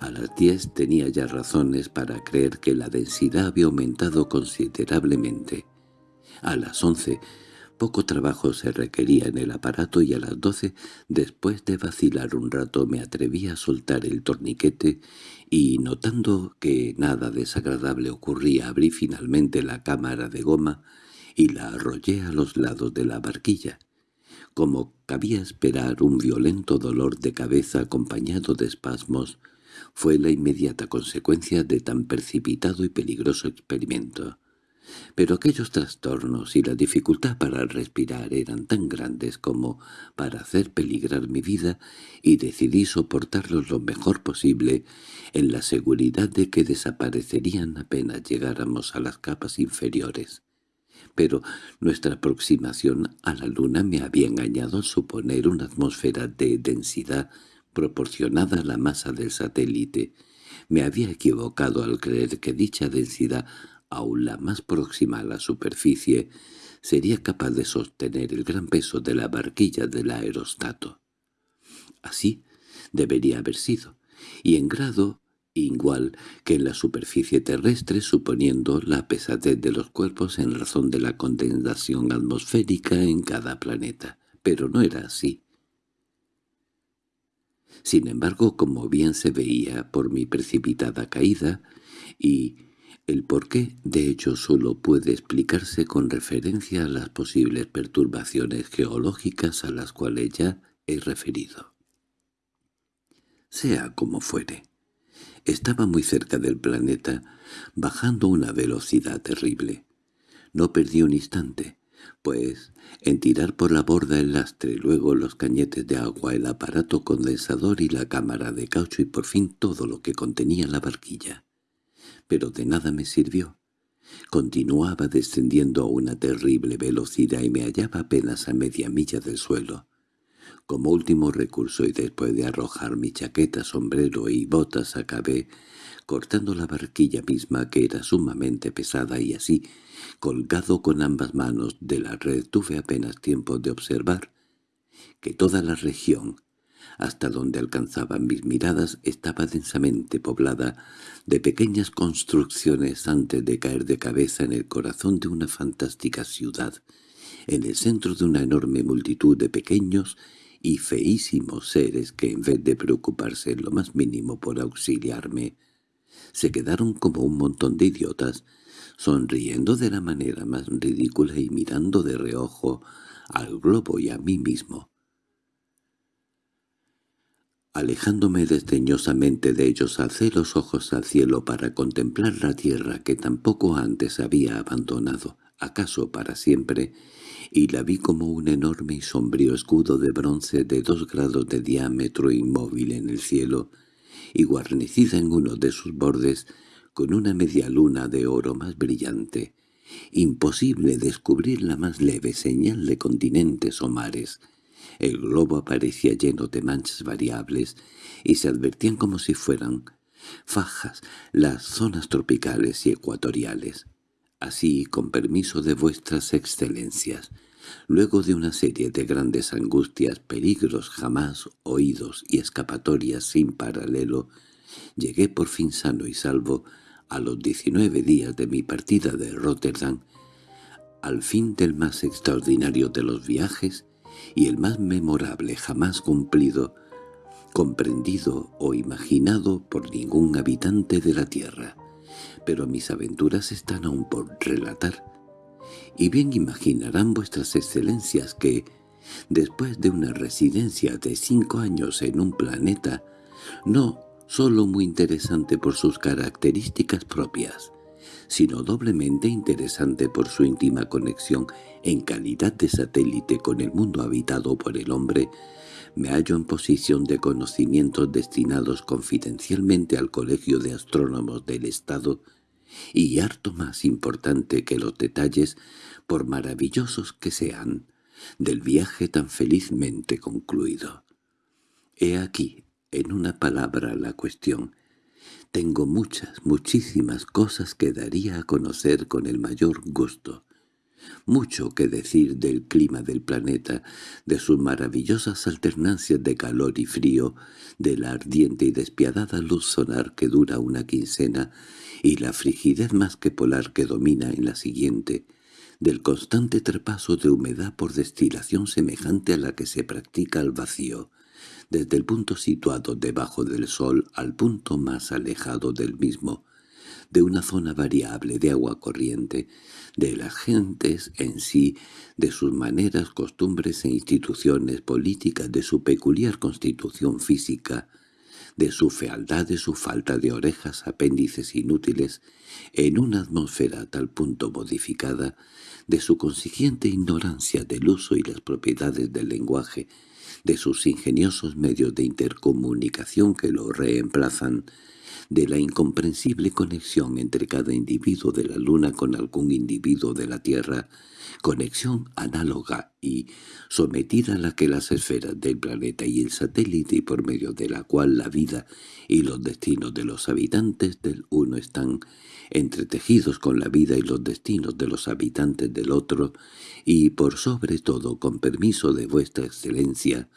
A las diez tenía ya razones para creer que la densidad había aumentado considerablemente. A las once poco trabajo se requería en el aparato y a las doce, después de vacilar un rato, me atreví a soltar el torniquete y, notando que nada desagradable ocurría, abrí finalmente la cámara de goma y la arrollé a los lados de la barquilla. Como cabía esperar un violento dolor de cabeza acompañado de espasmos, fue la inmediata consecuencia de tan precipitado y peligroso experimento. Pero aquellos trastornos y la dificultad para respirar eran tan grandes como para hacer peligrar mi vida y decidí soportarlos lo mejor posible en la seguridad de que desaparecerían apenas llegáramos a las capas inferiores. Pero nuestra aproximación a la luna me había engañado al suponer una atmósfera de densidad proporcionada a la masa del satélite. Me había equivocado al creer que dicha densidad aún la más próxima a la superficie, sería capaz de sostener el gran peso de la barquilla del aerostato. Así debería haber sido, y en grado igual que en la superficie terrestre suponiendo la pesadez de los cuerpos en razón de la condensación atmosférica en cada planeta. Pero no era así. Sin embargo, como bien se veía por mi precipitada caída, y el porqué, de hecho, solo puede explicarse con referencia a las posibles perturbaciones geológicas a las cuales ya he referido. Sea como fuere, estaba muy cerca del planeta, bajando una velocidad terrible. No perdí un instante, pues en tirar por la borda el lastre, luego los cañetes de agua, el aparato condensador y la cámara de caucho y por fin todo lo que contenía la barquilla pero de nada me sirvió. Continuaba descendiendo a una terrible velocidad y me hallaba apenas a media milla del suelo. Como último recurso y después de arrojar mi chaqueta, sombrero y botas acabé cortando la barquilla misma que era sumamente pesada y así, colgado con ambas manos de la red, tuve apenas tiempo de observar que toda la región hasta donde alcanzaban mis miradas estaba densamente poblada de pequeñas construcciones antes de caer de cabeza en el corazón de una fantástica ciudad, en el centro de una enorme multitud de pequeños y feísimos seres que en vez de preocuparse en lo más mínimo por auxiliarme, se quedaron como un montón de idiotas, sonriendo de la manera más ridícula y mirando de reojo al globo y a mí mismo. Alejándome desdeñosamente de ellos alcé los ojos al cielo para contemplar la tierra que tampoco antes había abandonado, acaso para siempre, y la vi como un enorme y sombrío escudo de bronce de dos grados de diámetro inmóvil en el cielo, y guarnecida en uno de sus bordes con una media luna de oro más brillante. Imposible descubrir la más leve señal de continentes o mares, el globo aparecía lleno de manchas variables y se advertían como si fueran fajas las zonas tropicales y ecuatoriales. Así, con permiso de vuestras excelencias, luego de una serie de grandes angustias, peligros jamás oídos y escapatorias sin paralelo, llegué por fin sano y salvo a los diecinueve días de mi partida de Rotterdam, al fin del más extraordinario de los viajes y el más memorable jamás cumplido, comprendido o imaginado por ningún habitante de la tierra. Pero mis aventuras están aún por relatar. Y bien imaginarán vuestras excelencias que, después de una residencia de cinco años en un planeta, no solo muy interesante por sus características propias, sino doblemente interesante por su íntima conexión en calidad de satélite con el mundo habitado por el hombre, me hallo en posición de conocimientos destinados confidencialmente al Colegio de Astrónomos del Estado y harto más importante que los detalles, por maravillosos que sean, del viaje tan felizmente concluido. He aquí En una palabra la cuestión. Tengo muchas, muchísimas cosas que daría a conocer con el mayor gusto. Mucho que decir del clima del planeta, de sus maravillosas alternancias de calor y frío, de la ardiente y despiadada luz solar que dura una quincena y la frigidez más que polar que domina en la siguiente, del constante trepaso de humedad por destilación semejante a la que se practica al vacío, desde el punto situado debajo del sol al punto más alejado del mismo, de una zona variable de agua corriente, de las gentes en sí, de sus maneras, costumbres e instituciones políticas, de su peculiar constitución física, de su fealdad, de su falta de orejas, apéndices inútiles, en una atmósfera a tal punto modificada, de su consiguiente ignorancia del uso y las propiedades del lenguaje, de sus ingeniosos medios de intercomunicación que lo reemplazan, de la incomprensible conexión entre cada individuo de la Luna con algún individuo de la Tierra, conexión análoga y sometida a la que las esferas del planeta y el satélite y por medio de la cual la vida y los destinos de los habitantes del uno están entretejidos con la vida y los destinos de los habitantes del otro, y por sobre todo, con permiso de vuestra excelencia,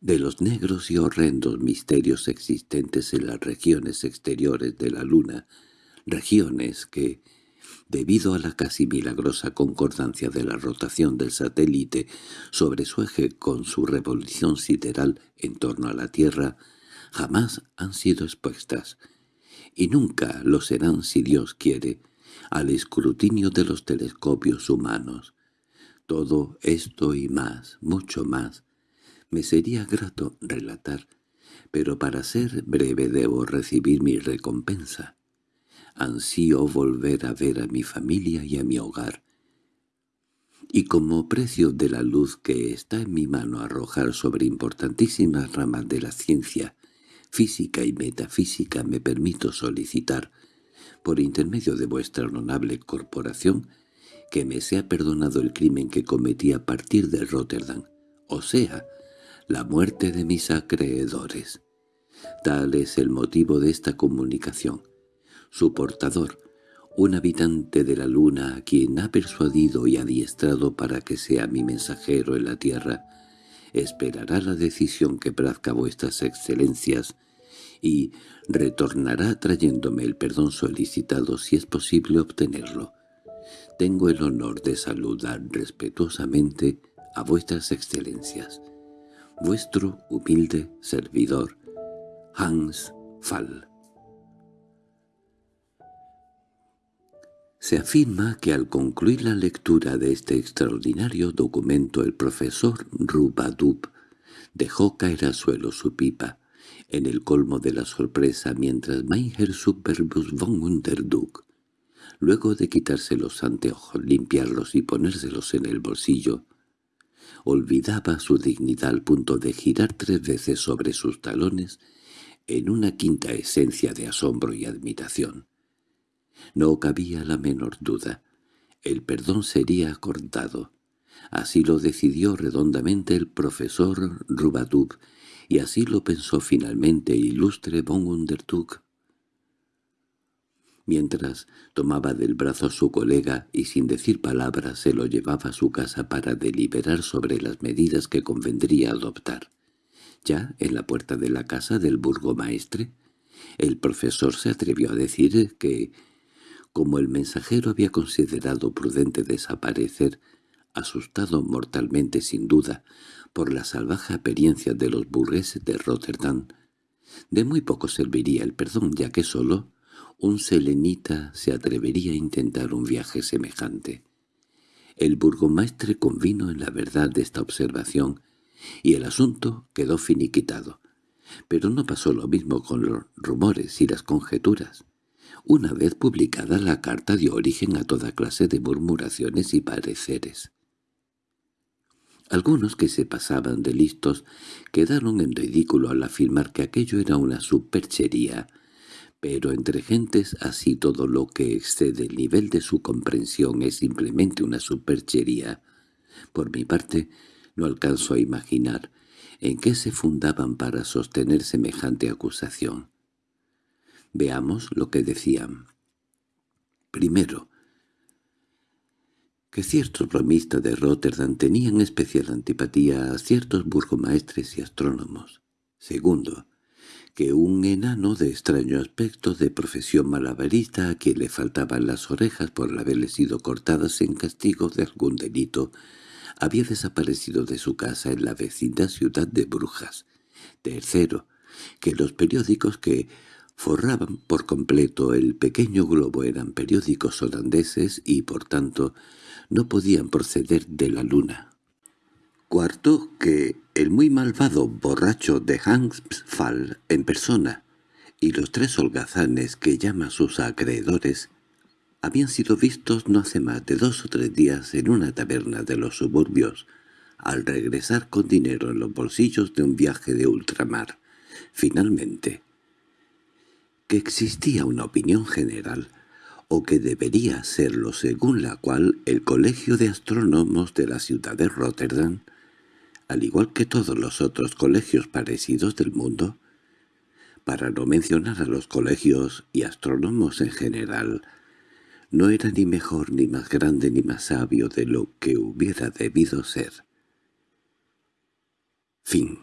de los negros y horrendos misterios existentes en las regiones exteriores de la luna, regiones que, debido a la casi milagrosa concordancia de la rotación del satélite sobre su eje con su revolución sideral en torno a la Tierra, jamás han sido expuestas, y nunca lo serán si Dios quiere, al escrutinio de los telescopios humanos. Todo esto y más, mucho más, me sería grato relatar, pero para ser breve debo recibir mi recompensa. Ansío volver a ver a mi familia y a mi hogar. Y como precio de la luz que está en mi mano arrojar sobre importantísimas ramas de la ciencia, física y metafísica me permito solicitar, por intermedio de vuestra honorable corporación, que me sea perdonado el crimen que cometí a partir de Rotterdam, o sea, la muerte de mis acreedores. Tal es el motivo de esta comunicación. Su portador, un habitante de la luna a quien ha persuadido y adiestrado para que sea mi mensajero en la tierra, esperará la decisión que plazca vuestras excelencias y retornará trayéndome el perdón solicitado si es posible obtenerlo. Tengo el honor de saludar respetuosamente a vuestras excelencias. Vuestro humilde servidor, Hans Fall. Se afirma que al concluir la lectura de este extraordinario documento el profesor Rubadub dejó caer al suelo su pipa, en el colmo de la sorpresa mientras Meijer Superbus von Unterduk, luego de quitarse los anteojos, limpiarlos y ponérselos en el bolsillo, olvidaba su dignidad al punto de girar tres veces sobre sus talones en una quinta esencia de asombro y admiración. No cabía la menor duda. El perdón sería acordado. Así lo decidió redondamente el profesor Rubadub, y así lo pensó finalmente ilustre von Undertug mientras tomaba del brazo a su colega y sin decir palabras se lo llevaba a su casa para deliberar sobre las medidas que convendría adoptar. Ya en la puerta de la casa del burgomaestre, el profesor se atrevió a decir que, como el mensajero había considerado prudente desaparecer, asustado mortalmente sin duda por la salvaje apariencia de los burgueses de Rotterdam, de muy poco serviría el perdón, ya que solo un selenita se atrevería a intentar un viaje semejante. El burgomaestre convino en la verdad de esta observación y el asunto quedó finiquitado. Pero no pasó lo mismo con los rumores y las conjeturas. Una vez publicada la carta dio origen a toda clase de murmuraciones y pareceres. Algunos que se pasaban de listos quedaron en ridículo al afirmar que aquello era una superchería pero entre gentes así todo lo que excede el nivel de su comprensión es simplemente una superchería. Por mi parte, no alcanzo a imaginar en qué se fundaban para sostener semejante acusación. Veamos lo que decían. Primero, que ciertos bromistas de Rotterdam tenían especial antipatía a ciertos burgomaestres y astrónomos. Segundo, que un enano de extraño aspecto de profesión malabarista a quien le faltaban las orejas por haberle sido cortadas en castigo de algún delito, había desaparecido de su casa en la vecina ciudad de Brujas. Tercero, que los periódicos que forraban por completo el pequeño globo eran periódicos holandeses y, por tanto, no podían proceder de la luna. Cuarto, que el muy malvado borracho de Hansfall en persona y los tres holgazanes que llama sus acreedores habían sido vistos no hace más de dos o tres días en una taberna de los suburbios, al regresar con dinero en los bolsillos de un viaje de ultramar. Finalmente, que existía una opinión general o que debería serlo según la cual el Colegio de Astrónomos de la ciudad de Rotterdam, al igual que todos los otros colegios parecidos del mundo, para no mencionar a los colegios y astrónomos en general, no era ni mejor ni más grande ni más sabio de lo que hubiera debido ser. Fin